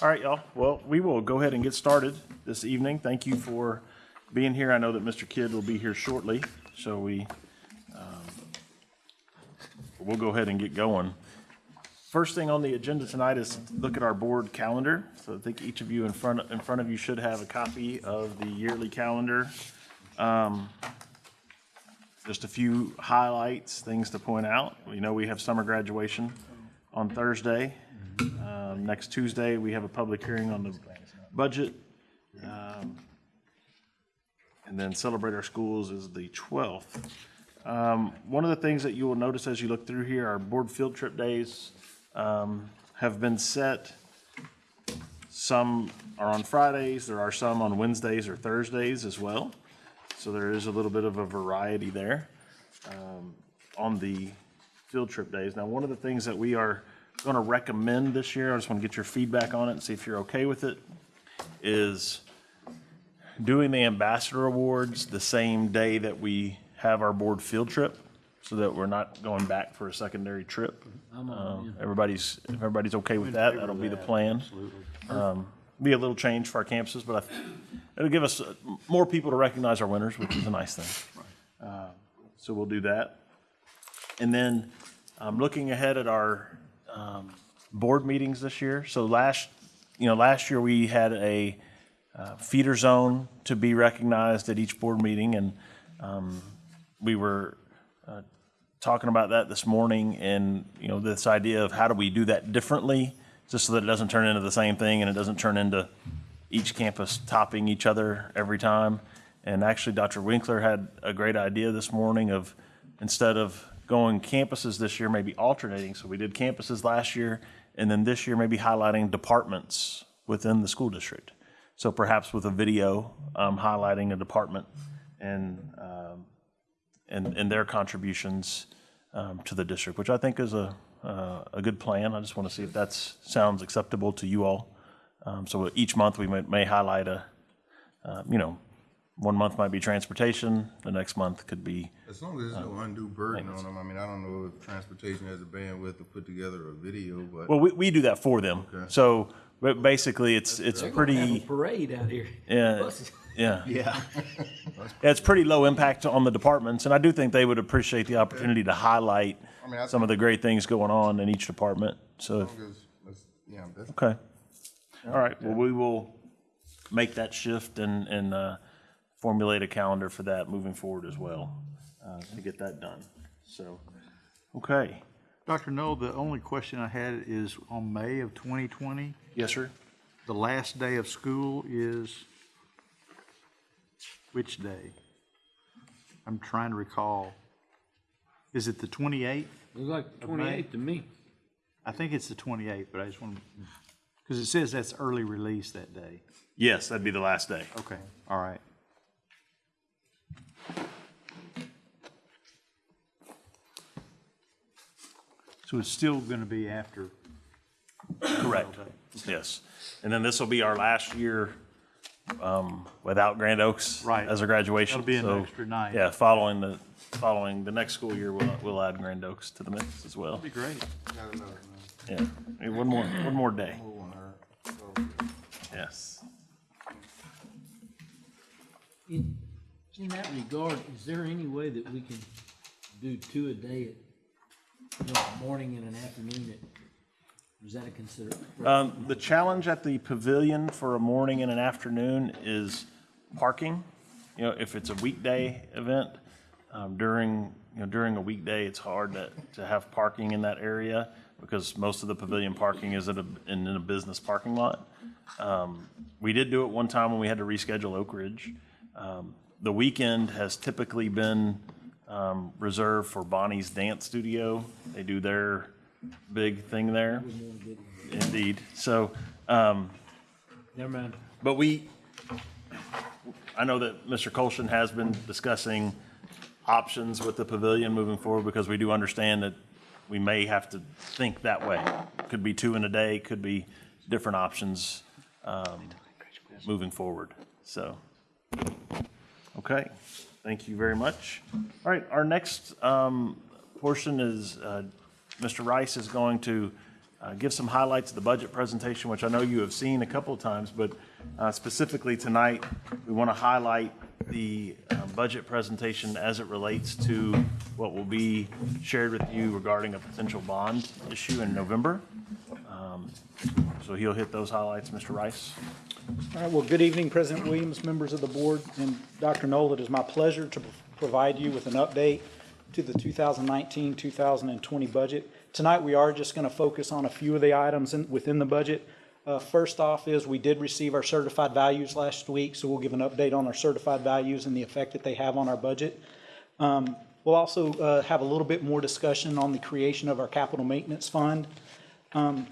All right, y'all. Well, we will go ahead and get started this evening. Thank you for being here. I know that Mr. Kidd will be here shortly, so we, um, we'll go ahead and get going. First thing on the agenda tonight is look at our board calendar. So I think each of you in front, in front of you should have a copy of the yearly calendar. Um, Just a few highlights, things to point out. We know we have summer graduation on Thursday. Um, Next Tuesday, we have a public hearing on the budget. Um, And then Celebrate Our Schools is the 12th. Um, One of the things that you will notice as you look through here, our board field trip days um, have been set. Some are on Fridays, there are some on Wednesdays or Thursdays as well. So there is a little bit of a variety there um, on the field trip days. Now, one of the things that we are going to recommend this year, I just want to get your feedback on it and see if you're okay with it, is doing the ambassador awards the same day that we have our board field trip, so that we're not going back for a secondary trip. Um, Everybody's, if everybody's okay with that, that'll be the plan. Um, Be a little change for our campuses, but I th- it'll give us uh, more people to recognize our winners, which is a nice thing. Uh, So we'll do that. And then, um, looking ahead at our, um, board meetings this year, so last, you know, last year we had a, uh, feeder zone to be recognized at each board meeting, and, um, we were, uh, talking about that this morning, and, you know, this idea of how do we do that differently, just so that it doesn't turn into the same thing, and it doesn't turn into each campus topping each other every time. And actually, Dr. Winkler had a great idea this morning of, instead of going campuses this year, maybe alternating. So we did campuses last year, and then this year, maybe highlighting departments within the school district. So perhaps with a video um, highlighting a department and, um, and, and their contributions um, to the district, which I think is a, uh, a good plan. I just want to see if that sounds acceptable to you all. Um, So each month, we may, may highlight a, uh, you know, one month might be transportation, the next month could be, As long as there's no undue burden on them, I mean, I don't know if transportation has the bandwidth to put together a video, but well, we, we do that for them. So, but basically, it's, it's They're have a pretty, parade out here. yeah, Buses. yeah. yeah. Yeah, it's pretty low impact on the departments, and I do think they would appreciate the opportunity to highlight I mean, I some of the great things going on in each department. So, if- As long as- as- Yeah, that's, okay. All right, well, we will make that shift and, and, uh, formulate a calendar for that moving forward as well, uh, to get that done. So, okay. Dr. Null, the only question I had is on May of 2020, Yes, sir? the last day of school is which day? I'm trying to recall. Is it the 28th? Looks like twenty-eight to me. I think it's the 28th, but I just want to, because it says that's early release that day. Yes, that'd be the last day. Okay, all right. So it's still going to be after Correct. Yes. And then this will be our last year um, without Grand Oaks Right. as a graduation. That'll be an So, extra night. Yeah, following the, following the next school year, we'll, we'll add Grand Oaks to the mix as well. That'd be great. Yeah, Maybe one more, one more day. move on her. So, Yes. In, in that regard, is there any way that we can do two a day at, you know, morning and an afternoon at, is that a consider? Um, the challenge at the pavilion for a morning and an afternoon is parking. You know, if it's a weekday event, um, during, you know, during a weekday, it's hard to, to have parking in that area because most of the pavilion parking is at a, in, in a business parking lot. Um, we did do it one time when we had to reschedule Oak Ridge. Um, the weekend has typically been, um, reserved for Bonnie's Dance Studio. They do their big thing there. Indeed. So, um, Never mind. but we, I know that Mr. Colston has been discussing options with the pavilion moving forward because we do understand that we may have to think that way. Could be two in a day, could be different options, um, moving forward. So, okay, thank you very much. All right, our next, um, portion is, uh, Mr. Rice is going to uh, give some highlights of the budget presentation, which I know you have seen a couple of times, but uh, specifically tonight, we want to highlight the uh, budget presentation as it relates to what will be shared with you regarding a potential bond issue in November. Um, So he'll hit those highlights, Mr. Rice. All right, well, good evening, President Williams, members of the board, and Dr. Null. It is my pleasure to provide you with an update to the 2019-2020 budget. Tonight, we are just going to focus on a few of the items in- within the budget. Uh, First off is, we did receive our certified values last week, so we'll give an update on our certified values and the effect that they have on our budget. Um, We'll also uh, have a little bit more discussion on the creation of our capital maintenance fund. Um,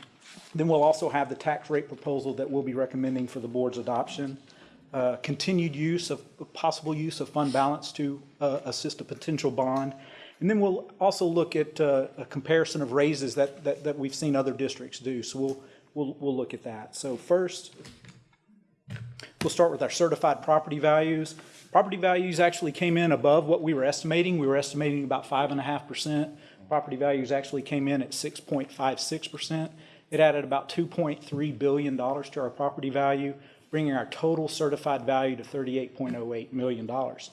then we'll also have the tax rate proposal that we'll be recommending for the board's adoption. Uh, continued use of possible use of fund balance to uh, assist a potential bond. And then we'll also look at uh, a comparison of raises that, that, that, we've seen other districts do. So we'll, we'll, we'll look at that. So first, we'll start with our certified property values. Property values actually came in above what we were estimating. We were estimating about 5.5%. Property values actually came in at 6.56%. It added about two point three billion dollars to our property value, bringing our total certified value to thirty-eight point oh eight million dollars.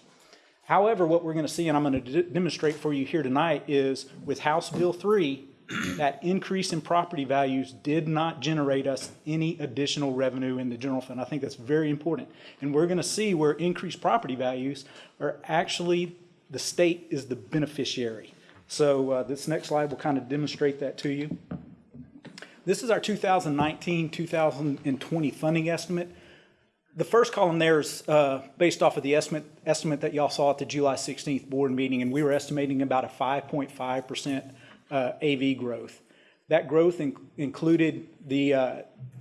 However, what we're going to see, and I'm going to demonstrate for you here tonight, is with House Bill 3, that increase in property values did not generate us any additional revenue in the general fund. I think that's very important. And we're going to see where increased property values are actually, the state is the beneficiary. So uh, this next slide will kind of demonstrate that to you. This is our 2019, 2020 funding estimate. The first column there is uh, based off of the estimate, estimate that y'all saw at the July 16th board meeting, and we were estimating about a 5.5% uh, AV growth. That growth in- included the uh,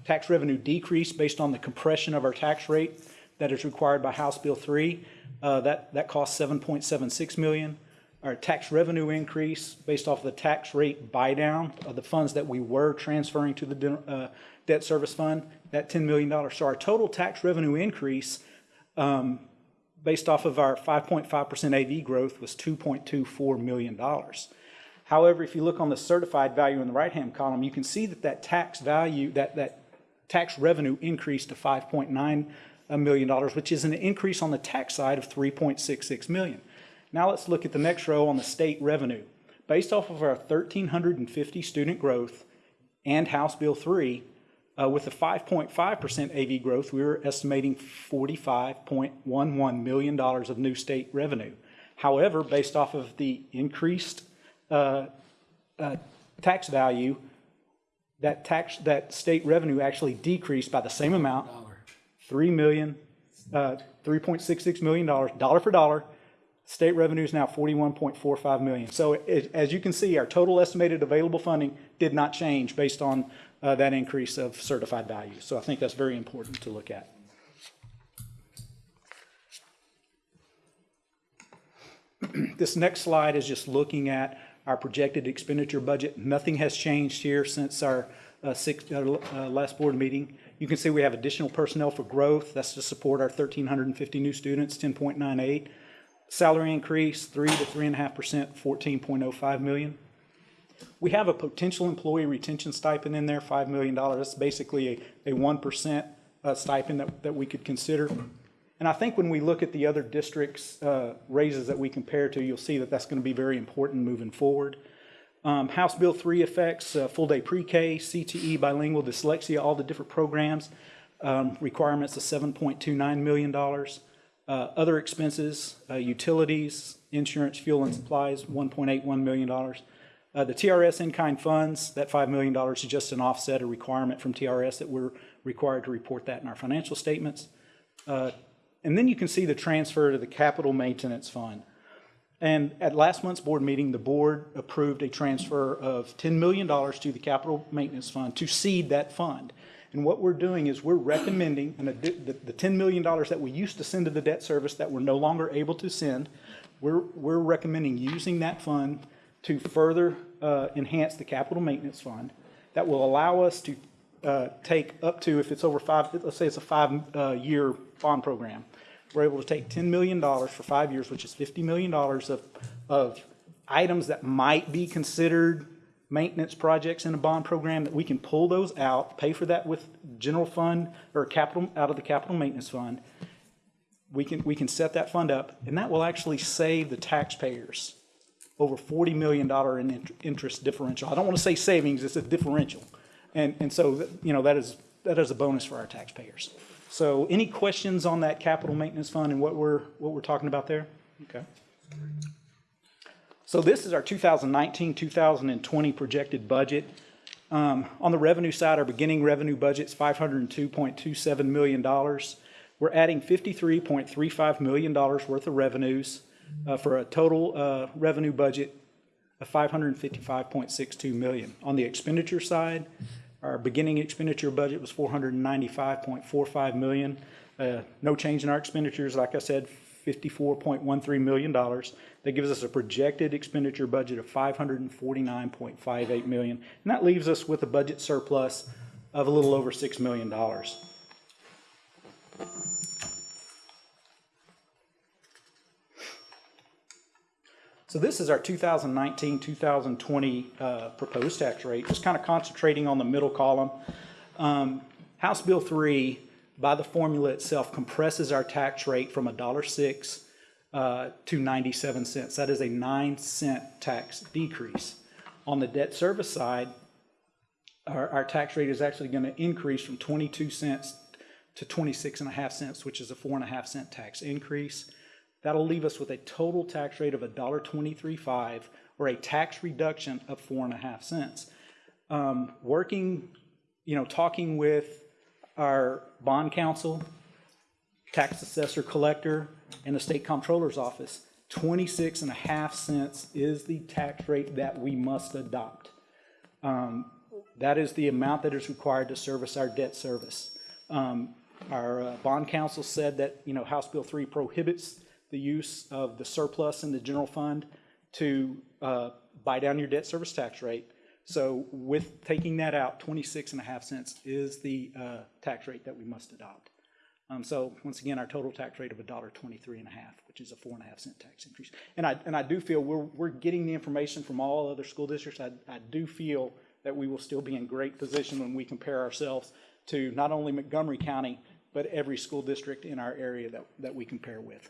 tax revenue decrease based on the compression of our tax rate that is required by House Bill 3. Uh, That, that cost 7.76 million. Our tax revenue increase based off the tax rate buy-down of the funds that we were transferring to the uh, debt service fund, that $10 million. So our total tax revenue increase um, based off of our 5.5% AV growth was $2.24 million. However, if you look on the certified value in the right-hand column, you can see that that tax value, that, that tax revenue increased to $5.9 million, which is an increase on the tax side of $3.66 million. Now let's look at the next row on the state revenue. Based off of our 1,350 student growth and House Bill 3, uh, with the 5.5% AV growth, we were estimating $45.11 million of new state revenue. However, based off of the increased uh, uh, tax value, that tax, that state revenue actually decreased by the same amount, three million, uh, three point six six million dollars, dollar for dollar. State revenue is now forty-one point four five million. So it, as you can see, our total estimated available funding did not change based on uh, that increase of certified value. So I think that's very important to look at. This next slide is just looking at our projected expenditure budget. Nothing has changed here since our uh, six, uh, uh, last board meeting. You can see we have additional personnel for growth. That's to support our 1,350 new students, 10.98. Salary increase, 3 to 3.5%, 14.05 million. We have a potential employee retention stipend in there, $5 million. That's basically a, a 1% uh, stipend that, that we could consider. And I think when we look at the other districts' uh, raises that we compare to, you'll see that that's going to be very important moving forward. Um, House Bill 3 affects uh, full-day pre-K, CTE, bilingual, dyslexia, all the different programs, um, requirements of $7.29 million. Uh, Other expenses, uh, utilities, insurance, fuel, and supplies, $1.81 million. Uh, The TRS in-kind funds, that $5 million is just an offset, a requirement from TRS that we're required to report that in our financial statements. Uh, And then you can see the transfer to the capital maintenance fund. And at last month's board meeting, the board approved a transfer of $10 million to the capital maintenance fund to seed that fund. And what we're doing is we're recommending, the, the the $10 million that we used to send to the debt service that we're no longer able to send, we're, we're recommending using that fund to further uh, enhance the capital maintenance fund that will allow us to uh, take up to, if it's over five, let's say it's a five-year bond program, we're able to take $10 million for five years, which is $50 million of, of items that might be considered maintenance projects in a bond program, that we can pull those out, pay for that with general fund or capital, out of the capital maintenance fund. We can, we can set that fund up, and that will actually save the taxpayers over $40 million in interest differential. I don't want to say savings, it's a differential. And, and so, you know, that is, that is a bonus for our taxpayers. So any questions on that capital maintenance fund and what we're, what we're talking about there? Okay. So this is our 2019, 2020 projected budget. Um, On the revenue side, our beginning revenue budget is $502.27 million. We're adding $53.35 million worth of revenues uh, for a total uh, revenue budget of 555.62 million. On the expenditure side, our beginning expenditure budget was 495.45 million. Uh, No change in our expenditures, like I said, $54.13 million. That gives us a projected expenditure budget of $549.58 million. And that leaves us with a budget surplus of a little over $6 million. So this is our 2019, 2020 uh, proposed tax rate, just kind of concentrating on the middle column. Um, House Bill 3, by the formula itself, compresses our tax rate from $1.06 uh, to 97 cents. That is a 9 cent tax decrease. On the debt service side, our, our tax rate is actually going to increase from 22 cents to 26 and a half cents, which is a four and a half cent tax increase. That'll leave us with a total tax rate of $1.235 or a tax reduction of four and a half cents. Um, working, you know, talking with our bond counsel, tax assessor collector, and the state comptroller's office, 26 and a half cents is the tax rate that we must adopt. Um, That is the amount that is required to service our debt service. Um, Our uh, bond counsel said that, you know, House Bill 3 prohibits the use of the surplus in the general fund to uh, buy down your debt service tax rate. So with taking that out, 26 and a half cents is the uh, tax rate that we must adopt. Um, So once again, our total tax rate of $1.23 and a half, which is a four and a half cent tax increase. And I, and I do feel we're, we're getting the information from all other school districts. I, I do feel that we will still be in great position when we compare ourselves to not only Montgomery County, but every school district in our area that, that we compare with.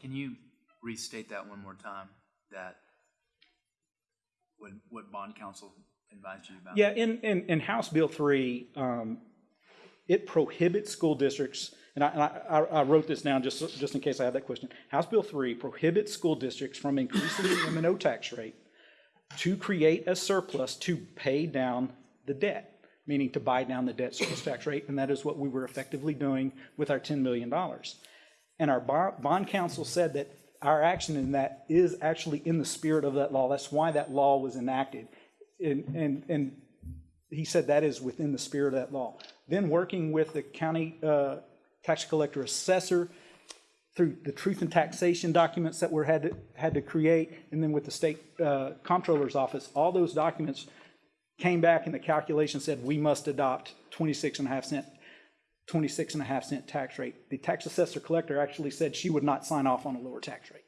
Can you restate that one more time, that what, what bond counsel advised you about? Yeah, in, in, in House Bill three, um, it prohibits school districts, and I, and I, I wrote this down just, just in case I had that question. House Bill three prohibits school districts from increasing the M and O tax rate to create a surplus to pay down the debt, meaning to buy down the debt service tax rate, and that is what we were effectively doing with our ten million dollars. And our bond, bond counsel said that our action in that is actually in the spirit of that law. That's why that law was enacted. And, and, and he said that is within the spirit of that law. Then working with the county uh, tax collector assessor through the truth and taxation documents that were had to, had to create, and then with the state uh, comptroller's office, all those documents came back and the calculation said we must adopt 26 and a half cent 26 and a half cent tax rate. The tax assessor collector actually said she would not sign off on a lower tax rate.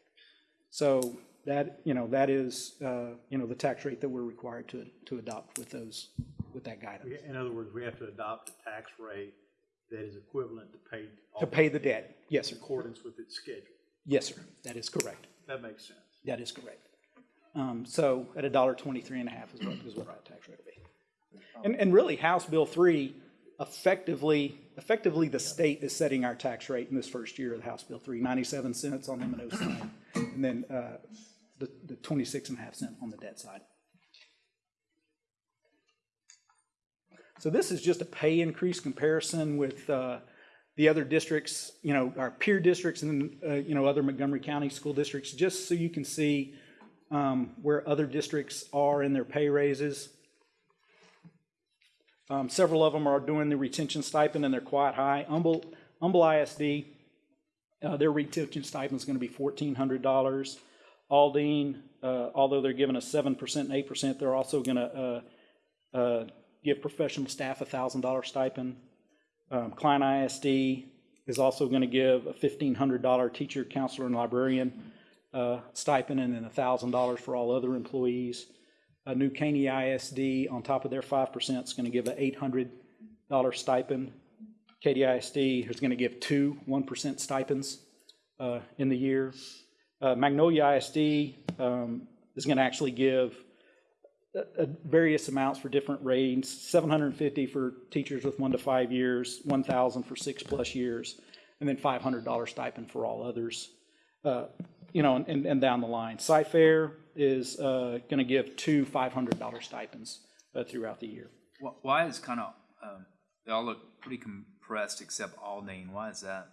So that, you know, that is, uh, you know, the tax rate that we're required to, to adopt with those, with that guidance. In other words, we have to adopt a tax rate that is equivalent to pay. To pay the debt. Yes, sir. In accordance with its schedule. Yes, sir. That is correct. That makes sense. That is correct. Um, so at a dollar twenty-three and a half is what, is what our tax rate will be. And, and really, House Bill three effectively, effectively, the state is setting our tax rate in this first year of the House Bill three, ninety-seven cents on and O side, and then, uh, the, the twenty-six and a half cent on the debt side. So this is just a pay increase comparison with, uh, the other districts, you know, our peer districts and, uh, you know, other Montgomery County school districts, just so you can see, um, where other districts are in their pay raises. Um, several of them are doing the retention stipend and they're quite high. Humble, Humble ISD, uh, their retention stipend is gonna be fourteen hundred dollars. Aldine, uh, although they're giving us seven percent and eight percent, they're also gonna, uh, uh, give professional staff a thousand dollar stipend. Um, Klein ISD is also gonna give a fifteen hundred dollar teacher, counselor, and librarian, uh, stipend, and then thousand dollars for all other employees. A new Caney ISD on top of their five percent is gonna give an eight hundred dollar stipend. Katy ISD is gonna give two one percent stipends, uh, in the year. Uh, Magnolia ISD, um, is gonna actually give uh, various amounts for different and fifty for teachers with one to five years, one thousand for six-plus years, and then five hundred dollar stipend for all others. You know, and, and down the line. Cy-Fair is uh, gonna give two five hundred dollar stipends uh, throughout the year. Why is kind of, um, they all look pretty compressed except Aldine. Why is that?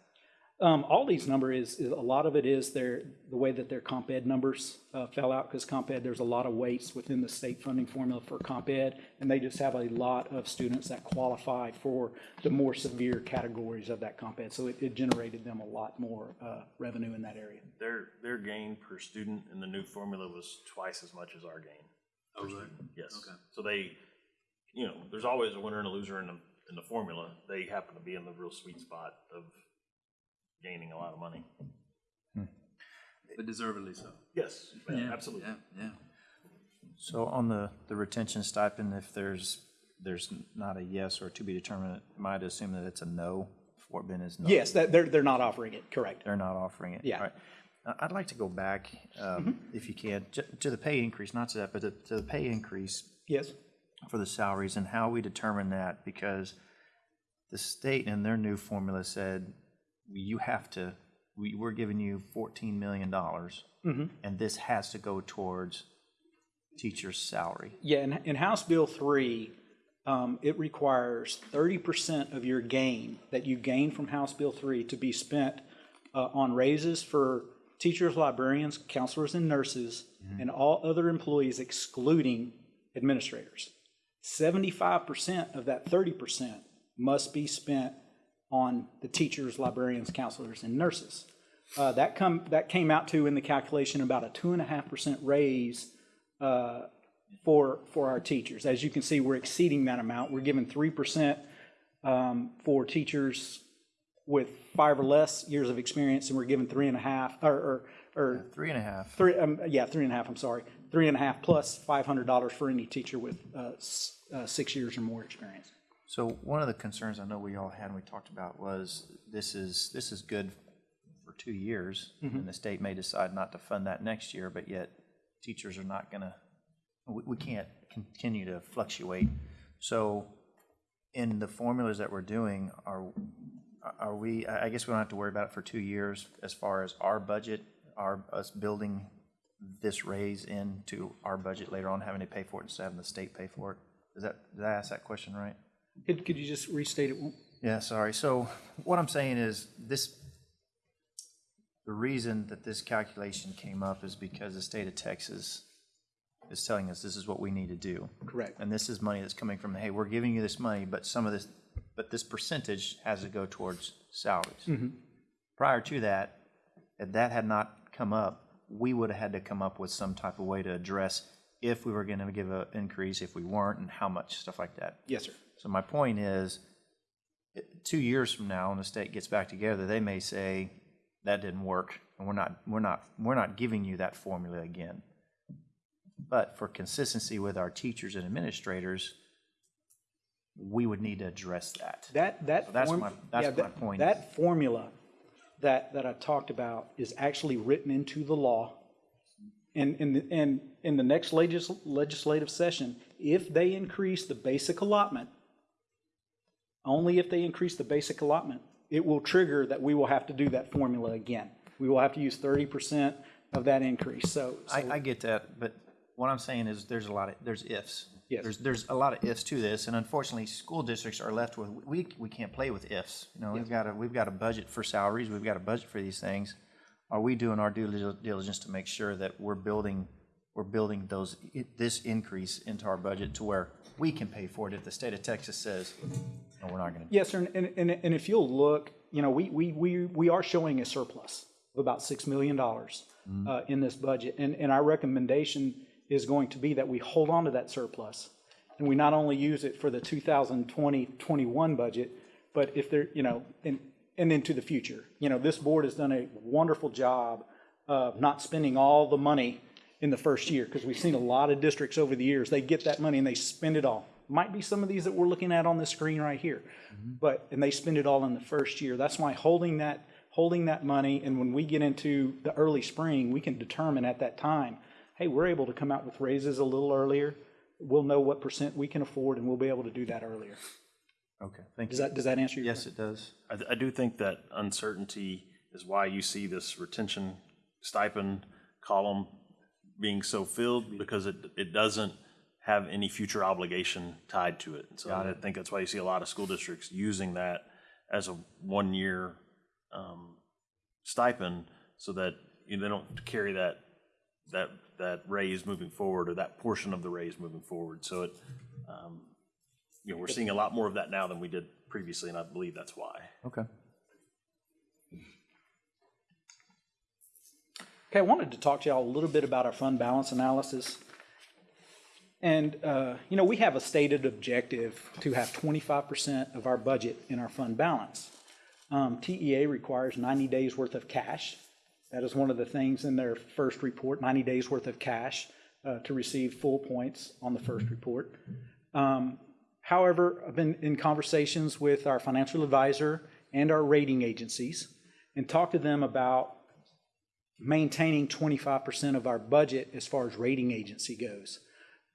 Um, Aldi's number is, is, a lot of it is their, the way that their comp ed numbers, uh, fell out, because comp ed, there's a lot of weights within the state funding formula for comp ed, and they just have a lot of students that qualify for the more severe categories of that comp ed, so it, it generated them a lot more, uh, revenue in that area. Their, their gain per student in the new formula was twice as much as our gain. Oh, really? Yes. Okay. So they, you know, there's always a winner and a loser in the, in the formula. They happen to be in the real sweet spot of gaining a lot of money. But deservedly so. Yes, absolutely. Yeah, yeah. So on the, the retention stipend, if there's, there's not a yes or to be determined, I might assume that it's a no. Fort Bend is no. Yes, that, they're, they're not offering it, correct. They're not offering it. Yeah. All right. I- I'd like to go back, um, if you can, to the pay increase, not to that, but to, to the pay increase Yes, for the salaries and how we determine that, because the state in their new formula said, you have to, we, we're giving you fourteen million dollars, and this has to go towards teacher's salary. yeah, in, in House Bill three, um, it requires thirty percent of your gain that you gain from House Bill three to be spent uh, on raises for teachers, librarians, counselors, and nurses, and all other employees excluding administrators. Seventy-five percent of that thirty percent must be spent on the teachers, librarians, counselors, and nurses. Uh, that come, that came out to, in the calculation, about a two and a half percent raise uh, for, for our teachers. As you can see, we're exceeding that amount. We're giving three percent um, for teachers with five or less years of experience, and we're giving three and a half, or, or, or Three and a half. three, um, yeah, three and a half, I'm sorry. Three and a half plus $500 for any teacher with uh, uh, six years or more experience. So one of the concerns I know we all had and we talked about was this is, this is good for two years. Mm-hmm. And the state may decide not to fund that next year, but yet teachers are not gonna, we, we can't continue to fluctuate. So in the formulas that we're doing, are, are we, I I guess we don't have to worry about it for two years as far as our budget, our, us building this raise into our budget later on, having to pay for it instead of having the state pay for it? Is that, did I ask that question right? Could, could you just restate it? Yeah, sorry. So what I'm saying is this, the reason that this calculation came up is because the state of Texas is telling us this is what we need to do. Correct. And this is money that's coming from, hey, we're giving you this money, but some of this, but this percentage has to go towards salaries. Mm -hmm. Prior to that, if that had not come up, we would have had to come up with some type of way to address if we were going to give an increase, if we weren't, and how much, stuff like that. Yes, sir. So my point is, two years from now, when the state gets back together, they may say, that didn't work, and we're not, we're not, we're not giving you that formula again. But for consistency with our teachers and administrators, we would need to address that. That, that. So that's form- my- that's yeah, my that- point. That formula that, that I talked about is actually written into the law. And, and, the- and in the next legis- legislative session, if they increase the basic allotment, only if they increase the basic allotment, it will trigger that we will have to do that formula again. We will have to use thirty percent of that increase, so. so- I, I get that, but what I'm saying is there's a lot of, there's ifs. Yes. There's, there's a lot of ifs to this, and unfortunately, school districts are left with, we, we can't play with ifs. You know, we've got a, we've got a budget for salaries, we've got a budget for these things. Are we doing our due diligence to make sure that we're building, we're building those, this increase into our budget to where we can pay for it if the state of Texas says, no, we're not gonna. Yes, sir, and, and, and if you'll look, you know, we, we, we, we are showing a surplus of about six million dollars uh, in this budget, and, and our recommendation is going to be that we hold on to that surplus, and we not only use it for the 2020-21 budget, but if there, you know, and, and into the future. You know, this board has done a wonderful job of not spending all the money in the first year, because we've seen a lot of districts over the years, they get that money and they spend it all. Might be some of these that we're looking at on the screen right here, mm-hmm. but, and they spend it all in the first year. That's why holding that, holding that money, and when we get into the early spring, we can determine at that time, hey, we're able to come out with raises a little earlier. We'll know what percent we can afford, and we'll be able to do that earlier. Okay, thank Does you. that, does that answer your Yes, question? it does. I, I do think that uncertainty is why you see this retention stipend column being so filled, because it, it doesn't have any future obligation tied to it. And so I think that's why you see a lot of school districts using that as a one-year um, stipend, so that, you know, they don't carry that, that, that raise moving forward, or that portion of the raise moving forward. So it, um, you know, we're seeing a lot more of that now than we did previously, and I believe that's why. Okay. Okay, I wanted to talk to y'all a little bit about our fund balance analysis. And, uh, you know, we have a stated objective to have twenty-five percent of our budget in our fund balance. Um, TEA requires ninety days worth of cash. That is one of the things in their first report, ninety days worth of cash, uh, to receive full points on the first report. Um, However, I've been in conversations with our financial advisor and our rating agencies and talked to them about maintaining twenty-five percent of our budget as far as rating agency goes.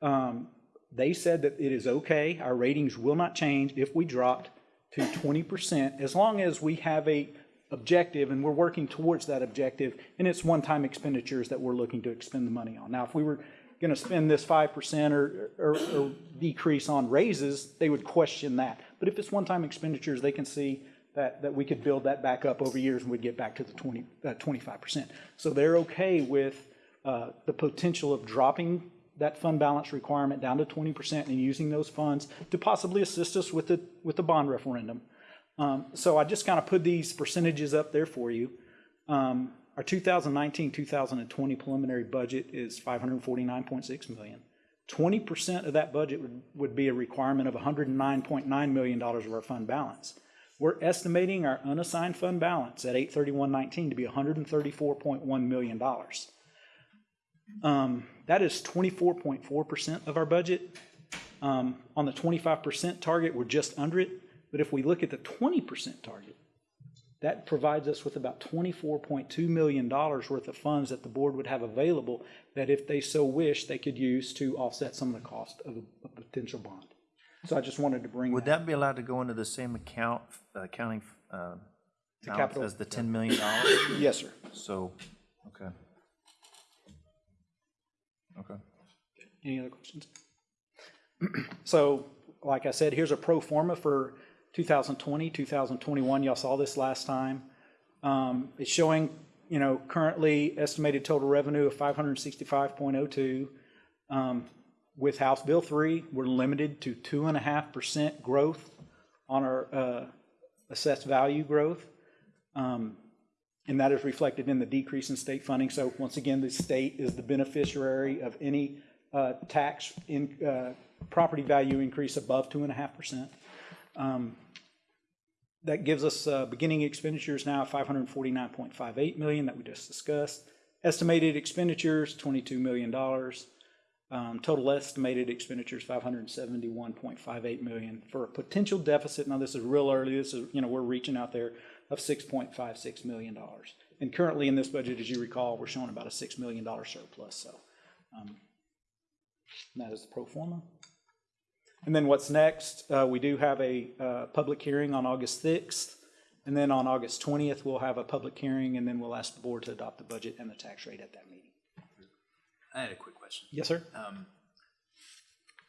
Um, They said that it is okay, our ratings will not change if we dropped to twenty percent, as long as we have a objective and we're working towards that objective, and it's one-time expenditures that we're looking to expend the money on. Now, if we were gonna spend this five percent or, or, or decrease on raises, they would question that. But if it's one-time expenditures, they can see that, that we could build that back up over years and we'd get back to the 20, uh, 25%. So they're okay with uh, the potential of dropping that fund balance requirement down to 20% and using those funds to possibly assist us with the, with the bond referendum. Um, So I just kind of put these percentages up there for you. Um, Our 2019, 2020 preliminary budget is 549.6 million. 20% of that budget would, would be a requirement of $109.9 million of our fund balance. We're estimating our unassigned fund balance at 831.19 to be $134.1 million. Um, That is 24.4% of our budget. Um, On the 25% target, we're just under it, but if we look at the 20% target, that provides us with about $24.2 million worth of funds that the board would have available that if they so wish, they could use to offset some of the cost of a a potential bond. So I just wanted to bring Would that. that be allowed to go into the same account, uh, accounting uh, balance capital- as the $10 million? Yes, sir. So, okay. Okay. Any other questions? So, like I said, here's a pro forma for 2020, 2021. Y'all saw this last time. Um, It's showing, you know, currently estimated total revenue of 565.02. Um, With House Bill 3, we're limited to 2.5% growth on our uh, assessed value growth. Um, And that is reflected in the decrease in state funding. So once again, the state is the beneficiary of any uh, tax in, uh, property value increase above two and a half percent. Um, That gives us uh, beginning expenditures now five hundred and forty-nine point five eight million that we just discussed. Estimated expenditures, twenty-two million dollars. Um, Total estimated expenditures, five hundred and seventy-one point five eight million, for a potential deficit, now this is real early, this is, you know, we're reaching out there, of six point five six million dollars. And currently in this budget, as you recall, we're showing about a six million dollar surplus, so. um, That is the pro forma. And then what's next, uh, we do have a uh, public hearing on August sixth, and then on August twentieth, we'll have a public hearing, and then we'll ask the board to adopt the budget and the tax rate at that meeting. I had a quick question. Yes, sir? Um,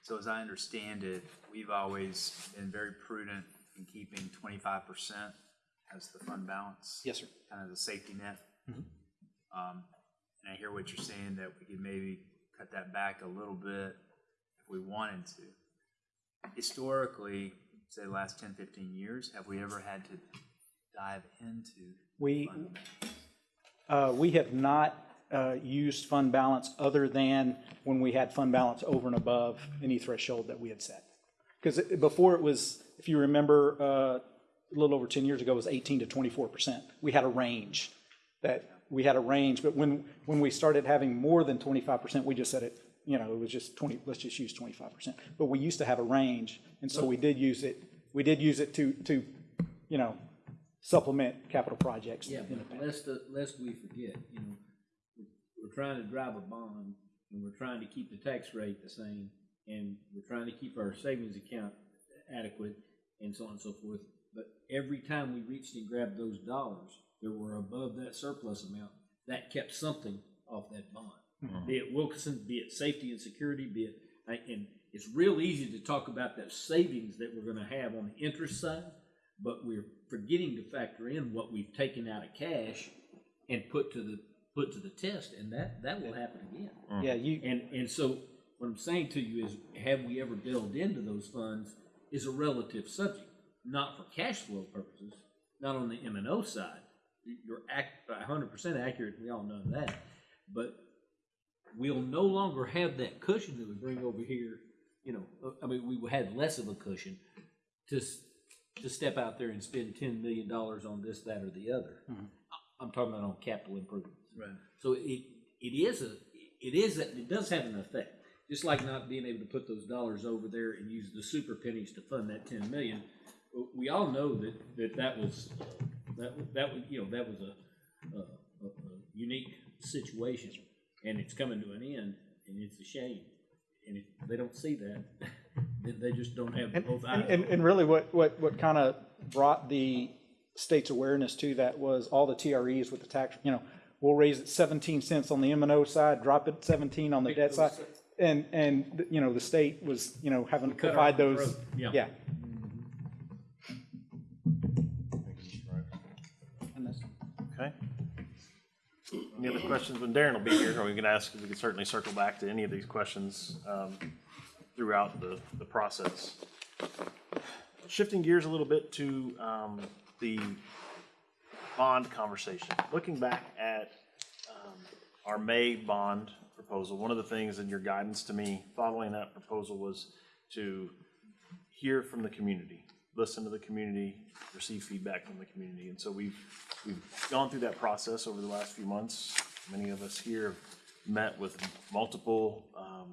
So as I understand it, we've always been very prudent in keeping twenty-five percent as the fund balance. Yes, sir. Kind of the safety net. Um, And I hear what you're saying, that we could maybe cut that back a little bit if we wanted to. Historically, say the last 10, 15 years, have we ever had to dive into? We, uh, we have not uh, used fund balance other than when we had fund balance over and above any threshold that we had set. Because before it was, if you remember, uh, a little over 10 years ago, was 18 to 24%. We had a range that we had a range, but when, when we started having more than twenty-five percent, we just said it, you know, it was just twenty, let's just use twenty-five percent. But we used to have a range, and so we did use it, we did use it to, to, you know, supplement capital projects. Yeah, but lest, the- lest we forget, you know, we're- we're trying to drive a bond, and we're trying to keep the tax rate the same, and we're trying to keep our savings account adequate, and so on and so forth. But every time we reached and grabbed those dollars that were above that surplus amount, that kept something off that bond. Mm-hmm. Be it Wilkinson, be it safety and security, be it, and it's real easy to talk about that savings that we're gonna have on the interest side, but we're forgetting to factor in what we've taken out of cash and put to the, put to the test, and that, that will happen again. Mm-hmm. Yeah, you, And, and so, what I'm saying to you is, have we ever delved into those funds is a relative subject, not for cash flow purposes, not on the M and O side. You're act, hundred percent accurate, we all know that, but we'll no longer have that cushion that we bring over here, you know, uh, I mean, we had less of a cushion to, to step out there and spend ten million dollars on this, that, or the other. I- I'm talking about on capital improvements. Right. So it, it is a, it is, a- it does have an effect. Just like not being able to put those dollars over there and use the super pennies to fund that ten million. We all know that, that that was, uh, that, that was, you know, that was a, a, a unique situation. And it's coming to an end, and it's a shame. And if they don't see that, then they just don't have And, both and, eyes. and- and really what, what, what kind of brought the state's awareness to that was all the TREs with the tax, you know, we'll raise it seventeen cents on the M and O side, drop it seventeen on the debt side. And, and, you know, the state was, you know, having to provide those, yeah. yeah. Any other questions? When Darren will be here, or we can ask, we can certainly circle back to any of these questions um, throughout the, the process. Shifting gears a little bit to um, the bond conversation. Looking back at um, our May bond proposal, one of the things in your guidance to me following that proposal was to hear from the community, listen to the community, receive feedback from the community. And so we've, we've gone through that process over the last few months. Many of us here met with multiple, um,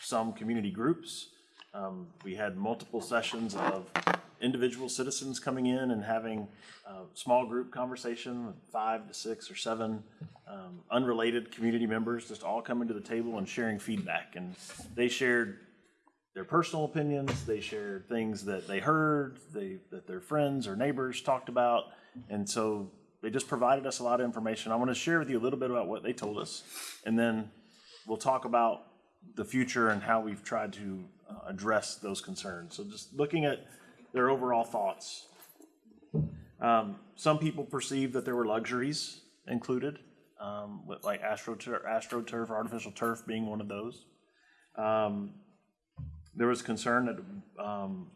some community groups. Um, we had multiple sessions of individual citizens coming in and having a small group conversation with five to six or seven um, unrelated community members, just all coming to the table and sharing feedback. And they shared their personal opinions, they shared things that they heard, they, that their friends or neighbors talked about. And so they just provided us a lot of information. I want to share with you a little bit about what they told us. And then we'll talk about the future and how we've tried to uh, address those concerns. So just looking at their overall thoughts. Um, Some people perceived that there were luxuries included, um, with like astroturf, astroturf, artificial turf being one of those. Um, there was concern that, um,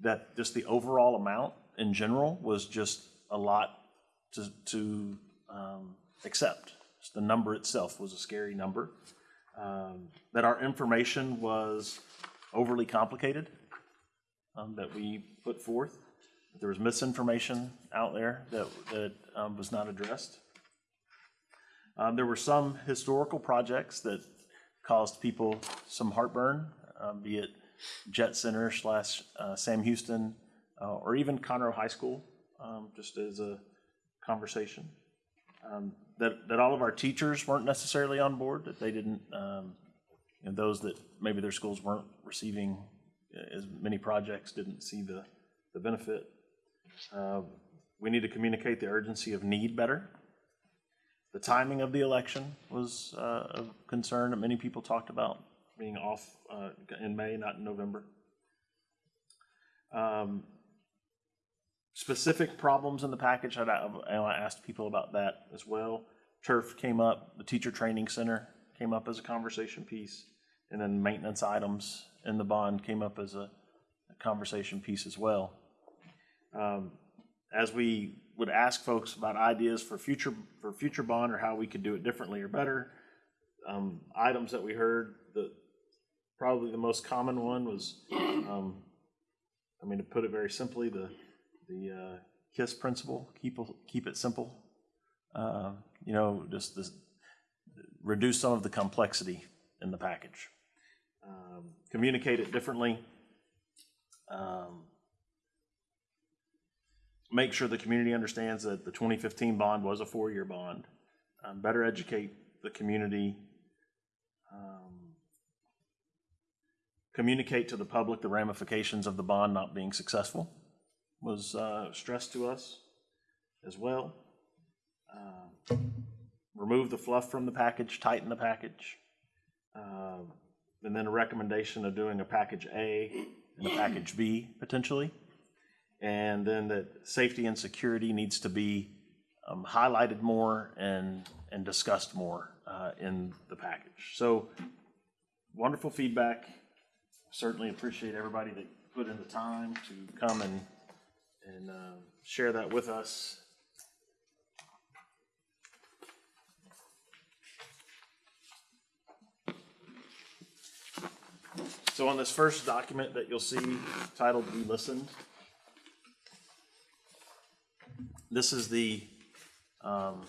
that just the overall amount in general was just a lot to, to, um, accept. The number itself was a scary number. Um, that our information was overly complicated, um, that we put forth. There was misinformation out there that, that, um, was not addressed. Um, there were some historical projects that caused people some heartburn, be it Jet Center slash uh, Sam Houston, uh, or even Conroe High School, um, just as a conversation. Um, that, that all of our teachers weren't necessarily on board, that they didn't, um, those that maybe their schools weren't receiving as many projects, didn't see the, the benefit. Uh, We need to communicate the urgency of need better. The timing of the election was uh, a concern that many people talked about, being off uh, in May, not in November. Um, Specific problems in the package, I I asked people about that as well. Turf came up, the teacher training center came up as a conversation piece, and then maintenance items in the bond came up as a a conversation piece as well. Um, As we would ask folks about ideas for future, for future bond or how we could do it differently or better, um, items that we heard, the, probably the most common one was, um, I mean, to put it very simply, the, the uh, KISS principle, keep, keep it simple. Uh, you know, just this, reduce some of the complexity in the package. Um, Communicate it differently. Um, Make sure the community understands that the 2015 bond was a four-year bond. Um, Better educate the community. Um, Communicate to the public the ramifications of the bond not being successful was uh, stressed to us as well. Uh, Remove the fluff from the package, tighten the package. Um, And then a recommendation of doing a package A and a package B potentially. And then that safety and security needs to be um, highlighted more and, and discussed more uh, in the package. So wonderful feedback. Certainly appreciate everybody that put in the time to come and, and uh, share that with us. So on this first document that you'll see titled "We Listened," this is the um,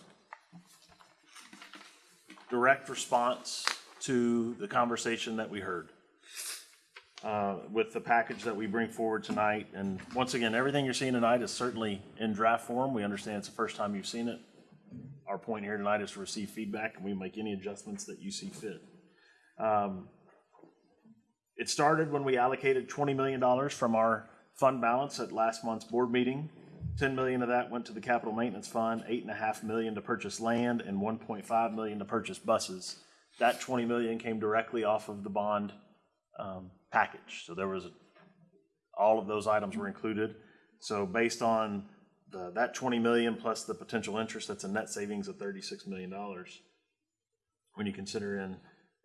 direct response to the conversation that we heard uh, with the package that we bring forward tonight. And once again, everything you're seeing tonight is certainly in draft form. We understand it's the first time you've seen it. Our point here tonight is to receive feedback, and we make any adjustments that you see fit. Um, It started when we allocated $20 million from our fund balance at last month's board meeting. 10 million of that went to the capital maintenance fund, eight and a half million to purchase land, and 1.5 million to purchase buses. That 20 million came directly off of the bond um, package. So there was, all of those items were included. So based on the, that 20 million plus the potential interest, that's a net savings of 36 million dollars when you consider in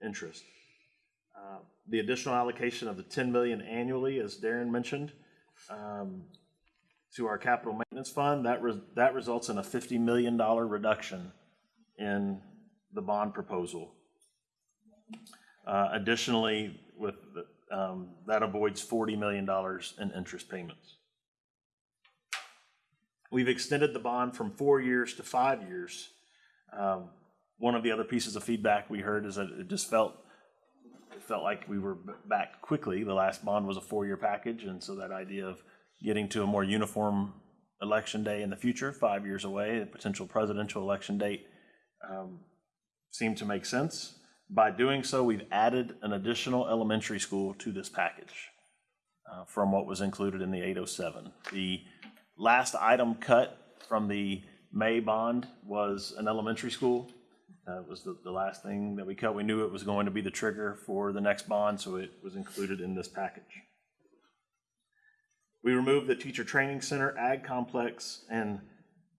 interest. Uh, The additional allocation of the 10 million annually, as Darren mentioned, um, to our capital maintenance fund, that, res- that results in a $50 million reduction in the bond proposal. Uh, Additionally, with, the- that avoids $40 million in interest payments. We've extended the bond from four years to five years. Um, One of the other pieces of feedback we heard is that it just felt, it felt like we were back quickly. The last bond was a four-year package, and so that idea of getting to a more uniform election day in the future, five years away, a potential presidential election date, um, seemed to make sense. By doing so, we've added an additional elementary school to this package uh, from what was included in the 807. The last item cut from the May bond was an elementary school. That was the, the last thing that we cut. We knew it was going to be the trigger for the next bond, so it was included in this package. We removed the teacher training center, ag complex, and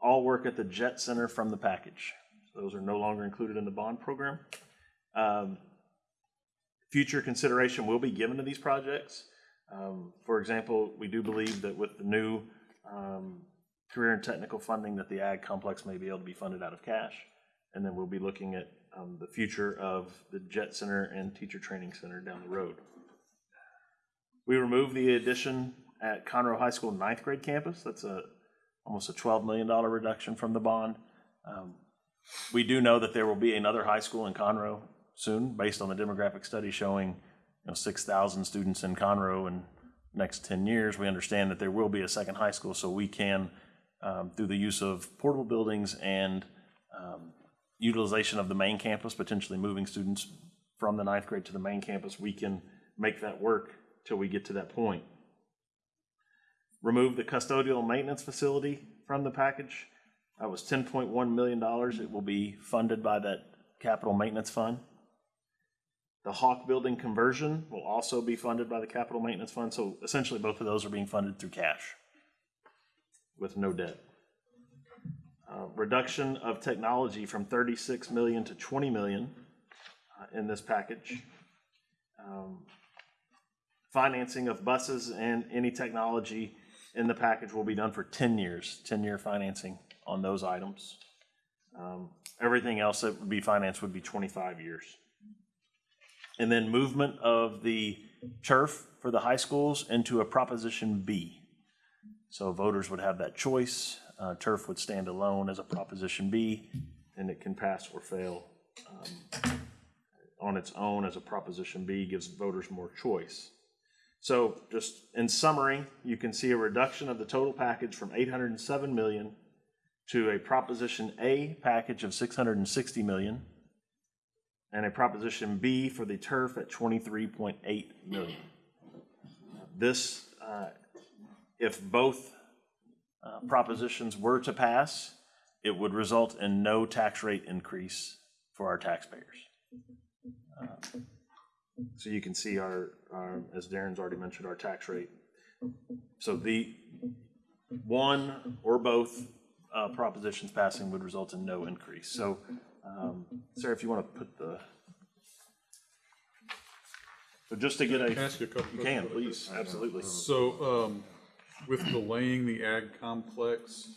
all work at the jet center from the package. Those are no longer included in the bond program. Um, Future consideration will be given to these projects. Um, For example, we do believe that with the new um, career and technical funding, that the ag complex may be able to be funded out of cash. And then we'll be looking at um, the future of the jet center and teacher training center down the road. We removed the addition at Conroe High School ninth grade campus. That's a, almost a $12 million reduction from the bond. Um, We do know that there will be another high school in Conroe soon, based on the demographic study showing, you know, 6,000 students in Conroe in next 10 years. We understand that there will be a second high school, so we can, um, through the use of portable buildings and um, utilization of the main campus, potentially moving students from the ninth grade to the main campus, we can make that work till we get to that point. Remove the custodial maintenance facility from the package. That was ten point one million dollars. It will be funded by that capital maintenance fund. The Hawk Building conversion will also be funded by the capital maintenance fund, so essentially both of those are being funded through cash with no debt. Uh, Reduction of technology from thirty-six million to twenty million uh, in this package. Um, Financing of buses and any technology in the package will be done for ten years, ten-year financing on those items. Um, Everything else that would be financed would be twenty-five years. And then movement of the turf for the high schools into a Proposition B. So voters would have that choice. Uh, Turf would stand alone as a Proposition B. and it can pass or fail um, on its own as a Proposition B, gives voters more choice. So just in summary, you can see a reduction of the total package from 807 million to a Proposition A package of 660 million and a Proposition B for the turf at 23.8 million. This, uh, if both uh, propositions were to pass, it would result in no tax rate increase for our taxpayers. Uh, So you can see our, our, as Darren's already mentioned, our tax rate. So the one or both uh, propositions passing would result in no increase. So, um, Sarah, if you want to put the, so just to get a, Can I ask you a couple you can, please, absolutely. So, um, with delaying the ag complex,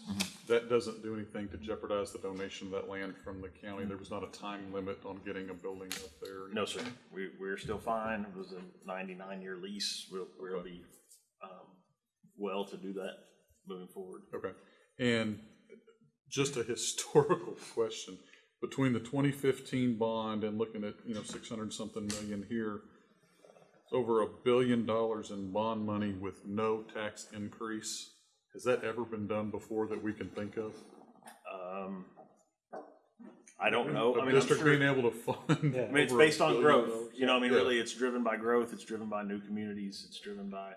that doesn't do anything to jeopardize the donation of that land from the county? There was not a time limit on getting a building up there? No, sir. We, we're still fine. It was a ninety-nine year lease. We'll, we'll be, um, well to do that moving forward. Okay, and just a historical question, between the twenty fifteen bond and looking at, you know, six hundred something million here, it's over a billion dollars in bond money with no tax increase. Has that ever been done before that we can think of? Um, I don't know. I A mean, I'm district sure, being able to fund. I mean, it's based on growth. dollars? You know, I mean, Yeah. really, it's driven by growth. It's driven by new communities. It's driven by,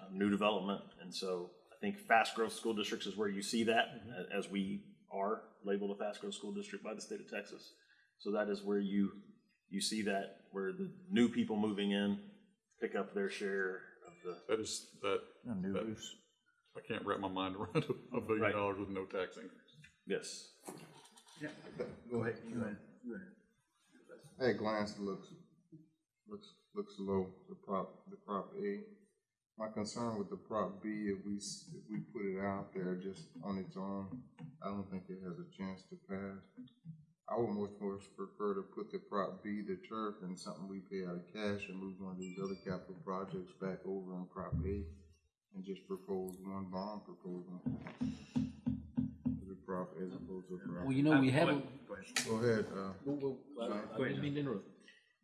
um, new development. And so I think fast growth school districts is where you see that, a- as we are labeled a fast growth school district by the state of Texas. So that is where you, you see that, where the new people moving in pick up their share of the, That is, that, No new that- roofs. I can't wrap my mind around a- a billion Right. dollars with no tax increase. yes. Yeah. Go ahead, you went, you went. At a glance, looks, looks, looks low, the prop, the prop A. My concern with the prop B, if we, if we put it out there just on its own, I don't think it has a chance to pass. I would much more prefer to put the prop B, the turf, and something we pay out of cash and move one of these other capital projects back over on prop A and just propose one bond proposal. Prop as opposed to prop. Well, you know, we have, a- Go ahead. Go ahead, uh. well, well, I I didn't mean to interrupt,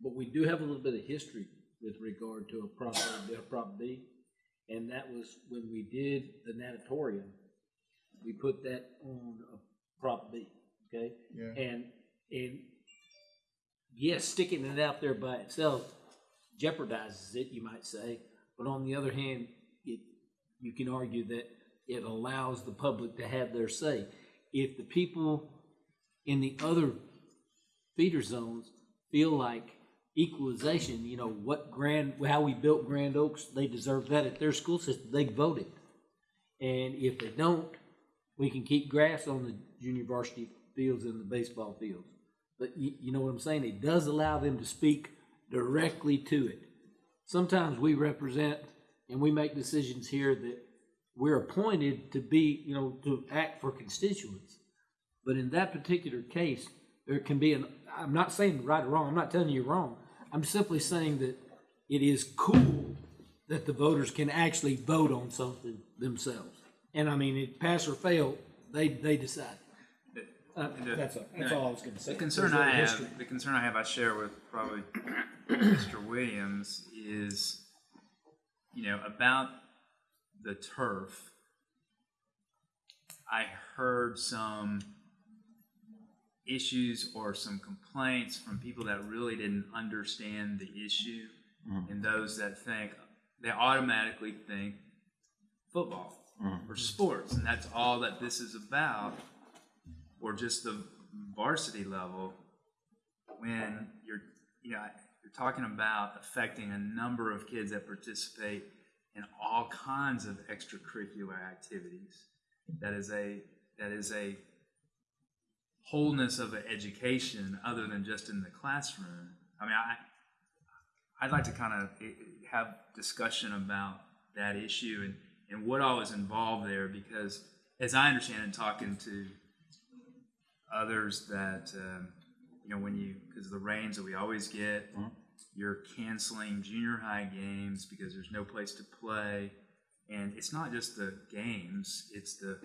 but we do have a little bit of history with regard to a Prop, A, a Prop B. And that was when we did the natatorium, we put that on a Prop B, okay? Yeah. And, and yes, sticking it out there by itself jeopardizes it, you might say. But on the other hand, it, you can argue that it allows the public to have their say. If the people in the other feeder zones feel like equalization, you know, what Grand, how we built Grand Oaks, they deserve that at their school system, they voted. And if they don't, we can keep grass on the junior varsity fields and the baseball fields. But you, you know what I'm saying? It does allow them to speak directly to it. Sometimes we represent and we make decisions here that we're appointed to be, you know, to act for constituents. But in that particular case, there can be an, I'm not saying right or wrong, I'm not telling you wrong. I'm simply saying that it is cool that the voters can actually vote on something themselves. And I mean, it pass or fail, they, they decide. Uh, that's, all- that's all I was gonna say. The concern a I have, history. the concern I have, I share with probably Mr. Williams is, you know, about the turf. I heard some issues or some complaints from people that really didn't understand the issue mm-hmm. and those that think, they automatically think football mm-hmm. or sports, and that's all that this is about or just the varsity level when you're you know you're talking about affecting a number of kids that participate in all kinds of extracurricular activities. That is a that is a wholeness of an education other than just in the classroom. I mean i i'd like to kind of have discussion about that issue and and what all is involved there because as i understand it talking to others that um, you know when you because of the rains that we always get you're canceling junior high games because there's no place to play. And it's not just the games it's the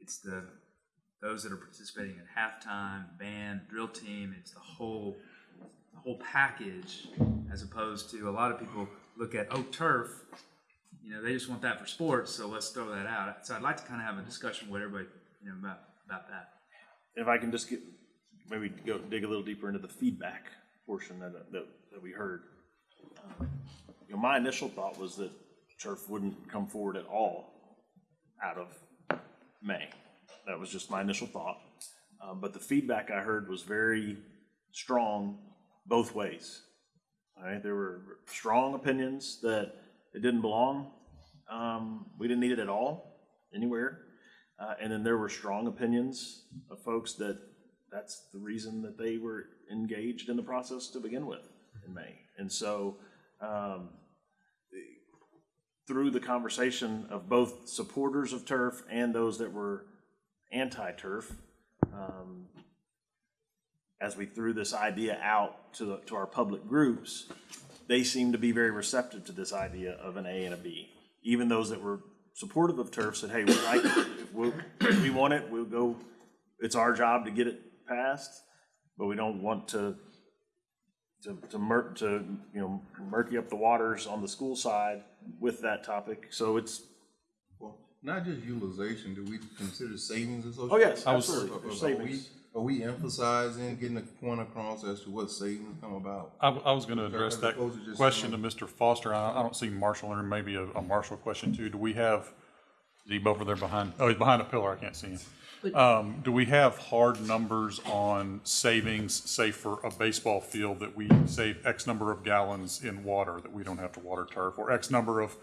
it's the those that are participating at halftime, band, drill team. It's the whole the whole package, as opposed to a lot of people look at oh turf. You know, they just want that for sports, so let's throw that out. So I'd like to kind of have a discussion with everybody, you know, about about that. If I can just get, maybe go dig a little deeper into the feedback portion that, that, that we heard. You know, my initial thought was that turf wouldn't come forward at all out of May. That was just my initial thought. Uh, but the feedback I heard was very strong both ways. Right, there were strong opinions that it didn't belong. Um, we didn't need it at all, anywhere. Uh, and then there were strong opinions of folks that that's the reason that they were engaged in the process to begin with in May. And so, um, through the conversation of both supporters of turf and those that were anti-turf, um, as we threw this idea out to, the, to our public groups, they seemed to be very receptive to this idea of an A and a B. Even those that were supportive of turf said, hey, we like it, if we, want it, we'll go, it's our job to get it passed, but we don't want to, to, to mur, to, you know, murky up the waters on the school side with that topic. So it's, Well, not just utilization, do we consider savings associated? oh yes, Are- absolutely, are- there's are we- savings. Are we emphasizing, getting a point across as to what savings come about? I, I was gonna address that opposed to just question to Mr. Foster. I, I don't see Marshall or maybe a, a Marshall question too. Do we have, is he over there behind, oh, he's behind a pillar. I can't see him. Um, do we have hard numbers on savings, say for a baseball field that we save X number of gallons in water that we don't have to water turf? Or X number of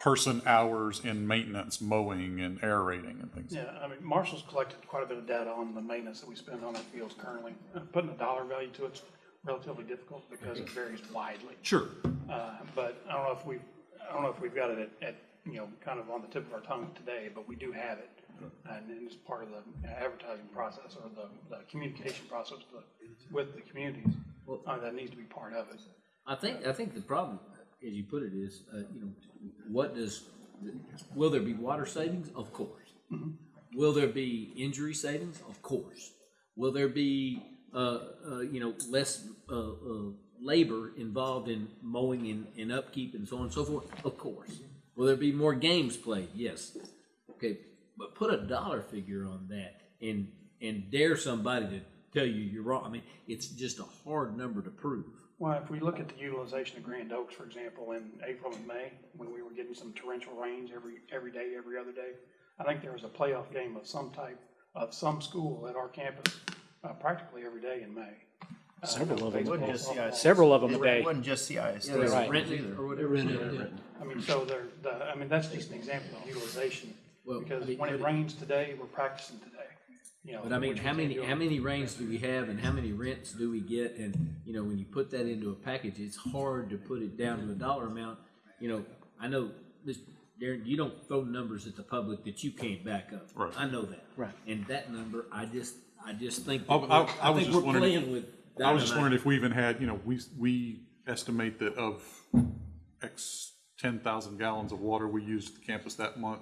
person hours in maintenance, mowing and aerating and things? Yeah, I mean, Marshall's collected quite a bit of data on the maintenance that we spend on our fields currently. Uh, Putting a dollar value to it's relatively difficult because it varies widely. Sure. Uh, But I don't know if we've, I don't know if we've got it at, at, you know, kind of on the tip of our tongue today, but we do have it. And and it's part of the advertising process or the, the communication process with the- with the communities. Uh, That needs to be part of it. I think, I think the problem, as you put it, is, uh, you know, what does, will there be water savings? Of course. Will there be injury savings? Of course. Will there be, uh, uh, you know, less, uh, uh, labor involved in mowing and, and upkeep and so on and so forth? Of course. Will there be more games played? Yes. Okay, but put a dollar figure on that and, and dare somebody to tell you you're wrong. I mean, it's just a hard number to prove. Well, if we look at the utilization of Grand Oaks, for example, in April and May, when we were getting some torrential rains every, every day, every other day, I think there was a playoff game of some type, of some school at our campus, uh, practically every day in May. Uh, Several of them. baseball, Wasn't just softball. Several of them a It day. wasn't just CIS. Yeah, there's Right. rented or whatever. I mean, so there, the, I mean, that's just an example of utilization. Well, Because I mean, when it but- rains today, we're practicing today, you know. But I mean, how many, how many rains do we have and how many rents do we get? And, you know, when you put that into a package, it's hard to put it down to a dollar amount. You know, I know, this, Darren, you don't throw numbers at the public that you can't back up. Right. I know that. Right. And that number, I just, I just think, I- that I- we're- I I was think just we're wondering- playing with. I was just dynamite. wondering if we even had, you know, we, we estimate that of X ten thousand gallons of water we used at the campus that month,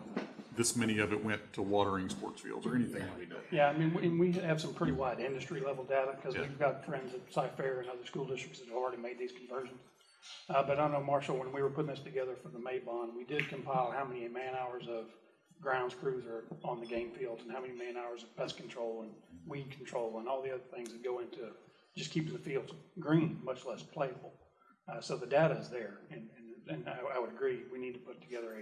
this many of it went to watering sports fields or anything like that. Yeah, I mean, we- and we have some pretty wide industry level data, because we've got friends at Cy-Fair and other school districts that have already made these conversions. Uh, but I know, Marshall, when we were putting this together for the May bond, we did compile how many man hours of grounds crews are on the game fields, and how many man hours of pest control and weed control, and all the other things that go into just keeping the fields green, much less playable. Uh, so the data is there, and, and, and I, I would agree, we need to put together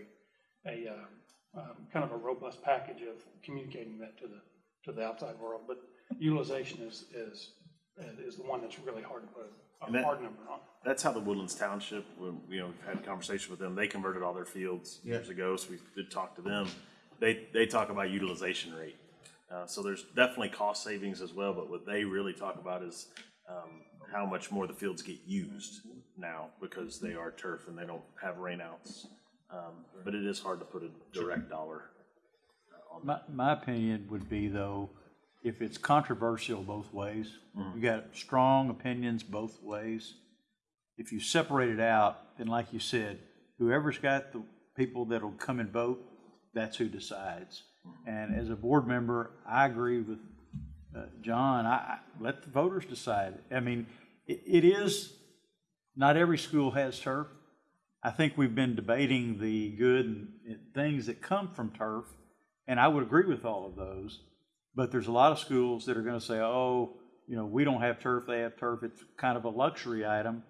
a, a, uh, um, kind of a robust package of communicating that to the, to the outside world. But utilization is, is, is the one that's really hard to put a that- hard number on. That's how the Woodlands Township, when, you know, we've had a conversation with them, they converted all their fields years ago, so we did talk to them. They, they talk about utilization rate. Uh, so there's definitely cost savings as well, but what they really talk about is, um, how much more the fields get used now because they are turf and they don't have rainouts. Um, but it is hard to put a direct dollar. My, my opinion would be though, if it's controversial both ways, you got strong opinions both ways. If you separate it out, then like you said, whoever's got the people that'll come and vote, that's who decides. And as a board member, I agree with uh, Uh, John, I, let the voters decide. I mean, it, it is, not every school has turf. I think we've been debating the good and things that come from turf, and I would agree with all of those. But there's a lot of schools that are gonna say, oh, you know, we don't have turf, they have turf, it's kind of a luxury item.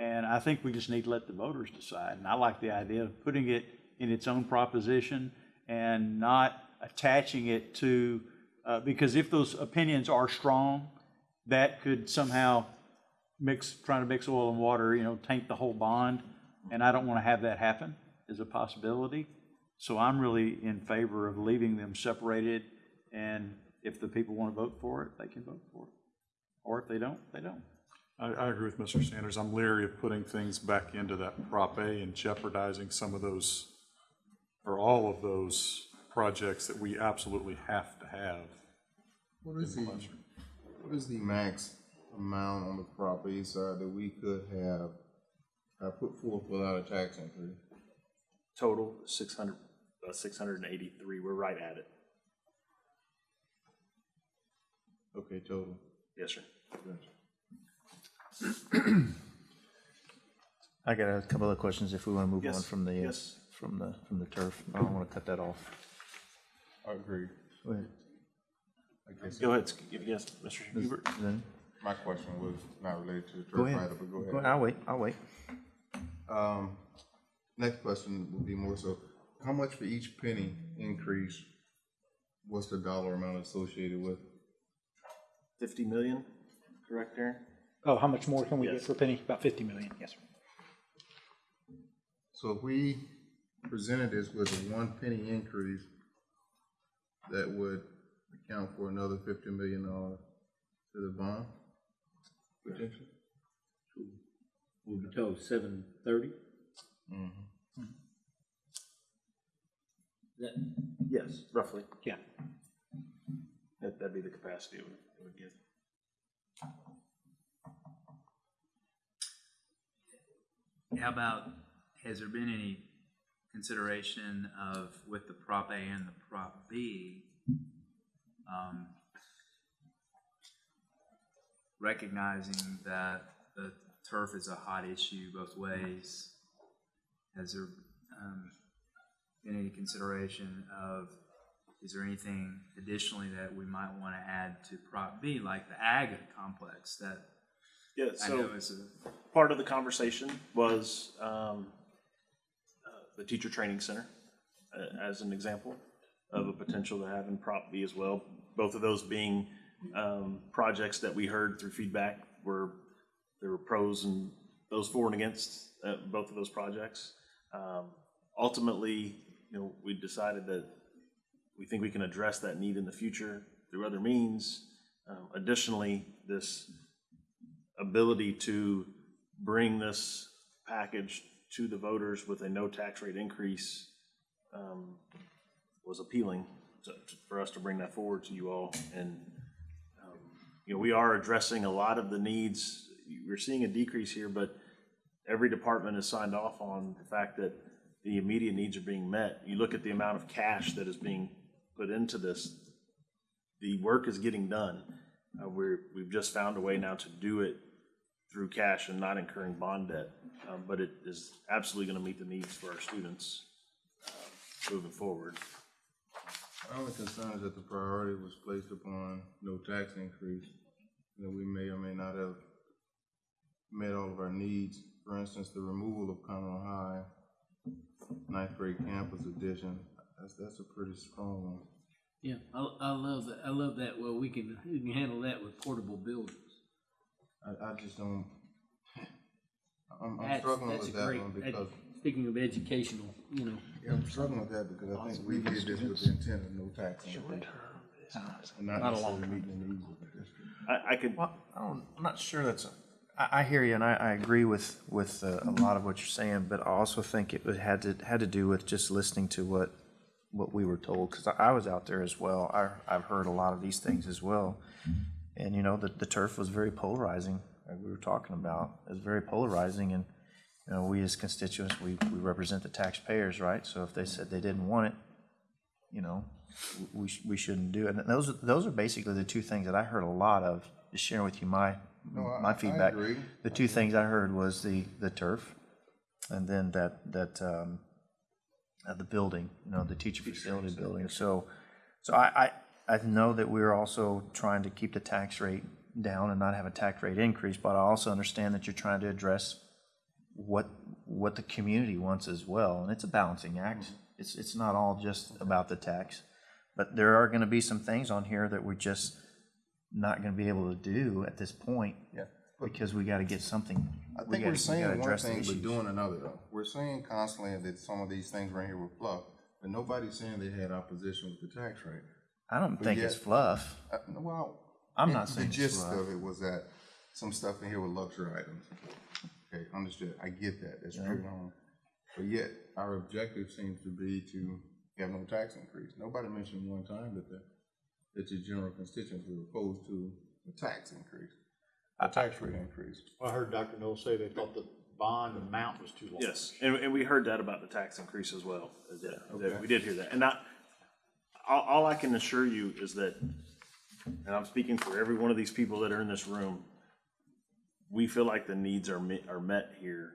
And I think we just need to let the voters decide. And I like the idea of putting it in its own proposition and not attaching it to, uh, because if those opinions are strong, that could somehow mix, trying to mix oil and water, you know, taint the whole bond. And I don't want to have that happen as a possibility. So I'm really in favor of leaving them separated. And if the people want to vote for it, they can vote for it. Or if they don't, they don't. I, I agree with Mr. Sanders. I'm leery of putting things back into that Prop A and jeopardizing some of those, or all of those projects that we absolutely have to have. What is the, what is the max amount on the property side that we could have, uh, put forth without a tax increase? Total, six hundred, uh, six hundred and eighty-three, we're right at it. Okay, total. Yes, sir. I got a couple of questions if we want to move on from the, uh, yes. from the, from the turf. I don't want to cut that off. I agree. Go ahead. I guess Go ahead, yes, Mr. Hubert. Then- my question was not related to the Go turf ahead. either, but go Go ahead. ahead, I'll wait, I'll wait. Um, next question would be more so, how much for each penny increase, what's the dollar amount associated with? Fifty million, correct, Aaron? Oh, how much more can we get Yes. for a penny? About 50 million, yes, sir. So if we presented this with a one penny increase, that would account for another fifty million dollars to the bond? Potentially? We'll be told seven thirty? Mm-hmm. That, Yes, roughly. Yeah. That, that'd be the capacity it would, it would give. How about, has there been any consideration of, with the Prop A and the Prop B, um, recognizing that the turf is a hot issue both ways? Has there, um, been any consideration of, is there anything additionally that we might want to add to Prop B, like the ag complex that Yeah, I so know is a part of the conversation was, um, the teacher training center, uh, as an example of a potential to have in Prop B as well. Both of those being, um, projects that we heard through feedback were, there were pros and those for and against, uh, both of those projects. Um, ultimately, you know, we decided that we think we can address that need in the future through other means. Um, additionally, this ability to bring this package to the voters with a no tax rate increase um, was appealing to- for us to bring that forward to you all. And, um, you know, we are addressing a lot of the needs. We're seeing a decrease here, but every department has signed off on the fact that the immediate needs are being met. You look at the amount of cash that is being put into this, the work is getting done. Uh, we're, we've just found a way now to do it through cash and not incurring bond debt. Um, but it is absolutely gonna meet the needs for our students, uh, moving forward. My only concern is that the priority was placed upon no tax increase. You know, we may or may not have met all of our needs. For instance, the removal of Conroe High, ninth grade campus addition, that's, that's a pretty strong one. yeah, I, I love that, I love that, well, we can, we can handle that with portable buildings. I, I just don't, I'm, I'm That's- struggling that's with a that great- one ed- because, Speaking of educational, you know, yeah, I'm struggling with that because I think we did this with the intent of no tax increase. And not necessarily meeting the needs of the district. I, I could, Well, I don't, I'm not sure that's, a- I, I hear you, and I, I agree with, with uh, a lot of what you're saying, but I also think it would- had to, had to do with just listening to what, what we were told, because I, I was out there as well. I, I've heard a lot of these things as well. And, you know, the, the turf was very polarizing, like we were talking about. It was very polarizing, and, you know, we as constituents, we, we represent the taxpayers, right? So if they said they didn't want it, you know, we, sh- we shouldn't do it. And those, are- those are basically the two things that I heard a lot of, just sharing with you my, No, I- I my feedback. agree. The two things I heard was the, the turf, and then that, that, um, uh, the building, you know, the teacher facility building. So, so I, I, I know that we're also trying to keep the tax rate down and not have a tax rate increase, but I also understand that you're trying to address what, what the community wants as well, and it's a balancing act. It's, it's not all just about the tax. But there are gonna be some things on here that we're just not gonna be able to do at this point. Yeah. Because we gotta get something. I we think we saying one thing, but doing another though. We're saying constantly that some of these things right here were fluff, but nobody's saying they had opposition with the tax rate. I don't think it's fluff. Uh, Well. I'm it- not saying The gist fluff. of it was that some stuff in here were luxury items. Okay, understood. I get that. That's true. um, But yet, our objective seems to be to have no tax increase. Nobody mentioned one time that the, that your general constituents were opposed to a tax increase, a tax rate increase. I heard Dr. Null say they thought the bond amount was too large. Yes, and, and we heard that about the tax increase as well. That, that Okay. we did hear that. And I, all, all I can assure you is that, and I'm speaking for every one of these people that are in this room, we feel like the needs are met, are met here,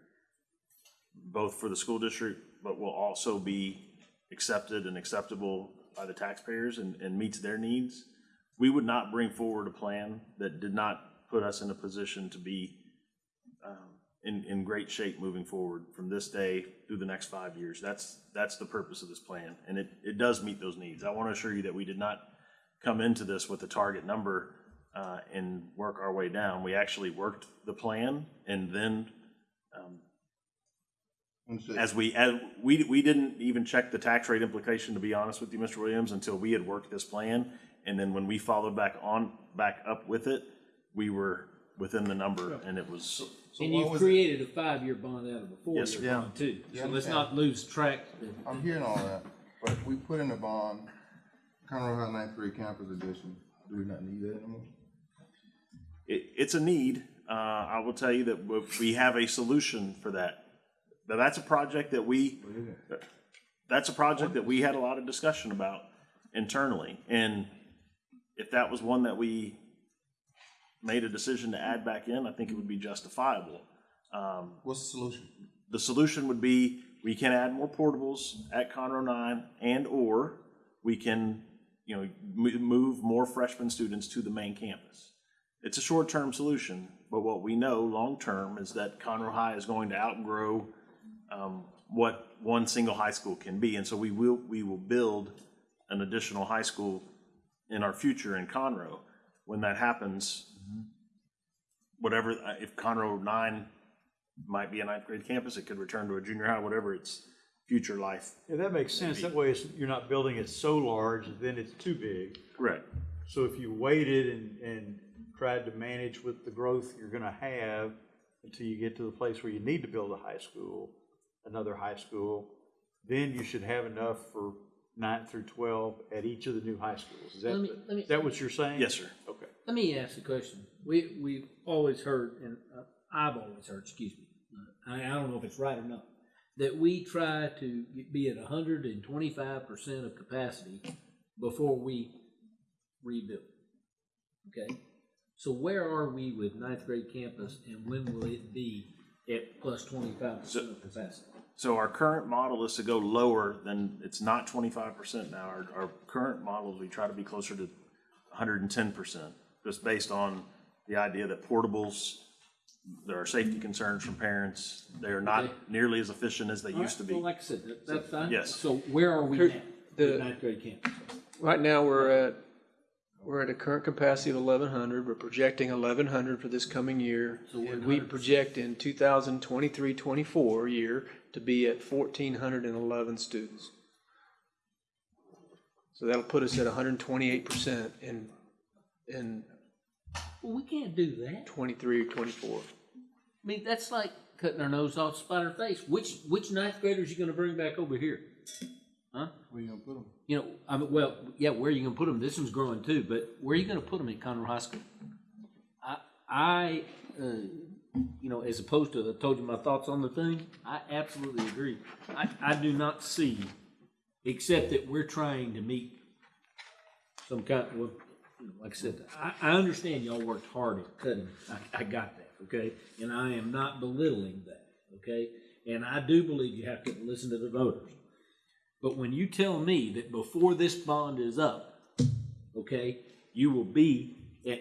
both for the school district, but will also be accepted and acceptable by the taxpayers and, and meets their needs. We would not bring forward a plan that did not put us in a position to be in, in great shape moving forward from this day through the next five years. That's, that's the purpose of this plan, and it, it does meet those needs. I want to assure you that we did not come into this with a target number uh, and work our way down. We actually worked the plan, and then Understood. as we, as, we, we didn't even check the tax rate implication, to be honest with you, Mr. Williams, until we had worked this plan. And then when we followed back on, back up with it, we were within the number, and it was, And what you've was it? created a five-year bond out of a Yes, sir. four-year bond too. Yeah, So let's yeah. not lose track. I'm hearing all that, but we put in a bond, Conroe High ninth grade campus edition. Do we not need that anymore? it, it's a need. Uh, I will tell you that we- we have a solution for that. Now, that's a project that we, that's a project that we had a lot of discussion about internally. And if that was one that we made a decision to add back in, I think it would be justifiable. What's the solution? The solution would be, we can add more portables at Conroe nine and/or we can, you know, mo- move more freshman students to the main campus. It's a short-term solution, but what we know long-term is that Conroe High is going to outgrow um, what one single high school can be. And so we will, we will build an additional high school in our future in Conroe. When that happens, whatever, uh, if Conroe nine might be a ninth grade campus, it could return to a junior high, whatever its future life. Yeah, that makes sense. That way, it's, you're not building it so large, then it's too big. Correct. So if you waited and, and tried to manage with the growth you're gonna have until you get to the place where you need to build a high school, another high school, then you should have enough for nine through twelve at each of the new high schools. Is that, Let me- let me- is that what you're saying? Yes, sir. Let me ask the question. We, we've always heard, and uh, I've always heard, excuse me, uh, I, I don't know if it's right or not, that we try to be at hundred and twenty-five percent of capacity before we rebuild. Okay? So where are we with ninth grade campus and when will it be at plus twenty-five percent of capacity? So our current model is to go lower than, it's not twenty-five percent now. Our, our current model, is we try to be closer to hundred and ten percent, just based on the idea that portables, there are safety concerns from parents. They are Okay. not nearly as efficient as they used to Well, be. like I said, that- that's fine. Yes. So where are we now Kurt, the- ninth grade campus? Right now, we're at, we're at a current capacity of eleven hundred. We're projecting eleven hundred for this coming year. So we're And we project in 2023-24 year to be at fourteen hundred and eleven students. So that'll put us at hundred and twenty-eight percent in, in Well, we can't do that. 23 or 24. I mean, that's like cutting our nose off, spite our face. Which which ninth graders you going to bring back over here? Huh? Where you gonna put them? You know, I mean, well, yeah, where are you going to put them? This one's growing too, but where are you going to put them at Conroe High School? I, I, uh, you know, as opposed to I told you my thoughts on the thing. I absolutely agree. I, I do not see, except that we're trying to meet some kind, well, you know, like I said, I, I understand y'all worked hard at cutting, I, I got that, okay? And I am not belittling that, okay? And I do believe you have to listen to the voters. But when you tell me that before this bond is up, okay, you will be at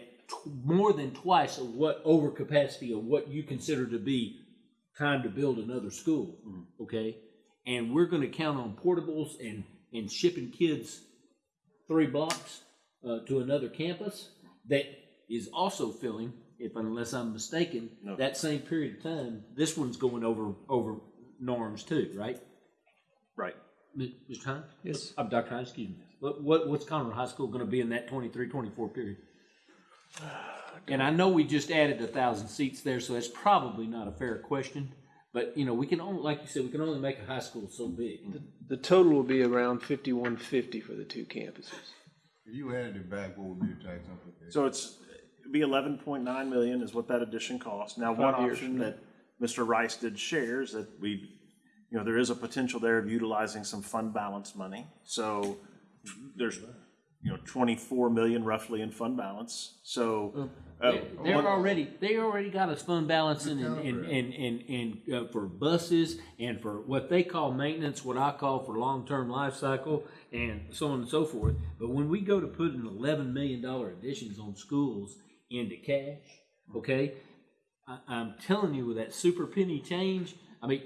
more than twice of what overcapacity of what you consider to be time to build another school, mm-hmm. okay? And we're gonna count on portables and, and shipping kids three blocks uh, to another campus that is also filling, if unless I'm mistaken, No. that same period of time, this one's going over, over norms too, right? Right. M- Mr. Hines? Yes. I'm Dr. Hines, excuse me. What, what, what's Conroe High School gonna be in that 23-24 period? And I know we just added a thousand seats there, so that's probably not a fair question. But, you know, we can only, like you said, we can only make a high school so big. The total will be around fifty-one fifty for the two campuses. If you added it back, what would be the tax implication? So it's, it'd be eleven point nine million is what that addition costs. Now, one Five years option that Mr. Rice did share is that we, you know, there is a potential there of utilizing some fund balance money. So there's, you know, twenty-four million roughly in fund balance, so. uh, They're- They're one- already, they already got us fund balancing in, in, in, in, in, uh, for buses and for what they call maintenance, what I call for long-term life cycle and so on and so forth. But when we go to put an eleven million dollar additions on schools into cash, okay? I, I'm telling you with that super penny change, I mean,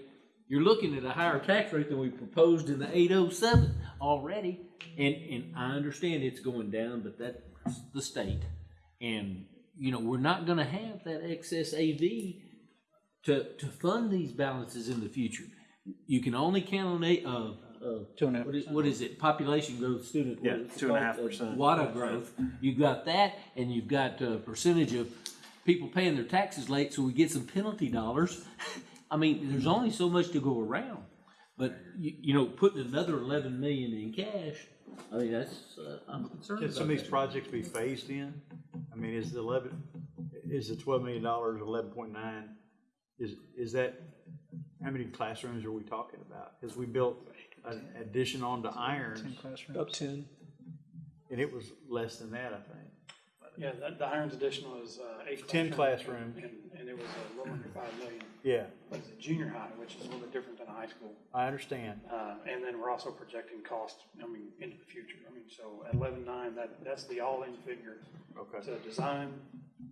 you're looking at a higher tax rate than we proposed in the eight oh seven already. And, and I understand it's going down, but that's the state. And, you know, we're not gonna have that excess AV to, to fund these balances in the future. You can only count on a, uh, uh. Two and a half what is- What is it, population growth, student? what Yeah, two and a half called? Uh, percent. WADA growth, you've got that, and you've got a percentage of people paying their taxes late, so we get some penalty dollars. I mean, there's only so much to go around, but you, you know, putting another eleven million in cash, I mean, that's, uh, I'm concerned Can about some of these that. projects be phased in? I mean, is the eleven, is the twelve million dollars, eleven point nine, is, is that, how many classrooms are we talking about? Because we built an addition onto Irons, Up ten. and it was less than that, I think. Yeah, the, the Irons addition was, uh, eight. Ten classrooms. And, and it was a little under five million, Yeah, but it's a junior high, which is a little bit different than a high school. I understand. Uh, and then we're also projecting cost, I mean, into the future. I mean, so at eleven-nine, that, that's the all-in figure Okay. to design,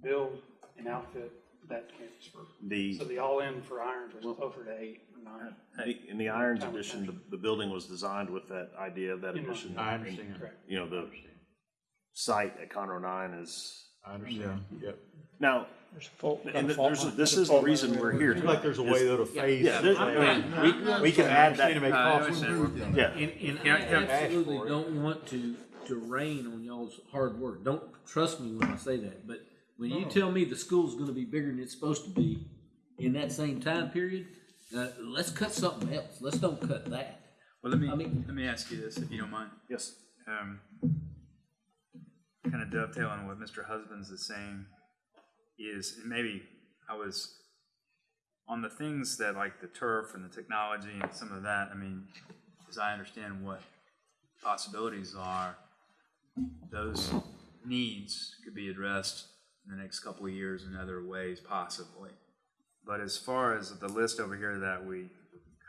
build, and outfit that campus for. The- So the all-in for Irons was closer to eight or nine. The- In the Irons edition, the, the building was designed with that idea of that In mind. addition. I understand. Correct. You know, the site at Conroe nine is, I understand. Yep. now, There's a fault- and a there's, line. this There's is the fault line reason we're there. here. Seems like there's a way though to phase Yeah, this. there- I mean, we, we can add that, to make Uh, I costs. understand. yeah. And, and I- I absolutely don't want to, to rain on y'all's hard work. Don't trust me when I say that, but when you tell me the school's gonna be bigger than it's supposed to be in that same time period, uh, let's cut something else. Let's don't cut that. Well, let me, I mean- let me ask you this, if you don't mind. Yes. Um, kind of dovetailing on what Mr. Husbands is saying is, maybe I was on the things that like the turf and the technology and some of that, I mean, as I understand what possibilities are, those needs could be addressed in the next couple of years in other ways possibly. But as far as the list over here that we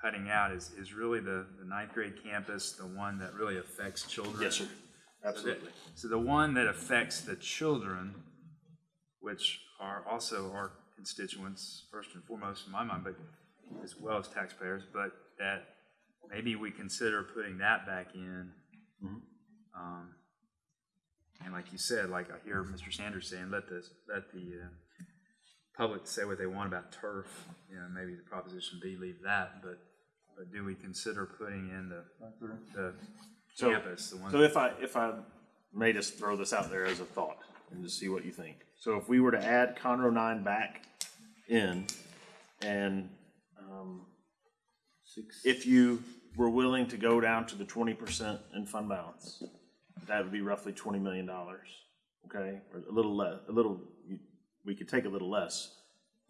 cutting out is, is really the, the ninth grade campus, the one that really affects children. Yes, sir. Absolutely. So the one that affects the children, which are also our constituents, first and foremost in my mind, but as well as taxpayers, but that maybe we consider putting that back in. Um, And like you said, like I hear Mr. Sanders saying, let the, let the, uh, public say what they want about turf, you know, maybe the proposition B, leave that, but, but do we consider putting in the, the So- campus, the one? So if I, if I may just throw this out there as a thought and just see what you think. So if we were to add Conroe nine back in and, um, if you were willing to go down to the twenty percent in fund balance, that would be roughly twenty million dollars, okay? Or a little less, a little, you- we could take a little less.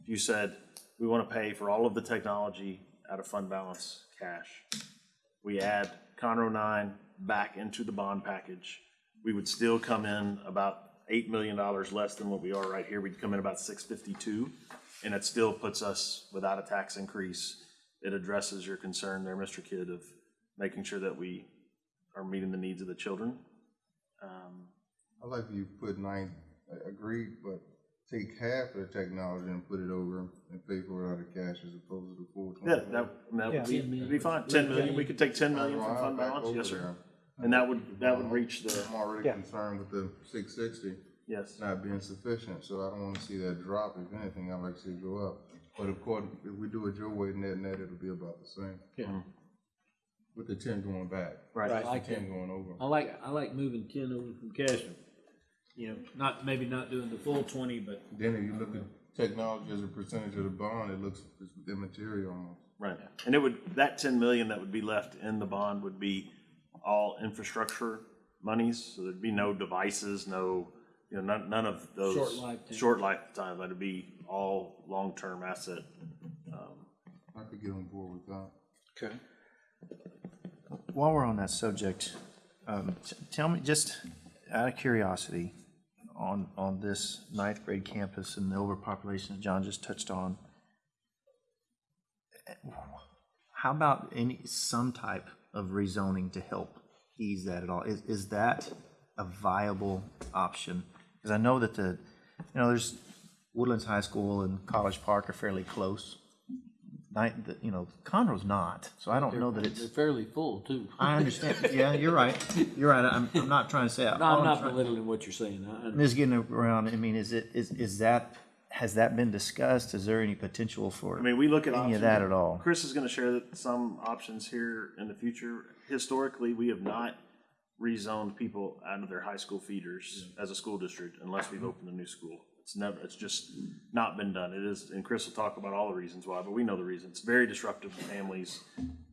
If you said, we want to pay for all of the technology out of fund balance cash, we add Conroe nine back into the bond package. we would still come in about eight million dollars less than what we are right here. We'd come in about six fifty-two, and it still puts us without a tax increase. It addresses your concern there, Mr. Kidd, of making sure that we are meeting the needs of the children. Um, I like you put nine, I agree, but take half of the technology and put it over and pay for it out of cash as opposed to the full twenty. Yeah, that, that would be, Yeah. that'd be fine. Ten million, we could take ten million from fund balance, yes, sir. And that would, that would uh, reach the, I'm already Yeah. concerned with the six sixty yes. not being sufficient, so I don't wanna see that drop. If anything, I'd like to see it go up. But of course, if we do it your way, net, net, it'll be about the same. Yeah. Mm-hmm. With the ten going back. Right. I like Ten that. going over. I like, I like moving ten over from Castro. You know, not, maybe not doing the full twenty, but Then if you look at technology as a percentage of the bond, it looks it's immaterial almost. Right, and it would, that ten million that would be left in the bond would be all infrastructure monies, so there'd be no devices, no, you know, none, none of those. Short lifetime. Short lifetime, that'd be all long-term asset. I could get on board with that. Okay. While we're on that subject, um, t- tell me, just out of curiosity, on, on this ninth grade campus and the overpopulation that John just touched on, how about any, some type of rezoning to help ease that at all? Is, is that a viable option? Because I know that the, you know, there's Woodlands High School and College Park are fairly close. Night, the- you know, Conroe's not, so I don't know that it's. they're fairly full too. I understand. Yeah, you're right. You're right. I'm, I'm not trying to say. No, I'm not belittling what you're saying. I- I- I'm just getting around. I mean, is it, is, is that, has that been discussed? Is there any potential for I mean, we look at any options. of that at all? Chris is gonna share that some options here in the future. Historically, we have not rezoned people out of their high school feeders as a school district unless we've mm-hmm. opened a new school. It's never, it's just not been done. It is, and Chris will talk about all the reasons why, but we know the reasons. It's very disruptive to families,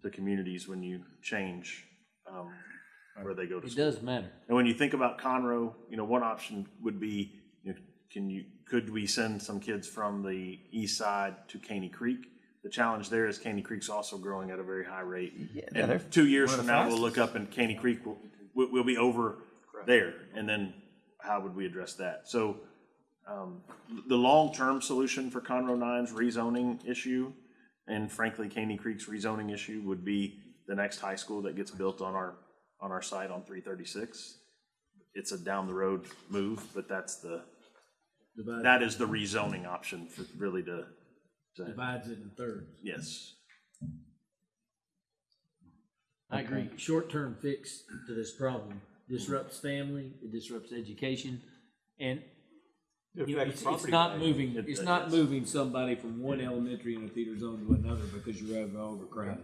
to communities when you change, um, where they go to It school. does matter. And when you think about Conroe, you know, one option would be, you know, can you, could we send some kids from the east side to Caney Creek? The challenge there is Caney Creek's also growing at a very high rate. they're And two years one of from the now, we'll look up and Caney Creek will, will, will be over there. And then how would we address that? So, um, the long-term solution for Conroe Nine's rezoning issue, and frankly, Caney Creek's rezoning issue would be the next high school that gets built on our, on our site on three thirty-six. It's a down-the-road move, but that's the, Divides, that is the rezoning option for really to, to, divides it in thirds. yes. I agree. Short-term fix to this problem disrupts family, it disrupts education, and It you know, affects it's, it's property not value. moving, It- it's not moving somebody from one elementary in a feeder zone to another because you're over overcrowded.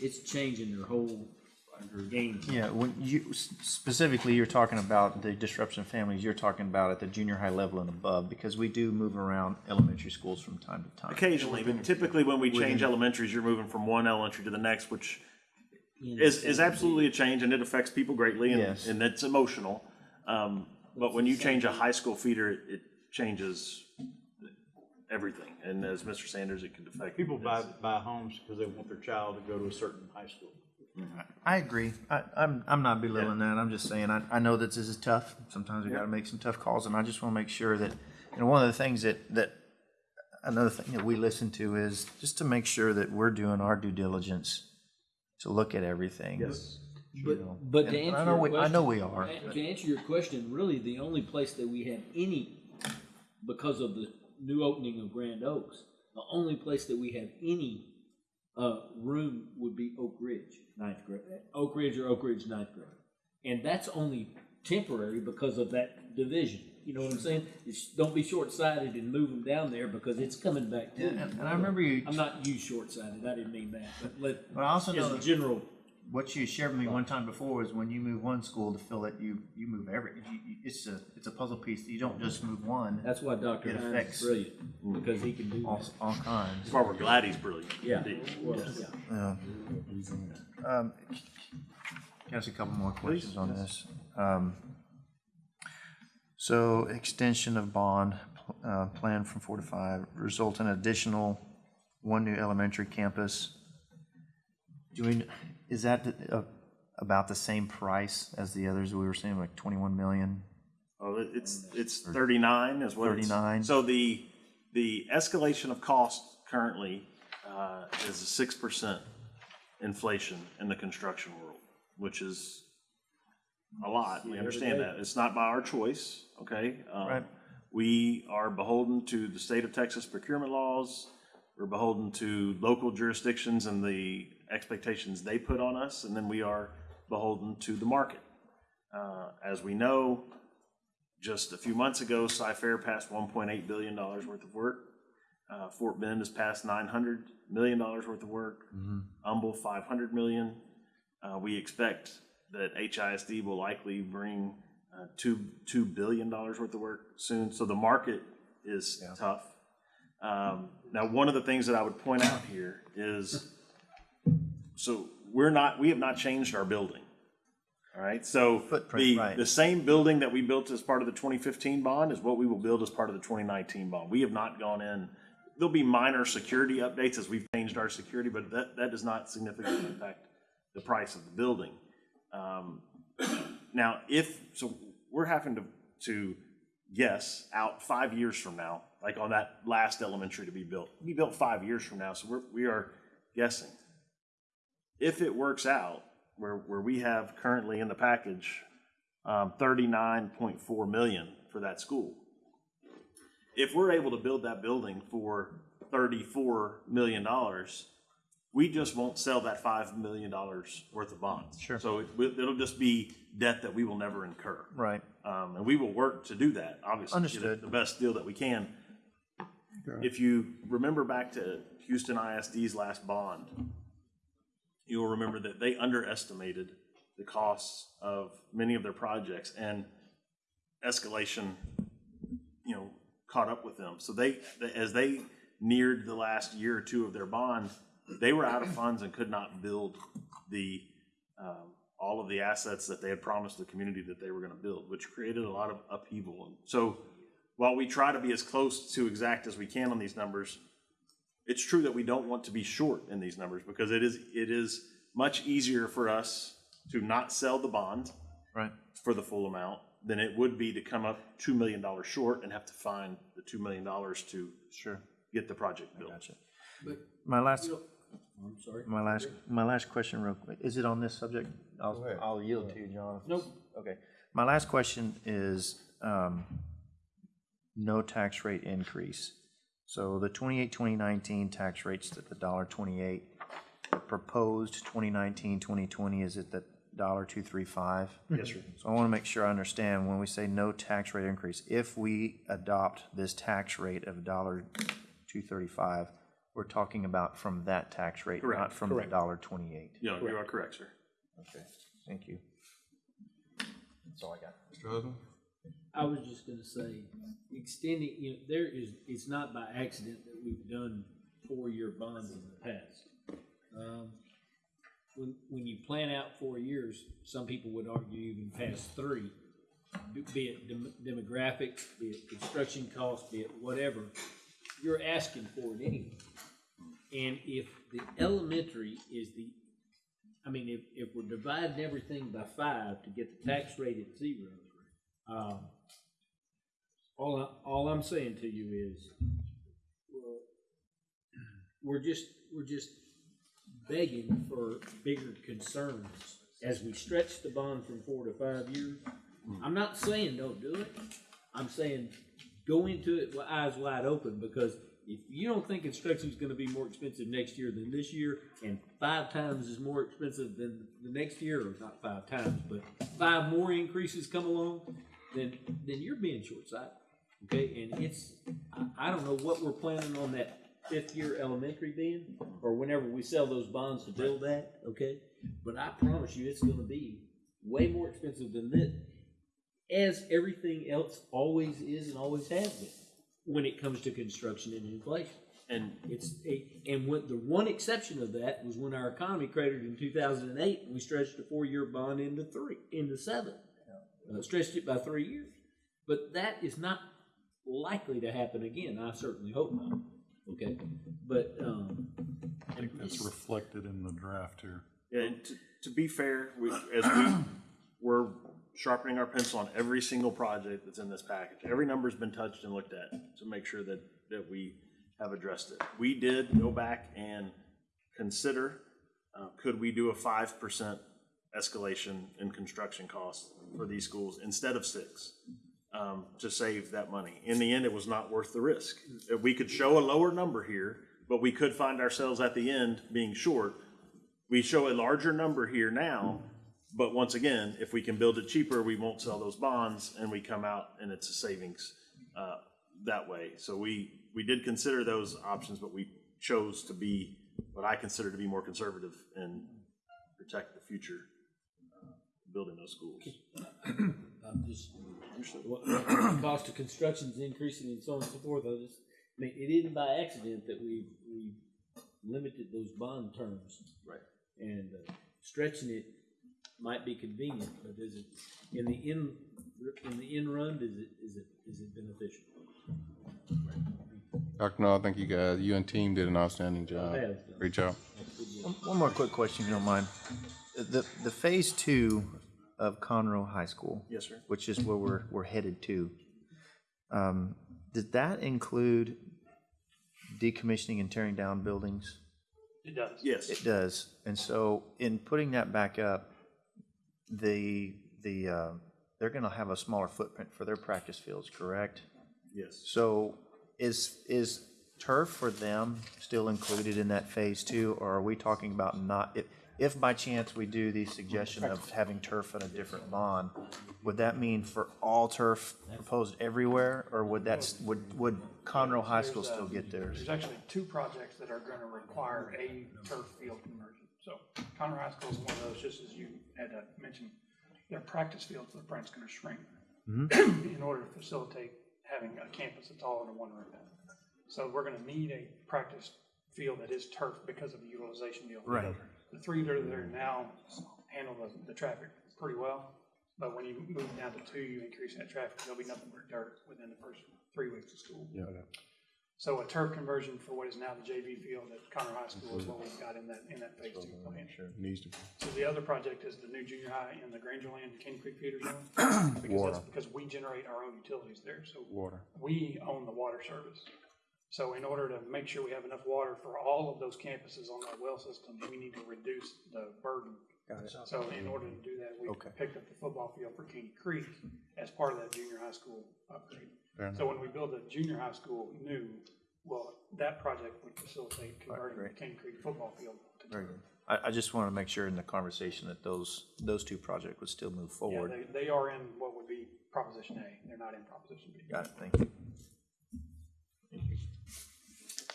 It's changing their whole game. Yeah, when you, s- specifically, you're talking about the disruption of families, you're talking about at the junior high level and above, because we do move around elementary schools from time to time. Occasionally, but typically when we change elementaries, you're moving from one elementary to the next, which is, is absolutely a change and it affects people greatly and, Yes. and it's emotional. Um, but when you change a high school feeder, it, it changes everything. And as Mr. Sanders, it can affect. People buy, buy homes because they want their child to go to a certain high school. Mm-hmm. I agree. I, I'm, I'm not belittling that. I'm just saying, I, I know that this is tough. Sometimes we gotta make some tough calls, and I just wanna make sure that, you know, one of the things that, that, another thing that we listen to is just to make sure that we're doing our due diligence to look at everything. Yes. But, but to And I answer know your we- I know we are. To answer your question, really, the only place that we have any, because of the new opening of Grand Oaks, the only place that we have any, uh, room would be Oak Ridge, ninth grade, Oak Ridge or Oak Ridge ninth grade. And that's only temporary because of that division. You know what I'm saying? It's, don't be short-sighted and move them down there because it's coming back to you. And, and I remember you, I'm not you short-sighted, I didn't mean that, but let, but I also know as a general, what you shared with me one time before is when you move one school to fill it, you, you move every, you, you, it's a, it's a puzzle piece. You don't just move one, that's why Dr. It Hines affects- is brilliant, because he can do all, that. all kinds. That's why we're glad he's brilliant. Yeah, Indeed. well, yeah. Yeah. Um, Can I ask a couple more questions on this? Um, So extension of bond, uh, plan from four to five, result in additional one new elementary campus. Do we, is that a, about the same price as the others we were seeing, like 21 million? Oh, it's, it's thirty-nine is what 39. So the, the escalation of cost currently, uh, is a six percent inflation in the construction world, which is a lot. We understand that. It's not by our choice, okay? Um, Right. We are beholden to the state of Texas procurement laws. We're beholden to local jurisdictions and the expectations they put on us, and then we are beholden to the market. Uh, As we know, just a few months ago, Cy-Fair passed $1.8 billion worth of work. Uh, Fort Bend has passed $900 million worth of work. Humble, 500 million. Uh, We expect that HISD will likely bring uh, two, $2 billion worth of work soon. So the market is tough. Um, Now, one of the things that I would point out here is, so we're not, we have not changed our building. All right, so Footprint, the, right. the same building that we built as part of the 2015 bond is what we will build as part of the 2019 bond. We have not gone in, there'll be minor security updates as we've changed our security, but that, that does not significantly impact the price of the building. Um, Now, if, so we're having to, to guess out five years from now, like on that last elementary to be built, be built five years from now, so we're, we are guessing. If it works out, where, where we have currently in the package, um, thirty-nine point four million for that school. If we're able to build that building for thirty-four million dollars, we just won't sell that five million dollars worth of bonds. Sure. So it, it'll just be debt that we will never incur. Right. Um, and we will work to do that, obviously. get Understood. The best deal that we can. Okay. If you remember back to Houston ISD's last bond, you'll remember that they underestimated the costs of many of their projects and escalation, you know, caught up with them. So they, as they neared the last year or two of their bond, they were out of funds and could not build the, um, all of the assets that they had promised the community that they were gonna build, which created a lot of upheaval. So while we try to be as close to exact as we can on these numbers, it's true that we don't want to be short in these numbers because it is, it is much easier for us to not sell the bond Right. for the full amount than it would be to come up $2 million short and have to find the $2 million to Sure. get the project built. Gotcha. But, My last, you know, I'm sorry. my last, my last question real quick. Is it on this subject? I'll, I'll yield to you, John. Nope. Okay. My last question is, um, no tax rate increase. So the 28, 2019 tax rate's at the dollar twenty-eight. The Proposed 2019, 2020 is at the dollar two three five. Yes, sir. So I want to make sure I understand, when we say no tax rate increase, if we adopt this tax rate of dollar two thirty-five, we're talking about from that tax rate, Correct. not from the dollar twenty-eight. Yeah, you are correct, sir. Okay, thank you. That's all I got. Mr. Husband? I was just gonna say, extending, you know, there is, it's not by accident that we've done four-year bonds in the past. Um, When, when you plan out four years, some people would argue even past three, be it dem- demographics, be it construction costs, be it whatever, you're asking for it anyway. And if the elementary is the, I mean, if, if we're dividing everything by five to get the tax rate at zero, um, all I, all I'm saying to you is, well, we're just, we're just begging for bigger concerns as we stretch the bond from four to five years. Hmm. I'm not saying don't do it. I'm saying go into it with eyes wide open because if you don't think construction is gonna be more expensive next year than this year and five times is more expensive than the next year, or not five times, but five more increases come along, then, then you're being short-sighted. Okay, and it's, I, I don't know what we're planning on that fifth year elementary being, or whenever we sell those bonds to build that, okay? But I promise you, it's gonna be way more expensive than this, as everything else always is and always has been, when it comes to construction and inflation. And It's, it- and what, the one exception of that was when our economy cratered in two thousand and eight, and we stretched a four-year bond into three, into seven. Uh, stretched it by three years. But that is not likely to happen again, I certainly hope not, okay? But, um. I think that's reflected in the draft here. Yeah, and to, to be fair, we, as we, we're sharpening our pencil on every single project that's in this package. Every number's been touched and looked at to make sure that, that we have addressed it. We did go back and consider, uh, could we do a five percent escalation in construction costs for these schools instead of six? Um, to save that money. In the end, it was not worth the risk. Uh, We could show a lower number here, but we could find ourselves at the end being short we show a larger number here now, but once again, if we can build it cheaper, we won't sell those bonds and we come out and it's a savings uh, that way. So we, we did consider those options, but we chose to be what I consider to be more conservative and protect the future uh, building those schools. I'm just, what, what the cost of construction's increasing and so on and so forth, I just, I mean, it isn't by accident that we, we limited those bond terms. Right. And uh, stretching it might be convenient, but is it, in the in, in the end run, is it, is it, is it beneficial? Dr. No, I think you guys, you and team did an outstanding job. Have done. Great job. One one more quick question, if you don't mind. The, the phase two of Conroe High School. Yes, sir. Which is where we're, we're headed to. Um, Did that include decommissioning and tearing down buildings? It does. Yes, It does. And so in putting that back up, the, the, uh, they're going to have a smaller footprint for their practice fields, correct? yes. So is, is turf for them still included in that phase two? Or are we talking about not, if, if by chance we do the suggestion of having turf in a different bond, would that mean for all turf proposed everywhere? Or would that, would, would Conroe High School still get theirs? There's actually two projects that are gonna require a turf field conversion. So Conroe High School is one of those, just as you had uh, mentioned, their practice field footprint's gonna shrink in order to facilitate having a campus that's all under one roof. So we're gonna need a practice field that is turf because of the utilization deal. Right. The three that are there now handle the, the traffic pretty well, but when you move down to two, you increase that traffic, there'll be nothing but dirt within the first three weeks of school. Yeah. So a turf conversion for what is now the JV field at Conroe High School is what we've got in that, in that phase two plan. Sure, Needs to. So the other project is the new junior high in the Grangerland and Caney Creek feeder zone. Because that's, because we generate our own utilities there, so Water. we own the water service. So in order to make sure we have enough water for all of those campuses on that well system, we need to reduce the burden. Got it. So in order to do that, we Okay. picked up the football field for Caney Creek as part of that junior high school upgrade. Fair So when we build the junior high school new, well, that project would facilitate converting the great. Caney Creek football field to Very good. I, I just want to make sure in the conversation that those, those two projects would still move Yeah, forward. they, they are in what would be Proposition A, they're not in Proposition B. Got it, thank you.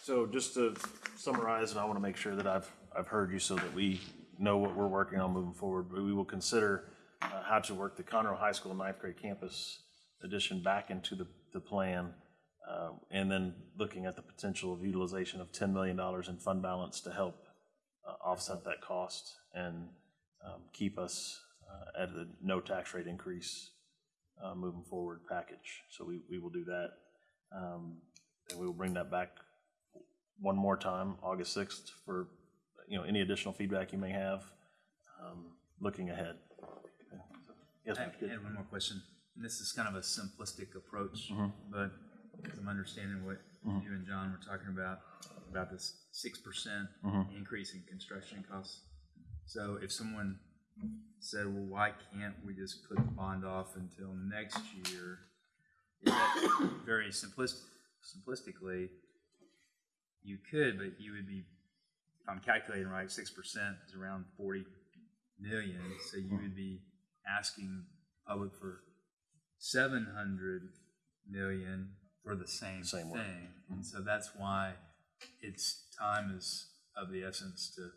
So just to summarize, and I want to make sure that I've, I've heard you so that we know what we're working on moving forward. We will consider uh, how to work the Conroe High School ninth grade campus addition back into the, the plan. uh, And then looking at the potential of utilization of $10 million in fund balance to help uh, offset that cost and um, keep us uh, at a no tax rate increase uh, moving forward package. So we, we will do that. Um, And we will bring that back one more time, August 6th, for, you know, any additional feedback you may have, um, looking ahead. Okay. Yes, I Mr. Had one more question. And this is kind of a simplistic approach, Mm-hmm. but I'm understanding what you and John were talking about, about this six percent Mm-hmm. increase in construction costs. So if someone said, well, why can't we just put the bond off until next year? Is that very simplistic, simplistically, you could, but you would be, if I'm calculating right, six percent is around forty million, so you would be asking public for seven hundred million for the same Same work. thing. And mm-hmm. so that's why it's, time is of the essence to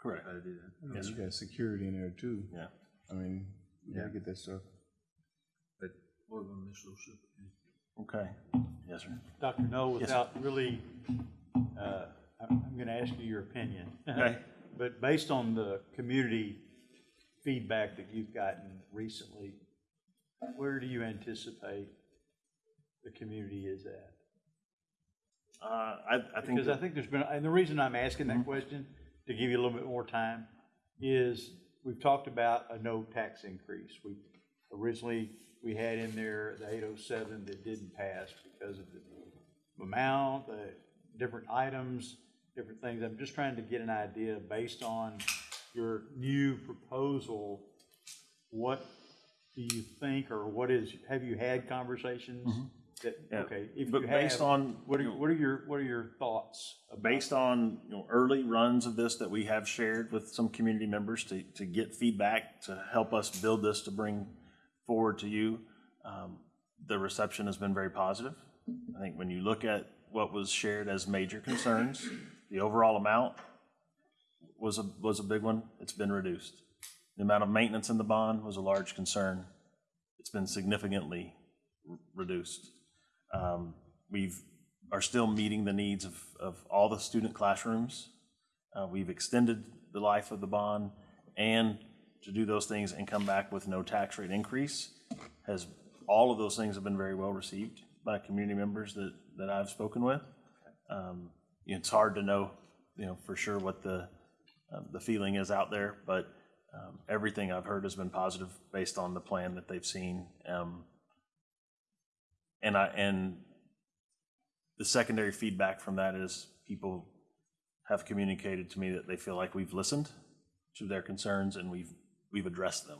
Correct. how to do that. Yes, You got security in there too. Yeah. I mean, you gotta get that stuff. But Okay. Yes, sir. Dr. Null, Yes. without really, uh, I'm, I'm gonna ask you your opinion. Okay. But based on the community feedback that you've gotten recently, where do you anticipate the community is at? Uh, I, I think, Because I that- think there's been, and the reason I'm asking that question, to give you a little bit more time, is, we've talked about a no tax increase. We, originally, we had in there the eight oh seven that didn't pass because of the amount, the different items, different things. I'm just trying to get an idea based on your new proposal, what do you think, or what is, have you had conversations mm-hmm. that, Yeah. okay, if But you based have, on, what are, you know, what are your, what are your thoughts? based on, you know, early runs of this that we have shared with some community members to, to get feedback, to help us build this to bring forward to you, um, the reception has been very positive. I think when you look at what was shared as major concerns, the overall amount was a, was a big one. It's been reduced. The amount of maintenance in the bond was a large concern. It's been significantly reduced. Um, We've, are still meeting the needs of, of all the student classrooms. Uh, We've extended the life of the bond, and to do those things and come back with no tax rate increase has, all of those things have been very well received by community members that, that I've spoken with. Um, It's hard to know, you know, for sure what the, um, the feeling is out there, but um, everything I've heard has been positive based on the plan that they've seen. Um, And I, and the secondary feedback from that is people have communicated to me that they feel like we've listened to their concerns and we've, we've addressed them.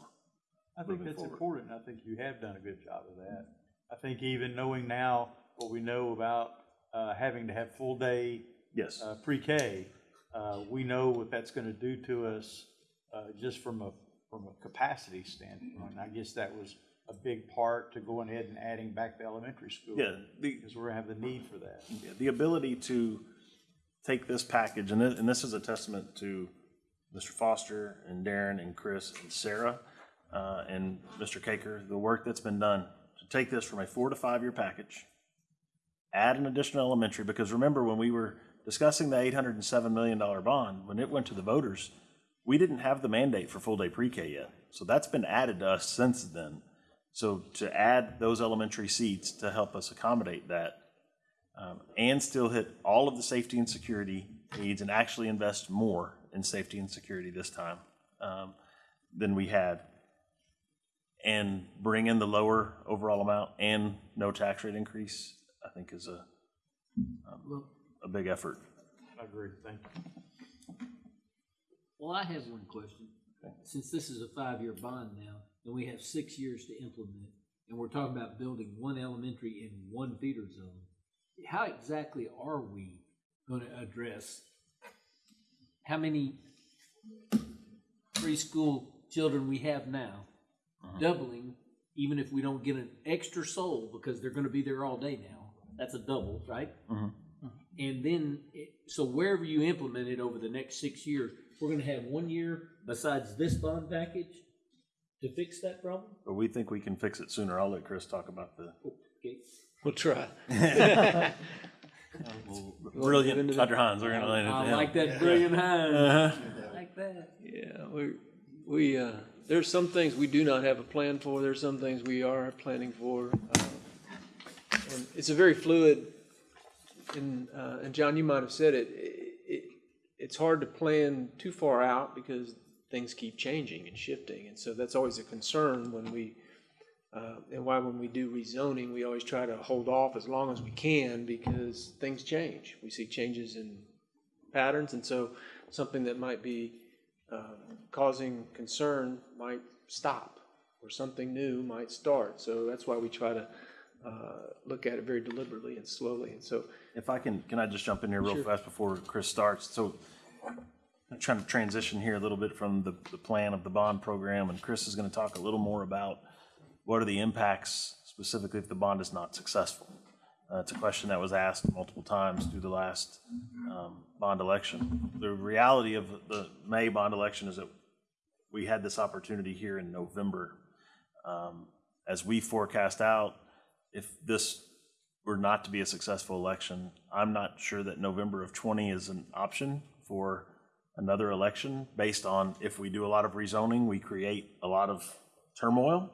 I think that's forward. important. I think you have done a good job of that. I think even knowing now what we know about uh, having to have full-day Yes, uh, pre-K, uh, we know what that's going to do to us uh, just from a, from a capacity standpoint. I guess that was a big part to going ahead and adding back the elementary school. yeah, Because we're going to have the need for that. Yeah, the ability to take this package, and this, and this is a testament to Mr. Foster and Darren and Chris and Sarah uh, and Mr. Caker, the work that's been done to take this from a four to five year package, add an additional elementary, because remember when we were discussing the eight hundred and seven million dollar bond, when it went to the voters, we didn't have the mandate for full day pre-K yet. So that's been added to us since then. So to add those elementary seats to help us accommodate that, um, and still hit all of the safety and security needs and actually invest more in safety and security this time um, than we had. And bring in the lower overall amount and no tax rate increase, I think is a, um, a big effort. I agree. Thank you. Well, I have one question. Since this is a five-year bond now, and we have six years to implement, and we're talking about building one elementary in one feeder zone, how exactly are we gonna address how many preschool children we have now, uh-huh. doubling, even if we don't get an extra soul, because they're gonna be there all day now, that's a double, right? Mm-hmm. Mm-hmm. And then, it- so wherever you implement it over the next six years, we're gonna have one year besides this bond package to fix that problem? But we think we can fix it sooner. I'll let Chris talk about the oh, Okay. We'll try. brilliant Dr. Hines. We're gonna land it to I him. like that brilliant Hines. Uh-huh. I like that. Yeah, we, we, uh, there's some things we do not have a plan for, there's some things we are planning for. uh, And it's a very fluid, and, uh, and John, you might have said it, it, it's hard to plan too far out because things keep changing and shifting, and so that's always a concern when we, uh, and why when we do rezoning, we always try to hold off as long as we can because things change. We see changes in patterns, and so something that might be uh, causing concern might stop, or something new might start. So that's why we try to uh, look at it very deliberately and slowly. And so, If I can, can I just jump in here real fast before Chris starts? So I'm trying to transition here a little bit from the, the plan of the bond program, and Chris is gonna talk a little more about what are the impacts specifically if the bond is not successful? Uh, it's a question that was asked multiple times through the last, um, bond election. The reality of the May bond election is that we had this opportunity here in November. Um, as we forecast out, if this were not to be a successful election, I'm not sure that November of 20 is an option for another election based on if we do a lot of rezoning, we create a lot of turmoil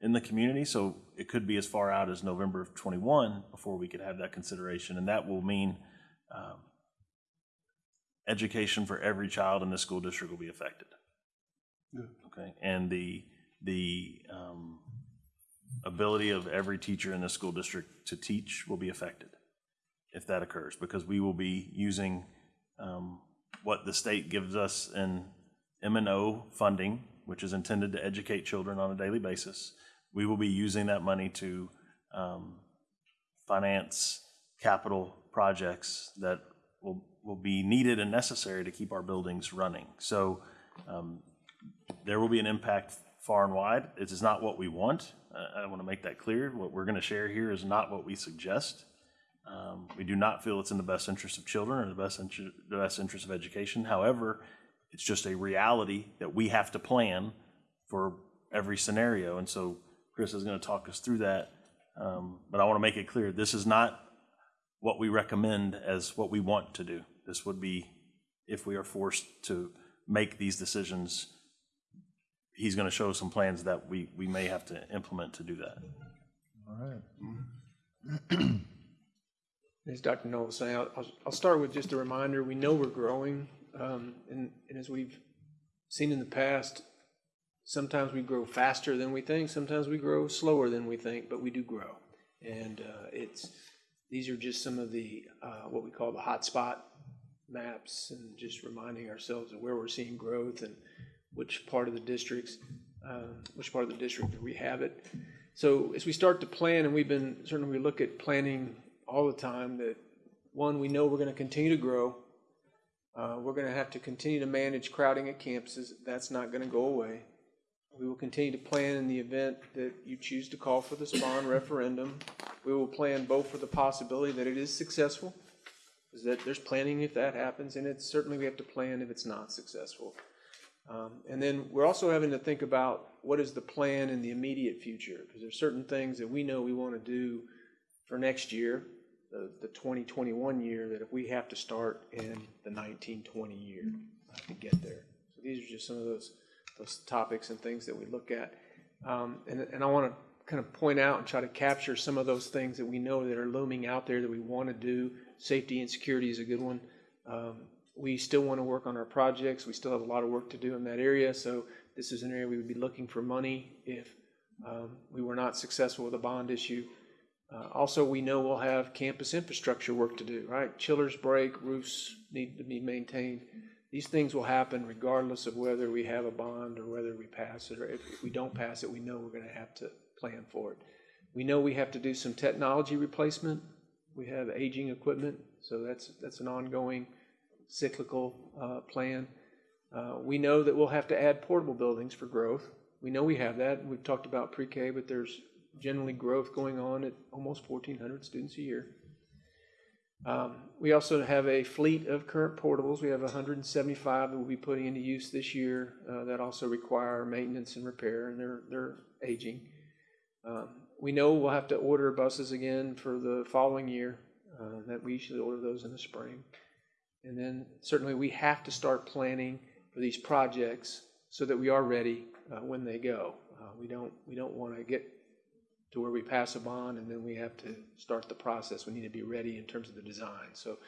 in the community. So it could be as far out as November of 21 before we could have that consideration. And that will mean um, education for every child in the school district will be affected. Okay, and the, the um, ability of every teacher in the school district to teach will be affected if that occurs, because we will be using um, what the state gives us in M and O funding, which is intended to educate children on a daily basis. We will be using that money to um, finance capital projects that will, will be needed and necessary to keep our buildings running. So um, there will be an impact far and wide. It is not what we want. Uh, I want to make that clear. What we're going to share here is not what we suggest. Um, We do not feel it's in the best interest of children or the best the best interest of education. However, it's just a reality that we have to plan for every scenario. And so Chris is going to talk us through that. Um, But I want to make it clear, this is not what we recommend as what we want to do. This would be if we are forced to make these decisions. He's going to show some plans that we, we may have to implement to do that. All right. As Dr. Null was saying, I'll, I'll- I'll start with just a reminder, we know we're growing, um, and, and as we've seen in the past, sometimes we grow faster than we think, sometimes we grow slower than we think, but we do grow. And, uh, it's, these are just some of the, uh, what we call the hotspot maps, and just reminding ourselves of where we're seeing growth and which part of the districts, um, which part of the district we have it. So as we start to plan, and we've been, certainly we look at planning all the time, that, one, we know we're gonna continue to grow. Uh, we're gonna have to continue to manage crowding at campuses, that's not gonna go away. We will continue to plan in the event that you choose to call for the spawn referendum. We will plan both for the possibility that it is successful, is that there's planning if that happens, and it's certainly we have to plan if it's not successful. Um, and then we're also having to think about what is the plan in the immediate future, because there's certain things that we know we want to do for next year, the, the twenty twenty-one year, that if we have to start in the nineteen twenty year to get there. So these are just some of those, those topics and things that we look at. Um, and, and I want to kind of point out and try to capture some of those things that we know that are looming out there that we want to do. Safety and security is a good one. Um, we still want to work on our projects. We still have a lot of work to do in that area. So this is an area we would be looking for money if um, we were not successful with a bond issue. Uh, also, we know we'll have campus infrastructure work to do, right? Chillers break, roofs need to be maintained. These things will happen regardless of whether we have a bond or whether we pass it, or if, if we don't pass it, we know we're gonna have to plan for it. We know we have to do some technology replacement. We have aging equipment, so that's, that's an ongoing cyclical, uh, plan. Uh, we know that we'll have to add portable buildings for growth. We know we have that. We've talked about pre-K, but there's generally growth going on at almost fourteen hundred students a year. Um, we also have a fleet of current portables. We have hundred and seventy-five that we'll be putting into use this year, uh, that also require maintenance and repair, and they're, they're aging. Um, we know we'll have to order buses again for the following year, uh, that we usually order those in the spring. And then certainly we have to start planning for these projects so that we are ready uh, when they go. Uh, We don't, we don't want to get to where we pass a bond and then we have to start the process. We need to be ready in terms of the design. So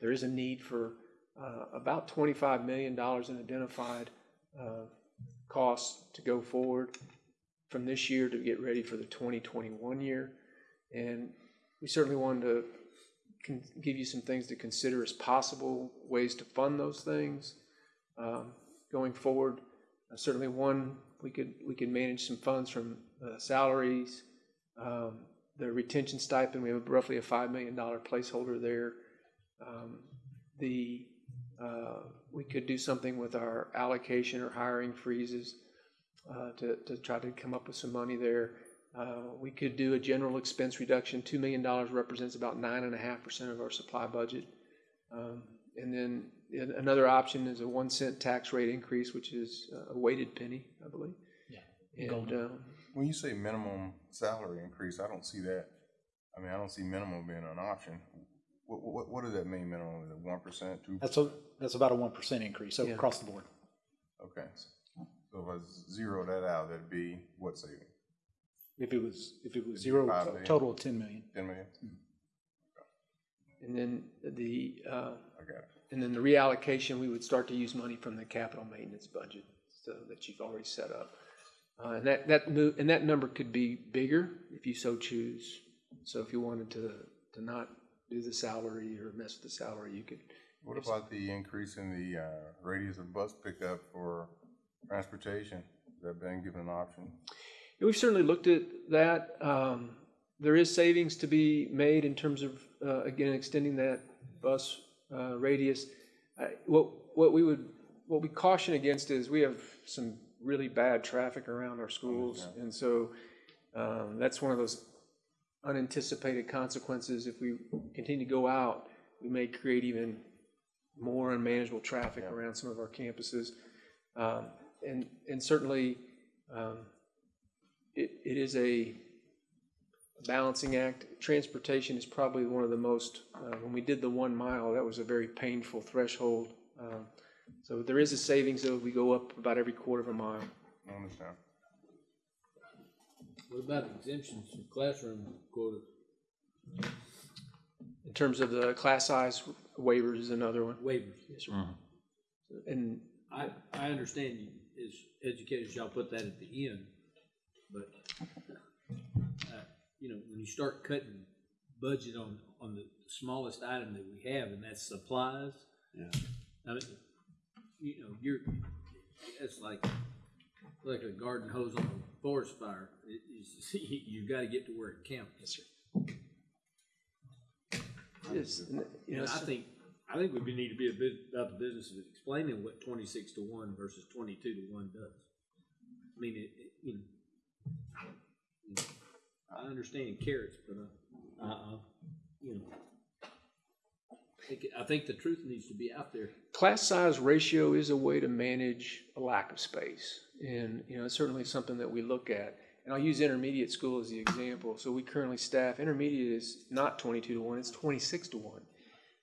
there is a need for uh, about $25 million in identified uh, costs to go forward from this year to get ready for the 2021 year. And we certainly wanted to give you some things to consider as possible ways to fund those things um, going forward. Uh, certainly, one we could we could manage some funds from uh, salaries, um, the retention stipend. We have roughly a five million dollar placeholder there. Um, the uh, we could do something with our allocation or hiring freezes uh, to to try to come up with some money there. Uh, we could do a general expense reduction. $2 million represents about 9.5% of our supply budget. Um, and then another option is a one cent tax rate increase, which is a weighted penny, I believe. Yeah. And, um, When you say minimum salary increase, I don't see that. I mean, I don't see minimum being an option. What, what, what does that mean, minimum? Is it one percent, two? That's a, that's about a one percent increase so Yeah. across the board. Okay. So if I zero that out, that'd be what saving? If it was, if it was zero, Five million. total of ten million. Ten million? and then the, uh, I got it. and then the reallocation, we would start to use money from the capital maintenance budget. so that you've already set up. Uh, and that, that move, and that number could be bigger if you so choose. So if you wanted to, to not do the salary or mess with the salary, you could. What about the increase in the, uh, radius of bus pickup for transportation? Has that been given an option? Yeah, We've certainly looked at that. Um, There is savings to be made in terms of, uh, again, extending that bus uh, radius. I- What, what we would, what we caution against is we have some really bad traffic around our schools. And so um, that's one of those unanticipated consequences. If we continue to go out, we may create even more unmanageable traffic around some of our campuses. Um, And, and certainly, um, it, it is a balancing act. Transportation is probably one of the most, uh, when we did the one mile, that was a very painful threshold. Um, So there is a savings though, we go up about every quarter of a mile. I understand. What about exemptions from classroom quotas? In terms of the class size waivers is another one. waivers? Yes, sir. And I, I understand you, as educators, y'all put that at the end, but, uh, you know, when you start cutting budget on, on the smallest item that we have, and that's supplies. Yeah. I mean, you know, you're, it's like, like a garden hose on a forest fire. It, it's, you gotta get to where it counts. Yes, sir. Yes, and, you know, I think, I think we need to be a bit about the business of explaining what twenty-six to one versus twenty-two to one does. I mean, it, it, you know, I understand carrots, but, uh, uh, you know, think, I think the truth needs to be out there. class size ratio is a way to manage a lack of space. And, you know, it's certainly something that we look at. And I'll use intermediate school as the example. So we currently staff, intermediate is not twenty-two to one, it's twenty-six to one.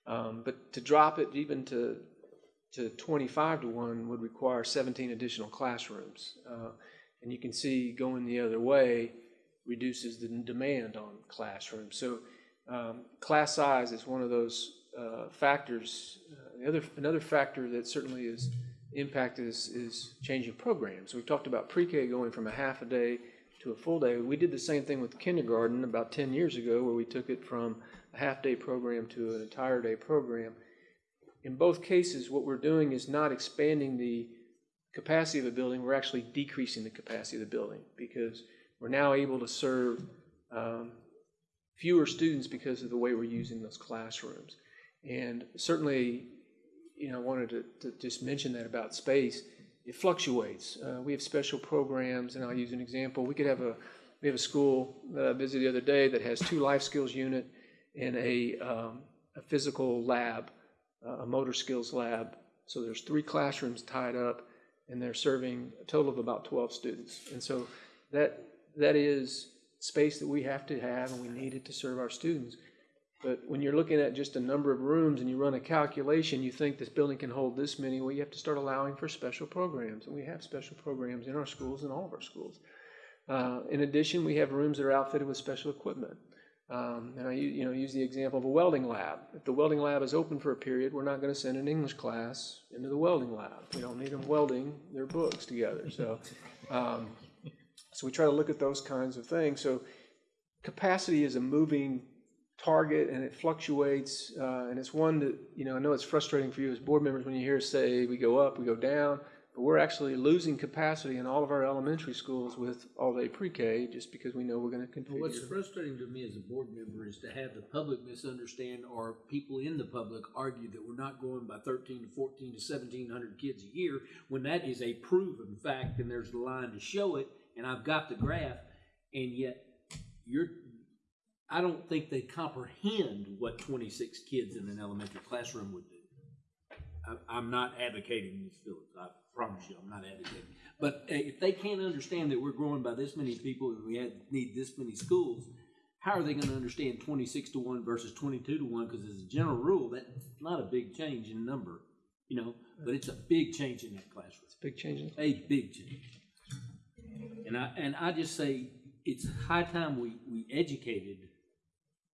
Um, but to drop it even to, to twenty-five to one would require seventeen additional classrooms. Uh, and you can see going the other way reduces the demand on classrooms. So, um, class size is one of those, uh, factors. Uh, The other, another factor that certainly is impacted is, is changing programs. We've talked about pre-K going from a half a day to a full day. We did the same thing with kindergarten about ten years ago, where we took it from a half-day program to an entire day program. In both cases, what we're doing is not expanding the capacity of the building, we're actually decreasing the capacity of the building because we're now able to serve um, fewer students because of the way we're using those classrooms. And certainly, you know, I wanted to, to just mention that about space. It fluctuates. Uh, we have special programs, and I'll use an example. We could have a we have a school that I visited the other day that has two life skills unit and a um, a physical lab, uh, a motor skills lab. So there's three classrooms tied up, and they're serving a total of about 12 students. And so that that is space that we have to have, and we need it to serve our students. But when you're looking at just a number of rooms and you run a calculation, you think this building can hold this many, well, you have to start allowing for special programs. And we have special programs in our schools, and all of our schools. Uh, in addition, we have rooms that are outfitted with special equipment. Um, and I you know, use the example of a welding lab. If the welding lab is open for a period, we're not going to send an English class into the welding lab. We don't need them welding their books together. So, um, so we try to look at those kinds of things. So capacity is a moving target and it fluctuates. Uh, and it's one that, you know, I know it's frustrating for you as board members when you hear say we go up, we go down, but we're actually losing capacity in all of our elementary schools with all-day pre-K just because we know we're going to continue. What's frustrating to me as a board member is to have the public misunderstand or people in the public argue that we're not going by thirteen to fourteen to seventeen hundred kids a year, when that is a proven fact and there's the line to show it, and I've got the graph, and yet you're, I don't think they comprehend what twenty-six kids in an elementary classroom would do. I, I'm not advocating Ms. Phillips, I promise you, I'm not advocating. But uh, if they can't understand that we're growing by this many people and we need this many schools, how are they gonna understand twenty-six to one versus twenty-two to one? Because as a general rule, that's not a big change in number, you know, but it's a big change in that classroom, It's a big change. in- a big change. And I, and I just say, it's high time we, we educated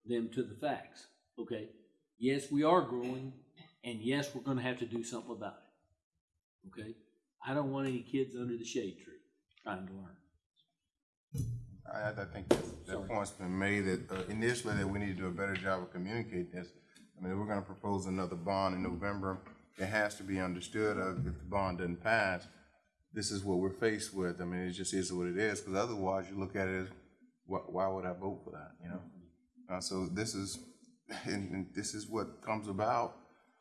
them to the facts, okay? Yes, we are growing, and yes, we're gonna have to do something about it, okay? I don't want any kids under the shade tree trying to learn. I, I think that, that point's been made that uh, initially that we need to do a better job of communicating this. I mean, we're gonna propose another bond in November, it has to be understood of if the bond doesn't pass, this is what we're faced with. I mean, it just is what it is, because otherwise you look at it as, why, why would I vote for that, you know? Uh, so this is, and, and this is what comes about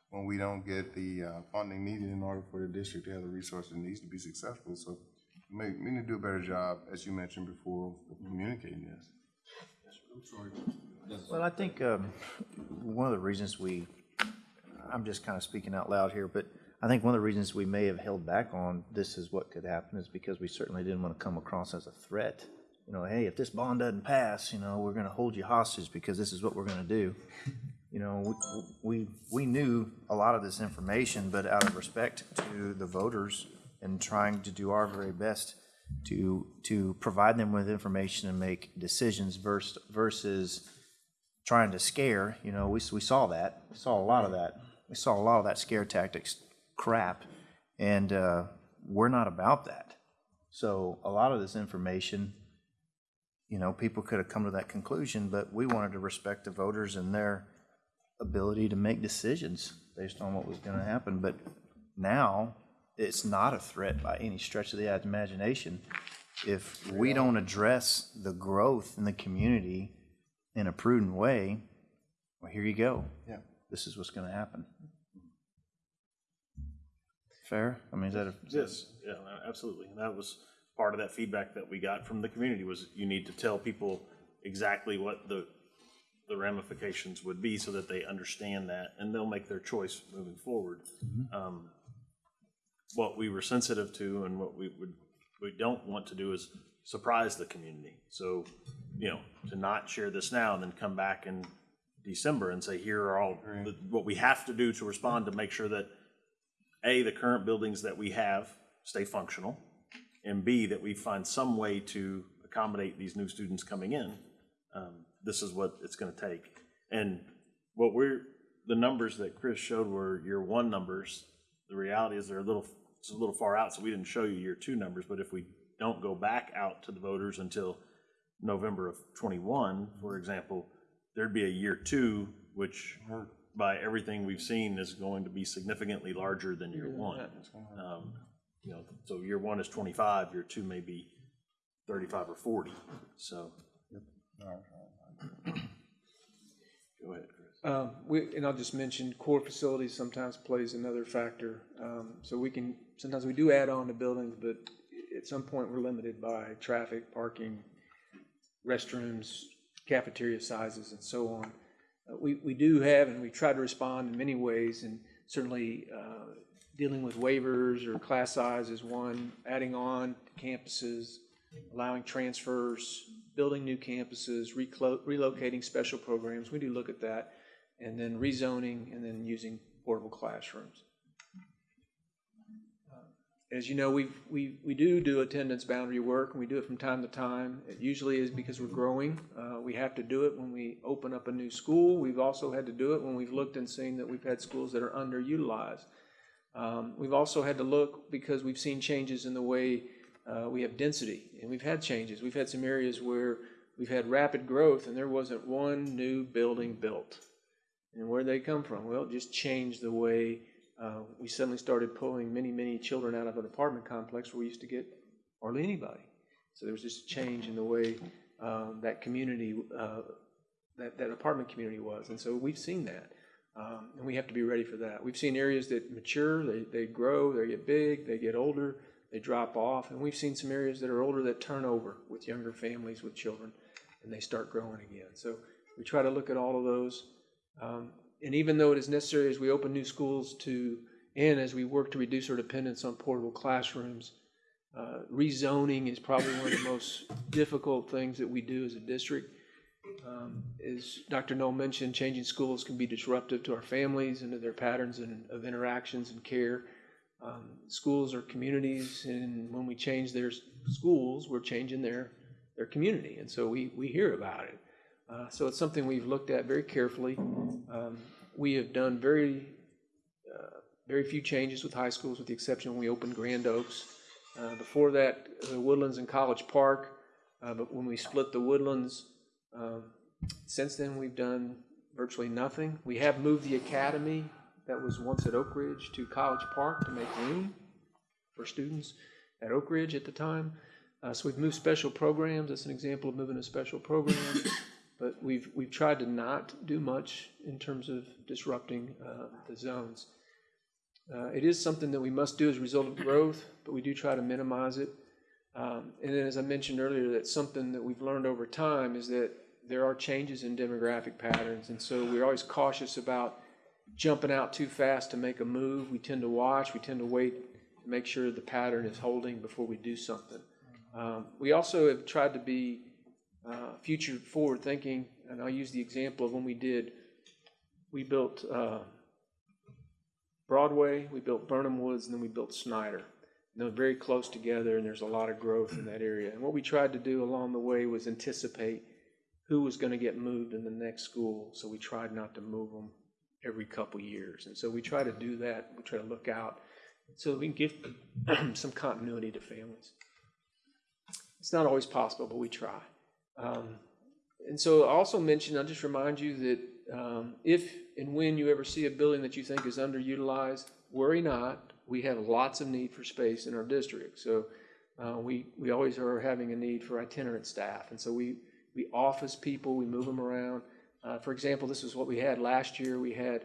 when we don't get the, uh, funding needed in order for the district to have the resources it needs to be successful. So we, we need to do a better job, as you mentioned before, of communicating this. I'm sorry. Well, I think um, one of the reasons we, I'm just kind of speaking out loud here, but I think one of the reasons we may have held back on this is what could happen is because we certainly didn't want to come across as a threat. You know, hey, if this bond doesn't pass, you know, we're going to hold you hostage because this is what we're going to do. You know, we, we, we knew a lot of this information, but out of respect to the voters and trying to do our very best to, to provide them with information and make decisions versus, versus trying to scare, you know, we, we saw that. We saw a lot of that. We saw a lot of that scare tactics crap. And uh, we're not about that. So a lot of this information, you know, people could have come to that conclusion, but we wanted to respect the voters and their ability to make decisions based on what was going to mm-hmm. happen. But now it's not a threat by any stretch of the imagination. If we don't address the growth in the community in a prudent way, well, here you go. Yeah. This is what's going to happen. Fair? I mean, is that a? Yes, yeah, absolutely. And that was part of that feedback that we got from the community was you need to tell people exactly what the, the ramifications would be so that they understand that and they'll make their choice moving forward. Um, What we were sensitive to and what we would, we don't want to do is surprise the community. So, you know, to not share this now and then come back in December and say, here are all, the- what we have to do to respond to make sure that a, the current buildings that we have stay functional, and B, that we find some way to accommodate these new students coming in. Um, This is what it's gonna take. And what we're, the numbers that Chris showed were year one numbers. The reality is they're a little, it's a little far out, so we didn't show you year two numbers, but if we don't go back out to the voters until November of twenty-one, for example, there'd be a year two, which by everything we've seen is going to be significantly larger than year one. Um, You know, so year one is twenty-five, year two may be thirty-five or forty, so. Go ahead, Chris. Um, we, and I'll just mention core facilities sometimes plays another factor. Um, so we can, sometimes we do add on to buildings, but at some point we're limited by traffic, parking, restrooms, cafeteria sizes and so on. Uh, we, we do have, and we try to respond in many ways and certainly, uh, dealing with waivers or class size is one, adding on campuses, allowing transfers, building new campuses, relocating special programs, we do look at that, and then rezoning, and then using portable classrooms. Uh, As you know, we, we, we do do attendance boundary work, and we do it from time to time. It usually is because we're growing. Uh, we have to do it when we open up a new school. We've also had to do it when we've looked and seen that we've had schools that are underutilized. Um, we've also had to look because we've seen changes in the way uh, we have density, and we've had changes. We've had some areas where we've had rapid growth, and there wasn't one new building built. And where they come from? Well, it just changed the way uh, we suddenly started pulling many, many children out of an apartment complex where we used to get hardly anybody. So there was just a change in the way um, that community, uh, that, that apartment community was. And so we've seen that. Um, and we have to be ready for that. We've seen areas that mature, they, they grow, they get big, they get older, they drop off. And we've seen some areas that are older that turn over with younger families with children and they start growing again. So we try to look at all of those. Um, and even though it is necessary as we open new schools to, and as we work to reduce our dependence on portable classrooms, uh, rezoning is probably one of the most difficult things that we do as a district. Um, as Dr. Null mentioned, changing schools can be disruptive to our families and to their patterns and, of interactions and care. Um, schools are communities, and when we change their schools, we're changing their, their community. And so we, we hear about it. Uh, so it's something we've looked at very carefully. Um, we have done very uh, very few changes with high schools, with the exception when we opened Grand Oaks. Uh, Before that, the Woodlands and College Park, uh, but when we split the Woodlands, um, since then, we've done virtually nothing. We have moved the academy that was once at Oak Ridge to College Park to make room for students at Oak Ridge at the time. Uh, so we've moved special programs. That's an example of moving a special program. but we've we've tried to not do much in terms of disrupting uh, the zones. Uh, it is something that we must do as a result of growth, but we do try to minimize it. Um, and then, as I mentioned earlier, that's something that we've learned over time is that there are changes in demographic patterns, and so we're always cautious about jumping out too fast to make a move. We tend to watch. We tend to wait to make sure the pattern is holding before we do something. Um, we also have tried to be uh, future forward thinking, and I'll use the example of when we did. We built uh, Broadway, we built Birnham Woods, and then we built Snyder. And they're very close together, and there's a lot of growth in that area. And what we tried to do along the way was anticipate who was going to get moved in the next school. So we tried not to move them every couple years. And so we try to do that. We try to look out so we can give some continuity to families. It's not always possible, but we try. Um, and so I also mentioned, I'll just remind you that um, if and when you ever see a building that you think is underutilized, worry not. We have lots of need for space in our district. So uh, we, we always are having a need for itinerant staff. And so we, we office people, we move them around. Uh, for example, this is what we had last year. We had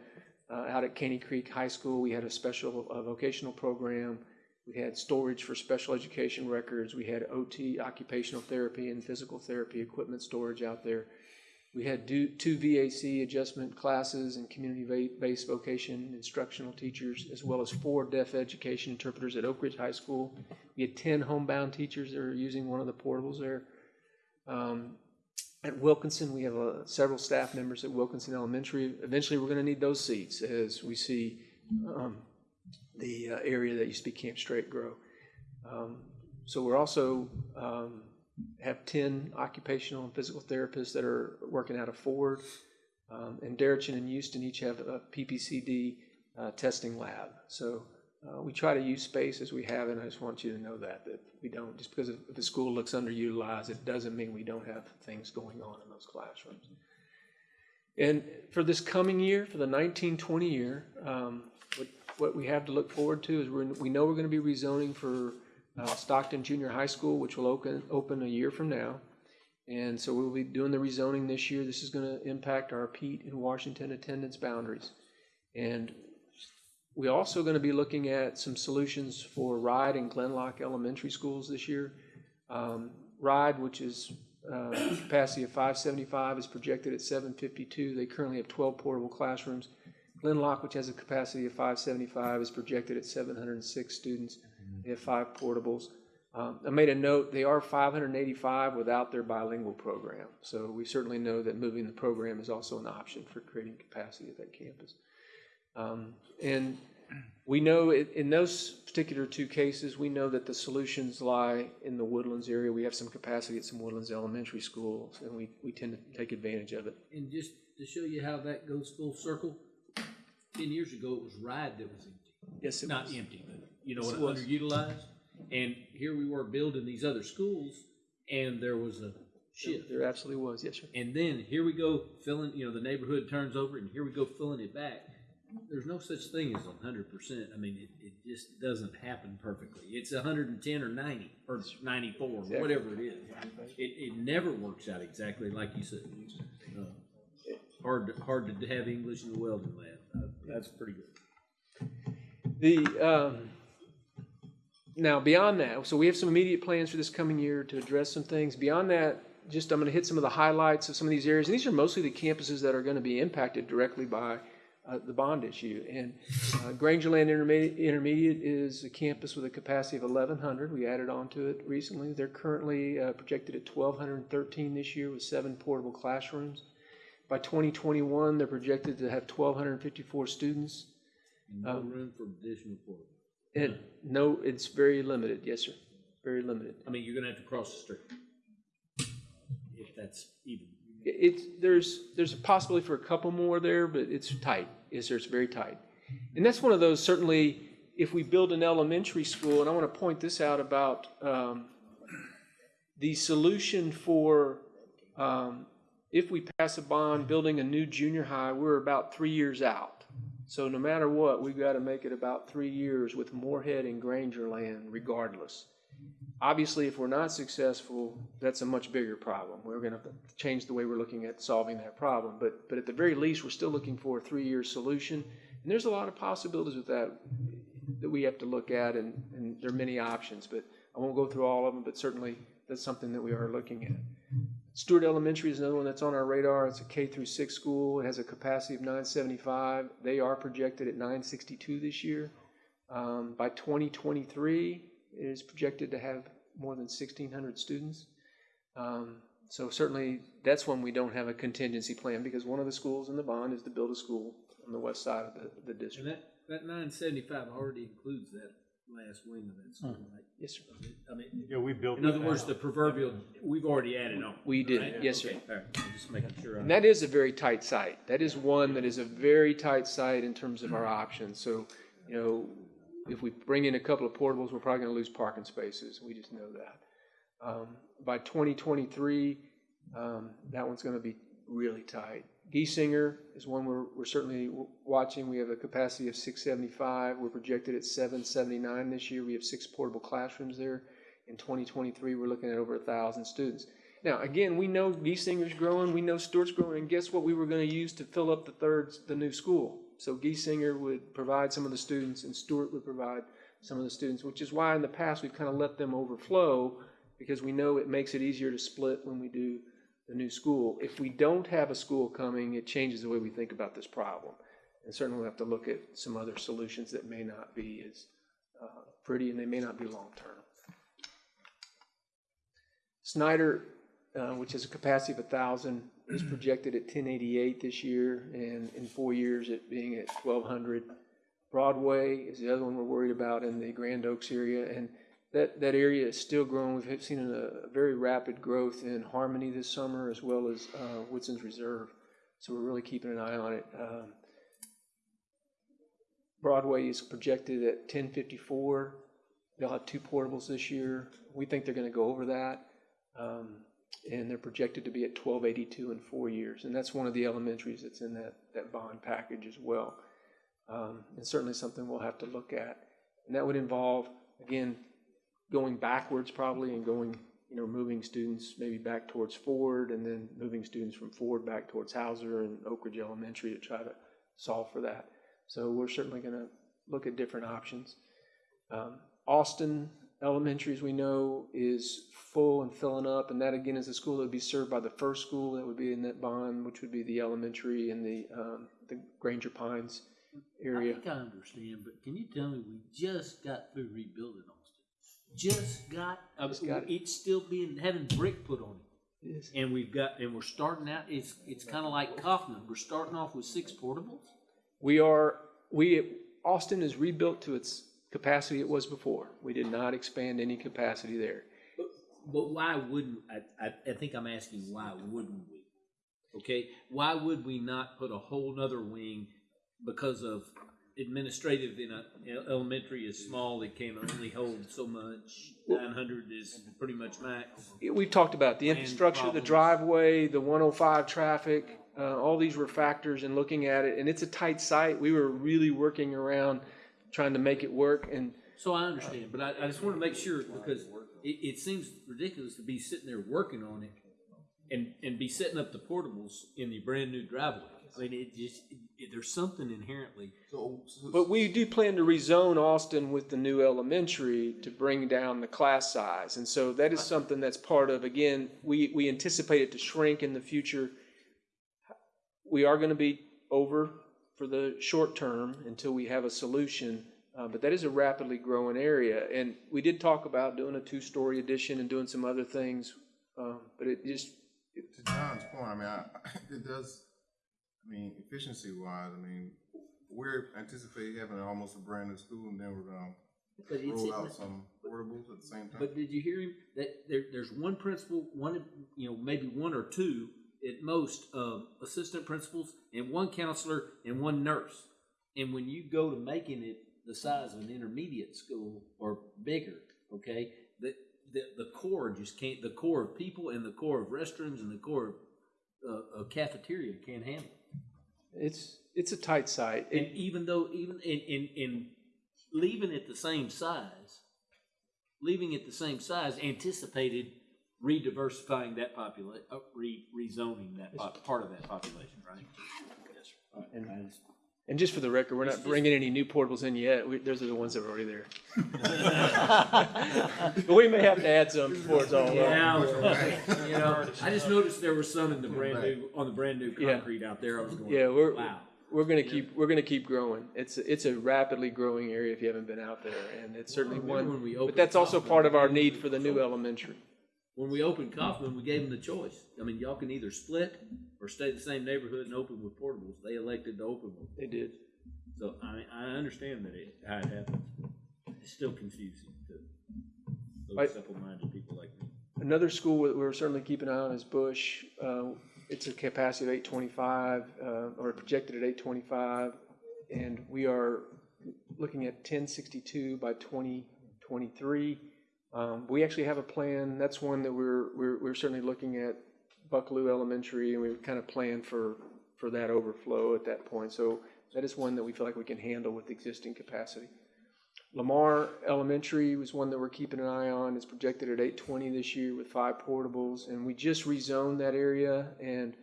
uh, out at Caney Creek High School, we had a special uh, vocational program. We had storage for special education records. We had OT, occupational therapy, and physical therapy equipment storage out there. We had do, two VAC adjustment classes and community-based vocation instructional teachers, as well as four deaf education interpreters at Oak Ridge High School. We had 10 homebound teachers that are using one of the portables there. Um, at Wilkinson, we have uh, several staff members at Wilkinson Elementary. Eventually, we're going to need those seats as we see um, the uh, area that used to be Camp Strake grow. Um, so we're also um, have 10 occupational and physical therapists that are working out of Ford. Um, and Deretchin and Houston each have a PPCD uh, testing lab. So uh, we try to use space as we have, and I just want you to know that, that we don't, just because if the school looks underutilized, it doesn't mean we don't have things going on in those classrooms. And for this coming year, for the 1920 year, um, what, what we have to look forward to is we know we're going to be rezoning for uh, Stockton Junior High School, which will open, open a year from now. And so we'll be doing the rezoning this year. This is going to impact our Peet and Washington attendance boundaries. And we're also going to be looking at some solutions for RIDE and Glen Loch Elementary Schools this year. Um, RIDE, which is uh, capacity of 575, is projected at 752. They currently have 12 portable classrooms. Glen Loch, which has a capacity of 575, is projected at 706 students. They have five portables. Um, I made a note, they are 585 without their bilingual program. So we certainly know that moving the program is also an option for creating capacity at that campus. Um, and we know in, in those particular two cases, we know that the solutions lie in the Woodlands area. We have some capacity at some Woodlands elementary schools, and we, we tend to take advantage of it. And just to show you how that goes full circle, ten years ago, it was RIDE that was empty. Yes, it Not was. empty, but, you know, Yes, what, it was. underutilized. And here we were building these other schools, and there was a shift. There absolutely was, yes, sir. And then here we go filling, you know, the neighborhood turns over, and here we go filling it back. There's no such thing as hundred percent. I mean, it, it just doesn't happen perfectly. It's hundred and ten or ninety, or ninety-four, or whatever it is. It, it never works out exactly like you said. Uh, Hard, to- hard to have English in the welding lab. Uh, That's pretty good. The, um, now beyond that, so we have some immediate plans for this coming year to address some things. Beyond that, just I'm going to hit some of the highlights of some of these areas. And these are mostly the campuses that are going to be impacted directly by uh, the bond issue. And uh, Grangerland Intermediate, Intermediate is a campus with a capacity of 1,100. We added on to it recently. They're currently uh, projected at 1,213 this year with seven portable classrooms. By 2021, they're projected to have 1,254 students. No Um, room for additional portable. It, no, it's very limited, yes, sir, very limited. I mean, you're gonna have to cross the street. If that's even. It's, there's, there's a possibility for a couple more there, but it's tight, sir, it's very tight. And that's one of those, certainly, if we build an elementary school, and I want to point this out about um, the solution for, um, if we pass a bond building a new junior high, we're about three years out. So no matter what, we've got to make it about three years with Moorhead and Grangerland regardless. Obviously, if we're not successful, that's a much bigger problem. We're going to change the way we're looking at solving that problem. But, but at the very least, we're still looking for a three-year solution. And there's a lot of possibilities with that that we have to look at, and, and there are many options. But I won't go through all of them, but certainly that's something that we are looking at. Stewart Elementary is another one that's on our radar. It's a K through six school. It has a capacity of 975. They are projected at 962 this year. Um, by 2023, it is projected to have more than 1,600 students. Um, so certainly, that's when we don't have a contingency plan because one of the schools in the bond is to build a school on the west side of the, the And district. that, that nine seventy-five already includes that last wing of that school, right? Yes, sir. I mean, Yeah, we built. in other words, out. the proverbial, we've already added on. We did, right? yes, sir. Okay, all right. I'm just making sure. I- And that is a very tight site. That is one that is a very tight site in terms of our options. So, you know, if we bring in a couple of portables, we're probably gonna lose parking spaces. We just know that. Um, by twenty twenty-three, um, that one's gonna be really tight. Giesinger is one we're, we're certainly watching. We have a capacity of six seventy-five. We're projected at seven seventy-nine this year. We have six portable classrooms there. In twenty twenty-three, we're looking at over a thousand students. Now, again, we know Giesinger's growing, we know Stewart's growing, and guess what we were gonna use to fill up the third, the new school? So Giesinger would provide some of the students and Stewart would provide some of the students, which is why in the past we've kind of let them overflow because we know it makes it easier to split when we do the new school. If we don't have a school coming, it changes the way we think about this problem. And certainly we'll have to look at some other solutions that may not be as uh, pretty and they may not be long-term. Snyder, uh, which has a capacity of a thousand, is projected at ten eighty-eight this year, and in four years it being at twelve hundred. Broadway is the other one we're worried about in the Grand Oaks area, and that, that area is still growing. We've seen a, very rapid growth in Harmony this summer, as well as uh, Woodson's Reserve, so we're really keeping an eye on it. Um, Broadway is projected at ten fifty-four. They'll have two portables this year. We think they're gonna go over that. Um, and they're projected to be at twelve eighty-two in four years. And that's one of the elementaries that's in that, that bond package as well. Um, and certainly something we'll have to look at. And that would involve, again, going backwards probably and going, you know, moving students maybe back towards Ford and then moving students from Ford back towards Houser and Oak Ridge Elementary to try to solve for that. So we're certainly gonna look at different options. Um, Austin Elementary, as we know, is full and filling up, and that again is a school that would be served by the first school that would be in that bond, which would be the elementary in the, um, the Granger Pines area. I think I understand, but can you tell me, we just got through rebuilding Austin? Just got, uh, Just got it. it's still being, having brick put on it. Yes. And we've got, and we're starting out, it's, it's kind of like Kaufman, we're starting off with six portables? We are, we, Austin is rebuilt to its capacity it was before. We did not expand any capacity there. But but why wouldn't, I, I, I think I'm asking, why wouldn't we? Okay, why would we not put a whole nother wing because of administrative in a, elementary is small, it can only hold so much, nine hundred is pretty much max. We've talked about the infrastructure, the driveway, the 105 traffic, uh, all these were factors in looking at it, and it's a tight site. We were really working around trying to make it work, and So I understand, but I, I just want to make sure, because it, it seems ridiculous to be sitting there working on it and, and be setting up the portables in the brand-new driveway. I mean, it just, it, there's something inherently, So, so- But we do plan to rezone Austin with the new elementary to bring down the class size. And so that is something that's part of, again, we, we anticipate it to shrink in the future. We are gonna be over for the short term until we have a solution. Uh, but that is a rapidly growing area. And we did talk about doing a two-story addition and doing some other things. Um, but it just, to John's point, I mean, I, it does, I mean, efficiency wise, I mean, we're anticipating having almost a brand new school and then we're gonna but it's, roll out some portables at the same time. but did you hear him? That there, there's one principal, one, you know, maybe one or two at most, uh, assistant principals and one counselor and one nurse. And when you go to making it the size of an intermediate school or bigger, okay, the, the, the core just can't, the core of people and the core of restrooms and the core of, uh, of cafeteria can't handle it. It's, it's a tight site. And It- even though, even in, in, in leaving it the same size, leaving it the same size, anticipated re-diversifying that population, uh, re, rezoning that pop, part of that population, right? And, and just for the record, we're not bringing any new portables in yet. We, those are the ones that are already there. But we may have to add some before it's all up. Yeah, you know, I just noticed there were some in the brand new, on the brand new Yeah. concrete out there. I was going, Yeah, we're, wow. we're gonna keep, we're gonna keep growing. It's, it's a rapidly growing area if you haven't been out there, and it's certainly Well, one, when we but that's also part of our need for the new elementary. When we opened Kaufman, we gave them the choice. I mean, y'all can either split or stay the same neighborhood and open with portables. They elected to open with. They did. So I, I understand that it, how it happens. It's still confusing to those simple-minded people like me. Another school that we're certainly keeping an eye on is Bush. Uh, It's a capacity of eight twenty-five, uh, or projected at eight twenty-five. And we are looking at ten sixty-two by twenty twenty-three. Um, we actually have a plan, that's one that we're, we're, we're certainly looking at Buckalew Elementary, and we've kind of planned for, for that overflow at that point. So that is one that we feel like we can handle with existing capacity. Lamar Elementary was one that we're keeping an eye on. It's projected at eight twenty this year with five portables, and we just rezoned that area, and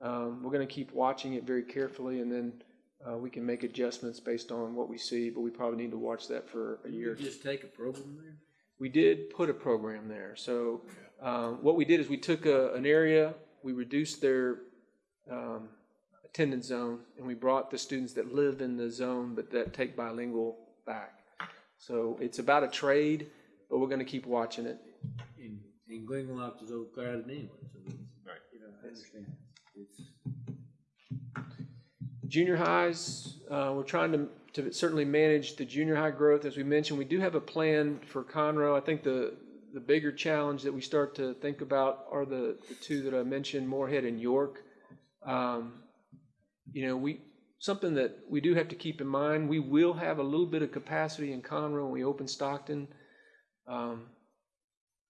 um, we're gonna keep watching it very carefully, and then uh, we can make adjustments based on what we see, but we probably need to watch that for a year. Just take a program there? We did put a program there. So um, what we did is we took a, an area, we reduced their um, attendance zone, and we brought the students that live in the zone but that take bilingual back. So it's about a trade, but we're going to keep watching it. And, and Glen Loch was overcrowded anyway, so it's, you know, I understand. It's, Junior highs, uh, we're trying to, to certainly manage the junior high growth. As we mentioned, we do have a plan for Conroe. I think the, the bigger challenge that we start to think about are the, the two that I mentioned, Moorhead and York. Um, you know, we, something that we do have to keep in mind, we will have a little bit of capacity in Conroe when we open Stockton. Um,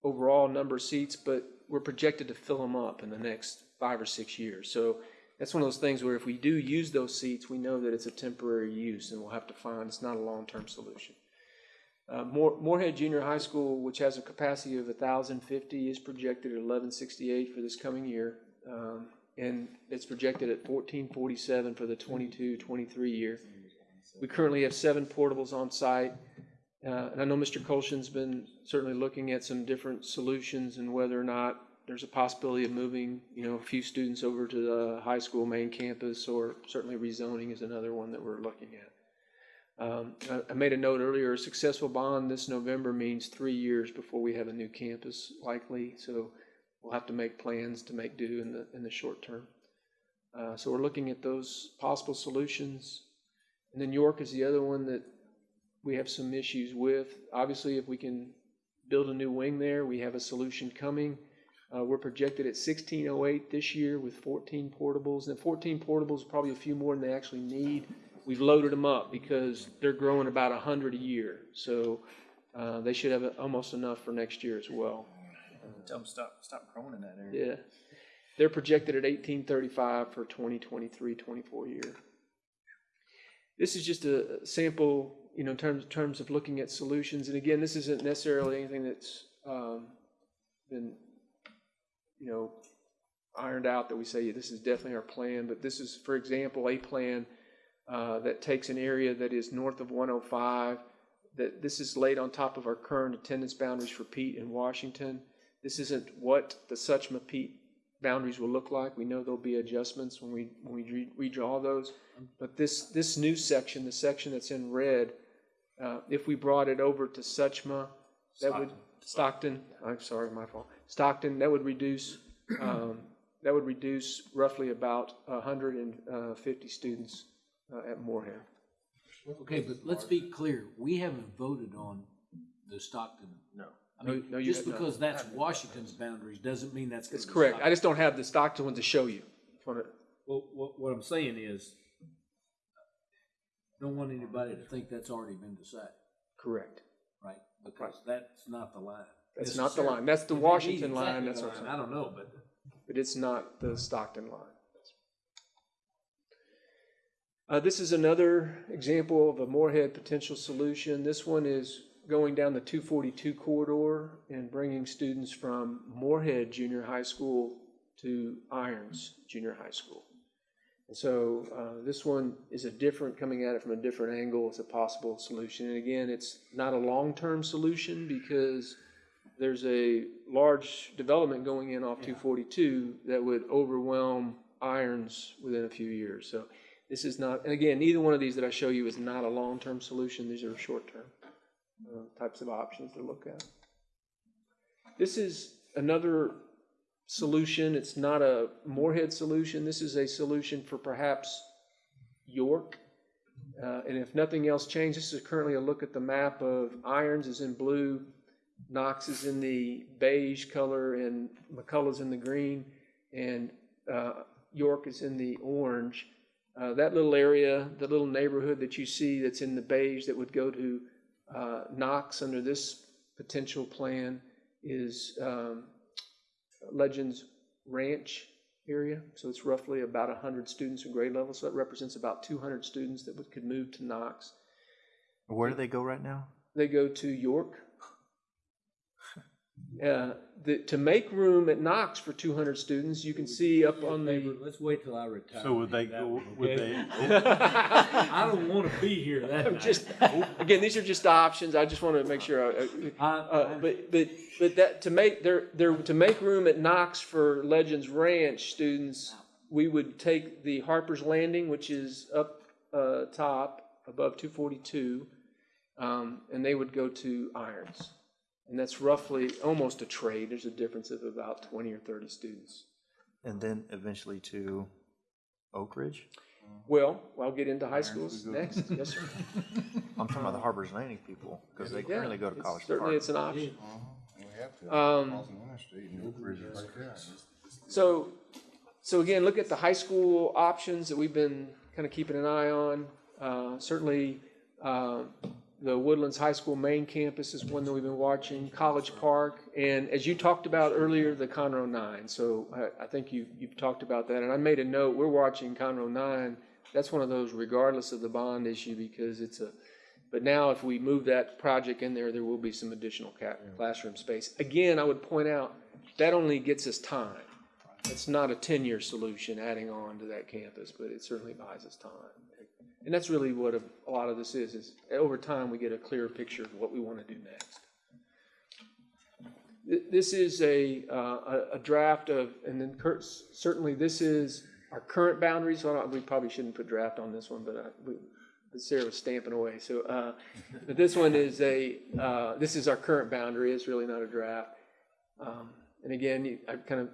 overall number of seats, but we're projected to fill them up in the next five or six years. So that's one of those things where if we do use those seats, we know that it's a temporary use and we'll have to find, it's not a long-term solution. Uh, Moorhead Junior High School, which has a capacity of thousand fifty, is projected at eleven sixty-eight for this coming year. Um, and it's projected at fourteen forty-seven for the 22-23 year. We currently have seven portables on site. Uh, and I know Mr. Colson's been certainly looking at some different solutions and whether or not there's a possibility of moving, you know, a few students over to the high school main campus, or certainly rezoning is another one that we're looking at. Um, I, I made a note earlier, a successful bond this November means three years before we have a new campus likely, so we'll have to make plans to make do in the, in the short term. Uh, so we're looking at those possible solutions. And then York is the other one that we have some issues with. Obviously, if we can build a new wing there, we have a solution coming. Uh, we're projected at sixteen oh eight this year with fourteen portables, and fourteen portables, probably a few more than they actually need. We've loaded them up because they're growing about a hundred a year, so, uh, they should have almost enough for next year as well. Tell them stop, stop growing in that area. Yeah. They're projected at eighteen thirty-five for 2023-24 year. This is just a sample, you know, in terms, terms of looking at solutions. And again, this isn't necessarily anything that's, um, been, you know, ironed out that we say, this is definitely our plan. But this is, for example, a plan, uh, that takes an area that is north of one oh five, that this is laid on top of our current attendance boundaries for Peet in Washington. This isn't what the Suchma Peet boundaries will look like. We know there'll be adjustments when we, when we re- redraw those. But this, this new section, the section that's in red, uh, if we brought it over to Suchma, that would, Stockton, I'm sorry, my fault. Stockton, that would reduce, um, that would reduce roughly about hundred and uh, fifty students uh, at Moorhead. okay, but let's be clear. We haven't voted on the Stockton. No. I mean, No, no, you just have not. because that's Washington's boundaries doesn't mean that's. gonna That's be correct. I Stockton. just don't have the Stockton one to show you. Wanna- Well, what, what I'm saying is, don't want anybody to think that's already been decided, Correct. Because that's not the line. That's not the line. That's the Washington is line, exactly that's what I'm line, I don't know, but but it's not the Stockton line. Uh, this is another example of a Moorhead potential solution. This one is going down the 242 corridor and bringing students from Moorhead Junior High School to Irons Junior High School. And so uh, this one is a different, coming at it from a different angle. It's a possible solution. And again, it's not a long-term solution because there's a large development going in off 242 that would overwhelm Irons within a few years. So this is not, and again, neither one of these that I show you is not a long-term solution. These are short-term uh, types of options to look at. This is another solution. It's not a Moorhead solution. This is a solution for perhaps York. Uh, and if nothing else changed, this is currently a look at the map of Irons is in blue, Knox is in the beige color, and McCullough's in the green, and uh, York is in the orange. Uh, that little area, the little neighborhood that you see that's in the beige that would go to uh, Knox under this potential plan is um, Legends Ranch area. So it's roughly about 100 students in grade level. So that represents about 200 students that would, could move to Knox. Where do they go right now? They go to York. Uh, the, to make room at Knox for 200 students, you can see up on the. let's wait till I retire. So would they That go, one, would they, I don't want to be here that I'm night. just again, these are just options. I just want to make sure. I, I- uh, but but but that to make there there to make room at Knox for Legends Ranch students, we would take the Harper's Landing, which is up uh, top above 242, um, and they would go to Irons, and that's roughly almost a trade. There's a difference of about 20 or 30 students. And then eventually to Oak Ridge? Well, I'll get into high schools next. Yes, sir. I'm talking about the Harper's Landing people, because they Yeah, currently go to it's- College Certainly, Park. it's an option. We have to, Um, crossing the interstate, and Oak Ridge is right there. So, so again, look at the high school options that we've been kind of keeping an eye on. Uh, certainly, uh, the Woodlands High School main campus is one that we've been watching, College Park, and as you talked about earlier, the Conroe Nine. So I, I think you, you've talked about that, and I made a note, we're watching Conroe Nine. That's one of those regardless of the bond issue because it's a, but now if we move that project in there, there will be some additional ca- classroom space. Again, I would point out, that only gets us time. It's not a ten-year solution adding on to that campus, but it certainly buys us time. And that's really what a, a lot of this is, is over time, we get a clearer picture of what we want to do next. This is a, uh, a, draft of, and then certainly this is our current boundaries, so we probably shouldn't put draft on this one, but I, we, but Sarah was stamping away, so, uh, but this one is a, uh, this is our current boundary, it's really not a draft. Um, and again, I kind of,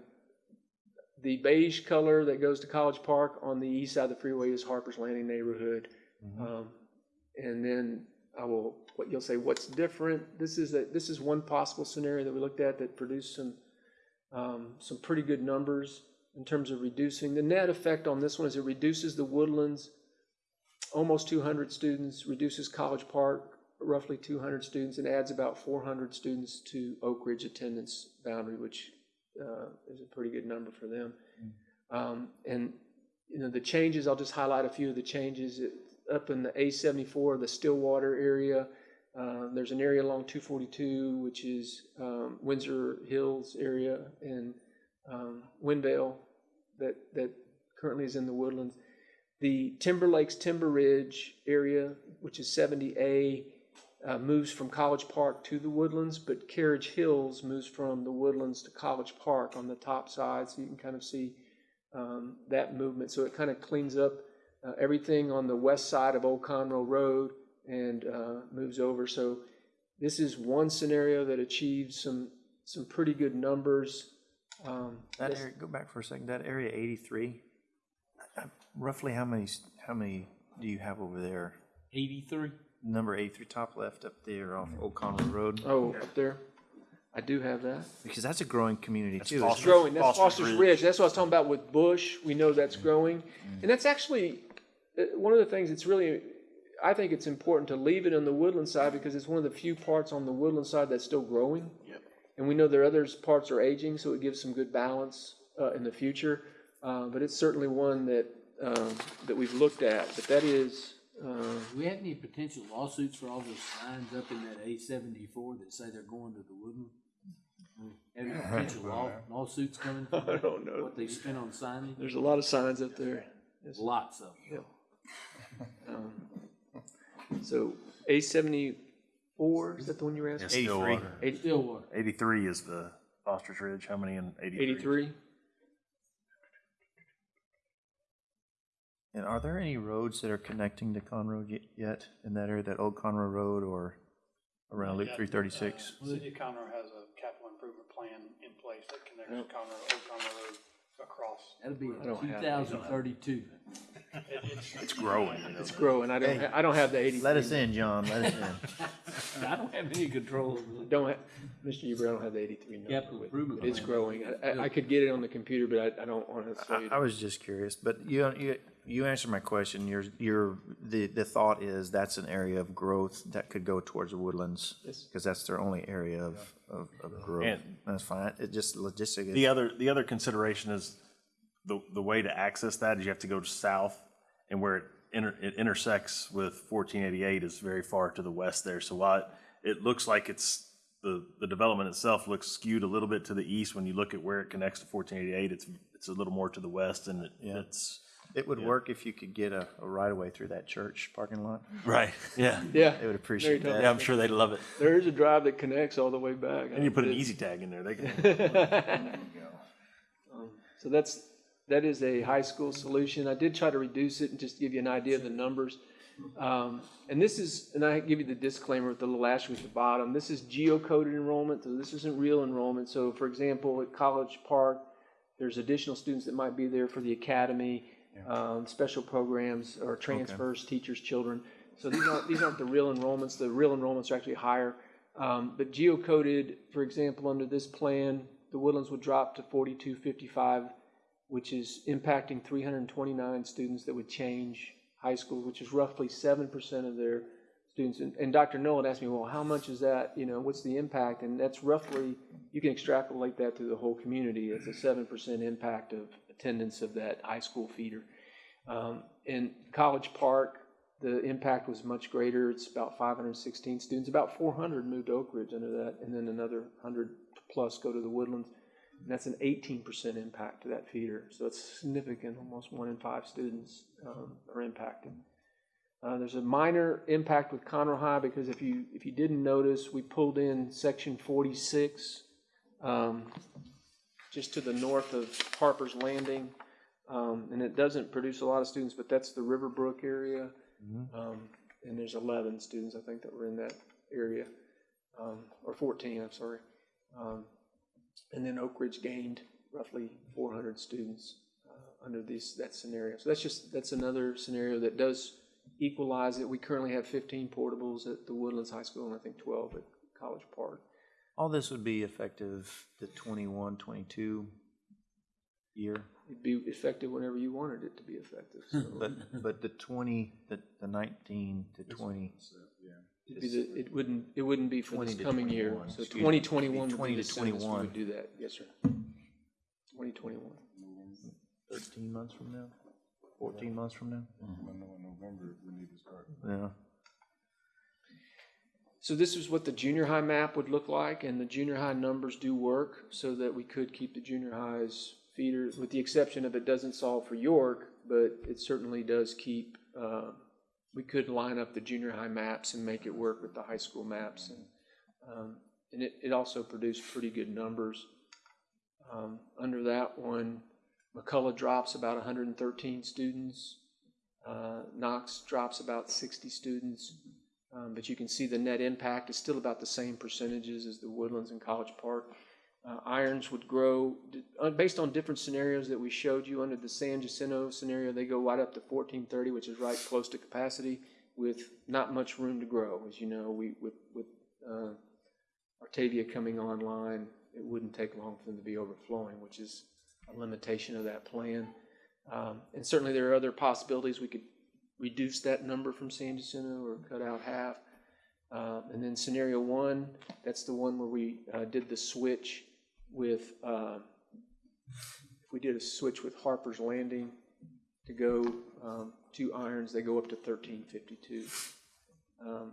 the beige color that goes to College Park on the east side of the freeway is Harper's Landing neighborhood. Um, and then I will, what you'll say, what's different? This is a, this is one possible scenario that we looked at that produced some, um, some pretty good numbers in terms of reducing. The net effect on this one is it reduces the Woodlands, almost 200 students, reduces College Park, roughly 200 students, and adds about 400 students to Oak Ridge attendance boundary, which uh, is a pretty good number for them. Um, and you know the changes. I'll just highlight a few of the changes. It, up in the A74, the Stillwater area, uh, there's an area along 242, which is um, Windsor Hills area and um, Windale that that currently is in the woodlands. The Timber Lakes Timber Ridge area, which is 70A, uh, moves from College Park to the Woodlands, but Carriage Hills moves from the Woodlands to College Park on the top side, so you can kind of see um, that movement. So it kind of cleans up uh, everything on the west side of Old Conroe Road and uh, moves over. So this is one scenario that achieves some some pretty good numbers. Um, That area, go back for a second, that area eighty-three, uh, roughly how many, how many do you have over there? Eighty-three? Number eight through top left up there off Old Conroe Road, oh, up there, I do have that. because that's a growing community too. It's It's growing. That's Foster's Foster's Ridge. Ridge. That's what I was talking about with Bush. We know that's growing. And that's actually uh, one of the things that's really, I think it's important to leave it on the woodland side because it's one of the few parts on the woodland side that's still growing. Yep. And we know there are others parts are aging, so it gives some good balance uh, in the future. Uh, but it's certainly one that um, that we've looked at. But that is uh, we have any potential lawsuits for all those signs up in that A seventy-four that say they're going to the Woodland? Any potential law, lawsuits coming? from I don't know. What they spent on signage? There's a lot of signs up there. Yes. Lots of them. Um, so A seventy four is that the one you were asking? Stillwater. Eighty Stillwater. Eighty-three is the Ostrich Ridge. How many in eighty-three? eighty And are there any roads that are connecting to Conroe y- yet in that area, that old Conroe Road or around Loop Yeah, three thirty-six? uh, City of Conroe has a capital improvement plan in place that connects Conroe, Old Conroe Road across. That'll be I don't two have thousand thirty-two. It- it's- It's growing. It's growing. I don't. ha- I don't have the eighty. Let us in, John, let us in. I don't have any control over it. Don't have, Mr. Huber, I don't have the eighty-three number. Capital with- improvement but It's plan. growing. I, I- I could get it on the computer, but I, I don't want to I, I was just curious, but you, you, you answered my question. Your, your, the, the thought is that's an area of growth that could go towards the woodlands. Yes. Because that's their only area of, of, of growth. And- That's fine. It just logistically. The other, the other consideration is the, the way to access that is you have to go south and where it inter, it intersects with fourteen eighty-eight is very far to the west there. So while it, it looks like it's, the, the development itself looks skewed a little bit to the east, when you look at where it connects to fourteen eighty-eight, it's, it's a little more to the west and it- it's. It would work if you could get a, a right of way through that church parking lot. Right, yeah. Yeah. They would appreciate Very that. Yeah, I'm sure they'd love it. There is a drive that connects all the way back. And you put an easy tag in there, they can. So that's, that is a high school solution. I did try to reduce it and just give you an idea of the numbers. Um, and this is, and I give you the disclaimer with the little asterisk at the bottom, this is geocoded enrollment, so this isn't real enrollment. So for example, at College Park, there's additional students that might be there for the academy, um, special programs or transfers, teachers, children. So these aren't, these aren't the real enrollments. The real enrollments are actually higher. Um, but geocoded, for example, under this plan, the Woodlands would drop to forty-two fifty-five, which is impacting three hundred and twenty-nine students that would change high school, which is roughly seven percent of their students. And, and Dr. Null asked me, well, how much is that, you know, what's the impact? And that's roughly, you can extrapolate that through the whole community. It's a seven percent impact of attendance of that high school feeder. Um, in College Park, the impact was much greater. It's about 516 students. About 400 moved to Oak Ridge under that, and then another 100 plus go to the Woodlands. And that's an 18% impact to that feeder. So it's significant. Almost one in five students um, are impacted. Uh, there's a minor impact with Conroe High because if you if you didn't notice, we pulled in section 46 um, just to the north of Harper's Landing. Um, and it doesn't produce a lot of students, but that's the Riverbrook area. Um, and there's 11 students, I think, that were in that area, um, or 14, I'm sorry. Um, and then Oak Ridge gained roughly 400 students uh, under this that scenario. So that's just that's another scenario that does equalize it. We currently have 15 portables at the Woodlands High School, and I think 12 at College Park. All this would be effective the 21, 22 year. It'd be effective whenever you wanted it to be effective. So But, but the 20, the, the 19 to 20. it'd be the, it wouldn't it wouldn't be for 20 this coming year. So excuse me. 2021 would 20 be to the soonest we 21. would do that. Yes, sir. 2021. 13 months from now? 14 months from now? I know November, we need to start. Yeah. So this is what the junior high map would look like, and the junior high numbers do work so that we could keep the junior highs feeders, with the exception of it doesn't solve for York, but it certainly does keep, uh, we could line up the junior high maps and make it work with the high school maps. And, um, and it, it also produced pretty good numbers. Um, under that one, McCullough drops about 113 students. Uh, Knox drops about 60 students. Um, but you can see the net impact is still about the same percentages as the Woodlands and College Park. Uh, Irons would grow, uh, based on different scenarios that we showed you under the San Jacinto scenario, they go right up to fourteen thirty, which is right close to capacity with not much room to grow. As you know, we, with, with, uh, Artavia coming online, it wouldn't take long for them to be overflowing, which is a limitation of that plan. Um, and certainly there are other possibilities. We could reduce that number from San Jacinto or cut out half. Um, and then scenario one, that's the one where we, uh, did the switch with, uh, if we did a switch with Harper's Landing to go, um, to irons, they go up to thirteen fifty-two. Um,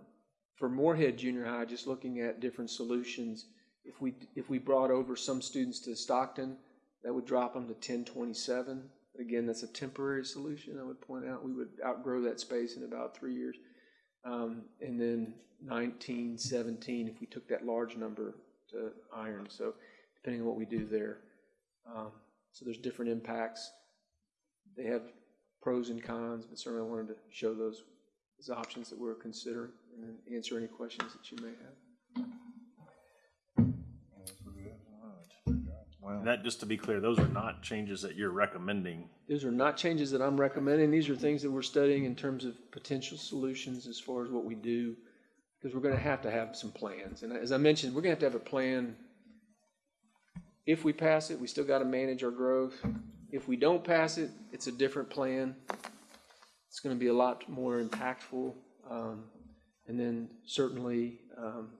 For Moorhead Junior High, just looking at different solutions, if we, if we brought over some students to Stockton, that would drop them to ten twenty-seven. Again, that's a temporary solution, I would point out. We would outgrow that space in about three years. Um, and then nineteen seventeen, if we took that large number to iron, so depending on what we do there. Um, so there's different impacts. They have pros and cons, but certainly I wanted to show those as options that we're considering and answer any questions that you may have. And That, just to be clear, those are not changes that you're recommending. These are not changes that I'm recommending. These are things that we're studying in terms of potential solutions as far as what we do, because we're gonna have to have some plans. And as I mentioned, we're gonna have to have a plan. If we pass it, we still gotta manage our growth. If we don't pass it, it's a different plan. It's gonna be a lot more impactful. Um, and then certainly, um,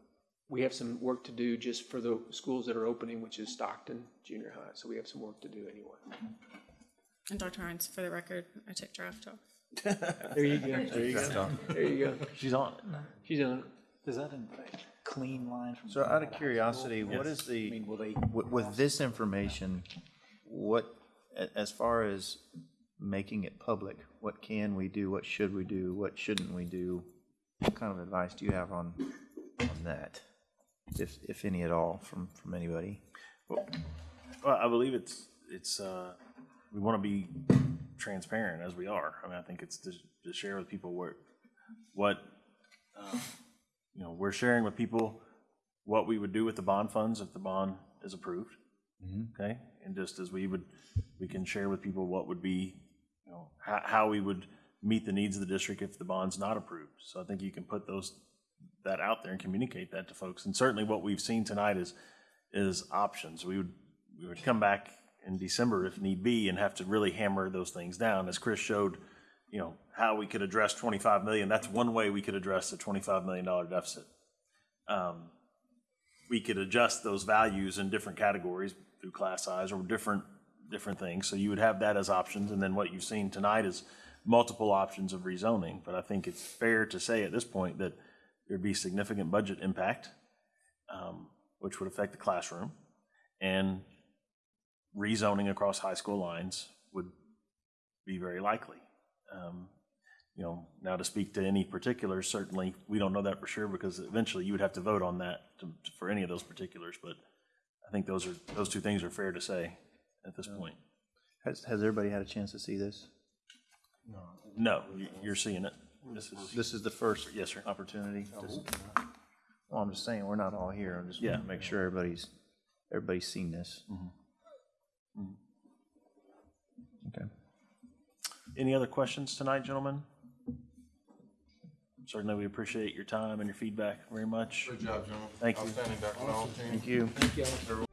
we have some work to do just for the schools that are opening, which is Stockton Junior High. So we have some work to do anyway. And Dr. Hines, for the record, I took draft off. There you go. There you go. There you go. She's on it. She's on it. Is that a clean line from? So out of curiosity, what is I the, mean, will they? with, with this information, what, a- as far as making it public, what can we do, what should we do, what shouldn't we do? What kind of advice do you have on, on that? If, if any at all, from, from anybody? Well, I believe it's, it's, uh, we want to be transparent as we are. I mean, I think it's to, to share with people what what, um, you know, we're sharing with people what we would do with the bond funds if the bond is approved. Okay? And just as we would, we can share with people what would be, you know, how, how we would meet the needs of the district if the bond's not approved. So I think you can put those, that out there and communicate that to folks. And certainly what we've seen tonight is, is options. We would, we would come back in December if need be and have to really hammer those things down. As Chris showed, you know, how we could address 25 million, that's one way we could address the $25 million deficit. Um, We could adjust those values in different categories through class size or different, different things. So you would have that as options. And then what you've seen tonight is multiple options of rezoning. But I think it's fair to say at this point that there'd be significant budget impact, um, which would affect the classroom. And rezoning across high school lines would be very likely. Um, You know, now to speak to any particulars, certainly, we don't know that for sure because eventually you would have to vote on that to- for any of those particulars. But I think those are, those two things are fair to say at this point. Has, has everybody had a chance to see this? No, you- you're seeing it. This is, This is the first yes, sir. opportunity? Oh, just- Well, I'm just saying, we're not all here. I'm just Yeah. want to make sure everybody's, everybody's seen this. Mm-hmm. Mm-hmm. Okay. Any other questions tonight, gentlemen? Certainly, we appreciate your time and your feedback very much. Good job, gentlemen. Thank you. Outstanding, Dr. Long. Thank you. Thank you.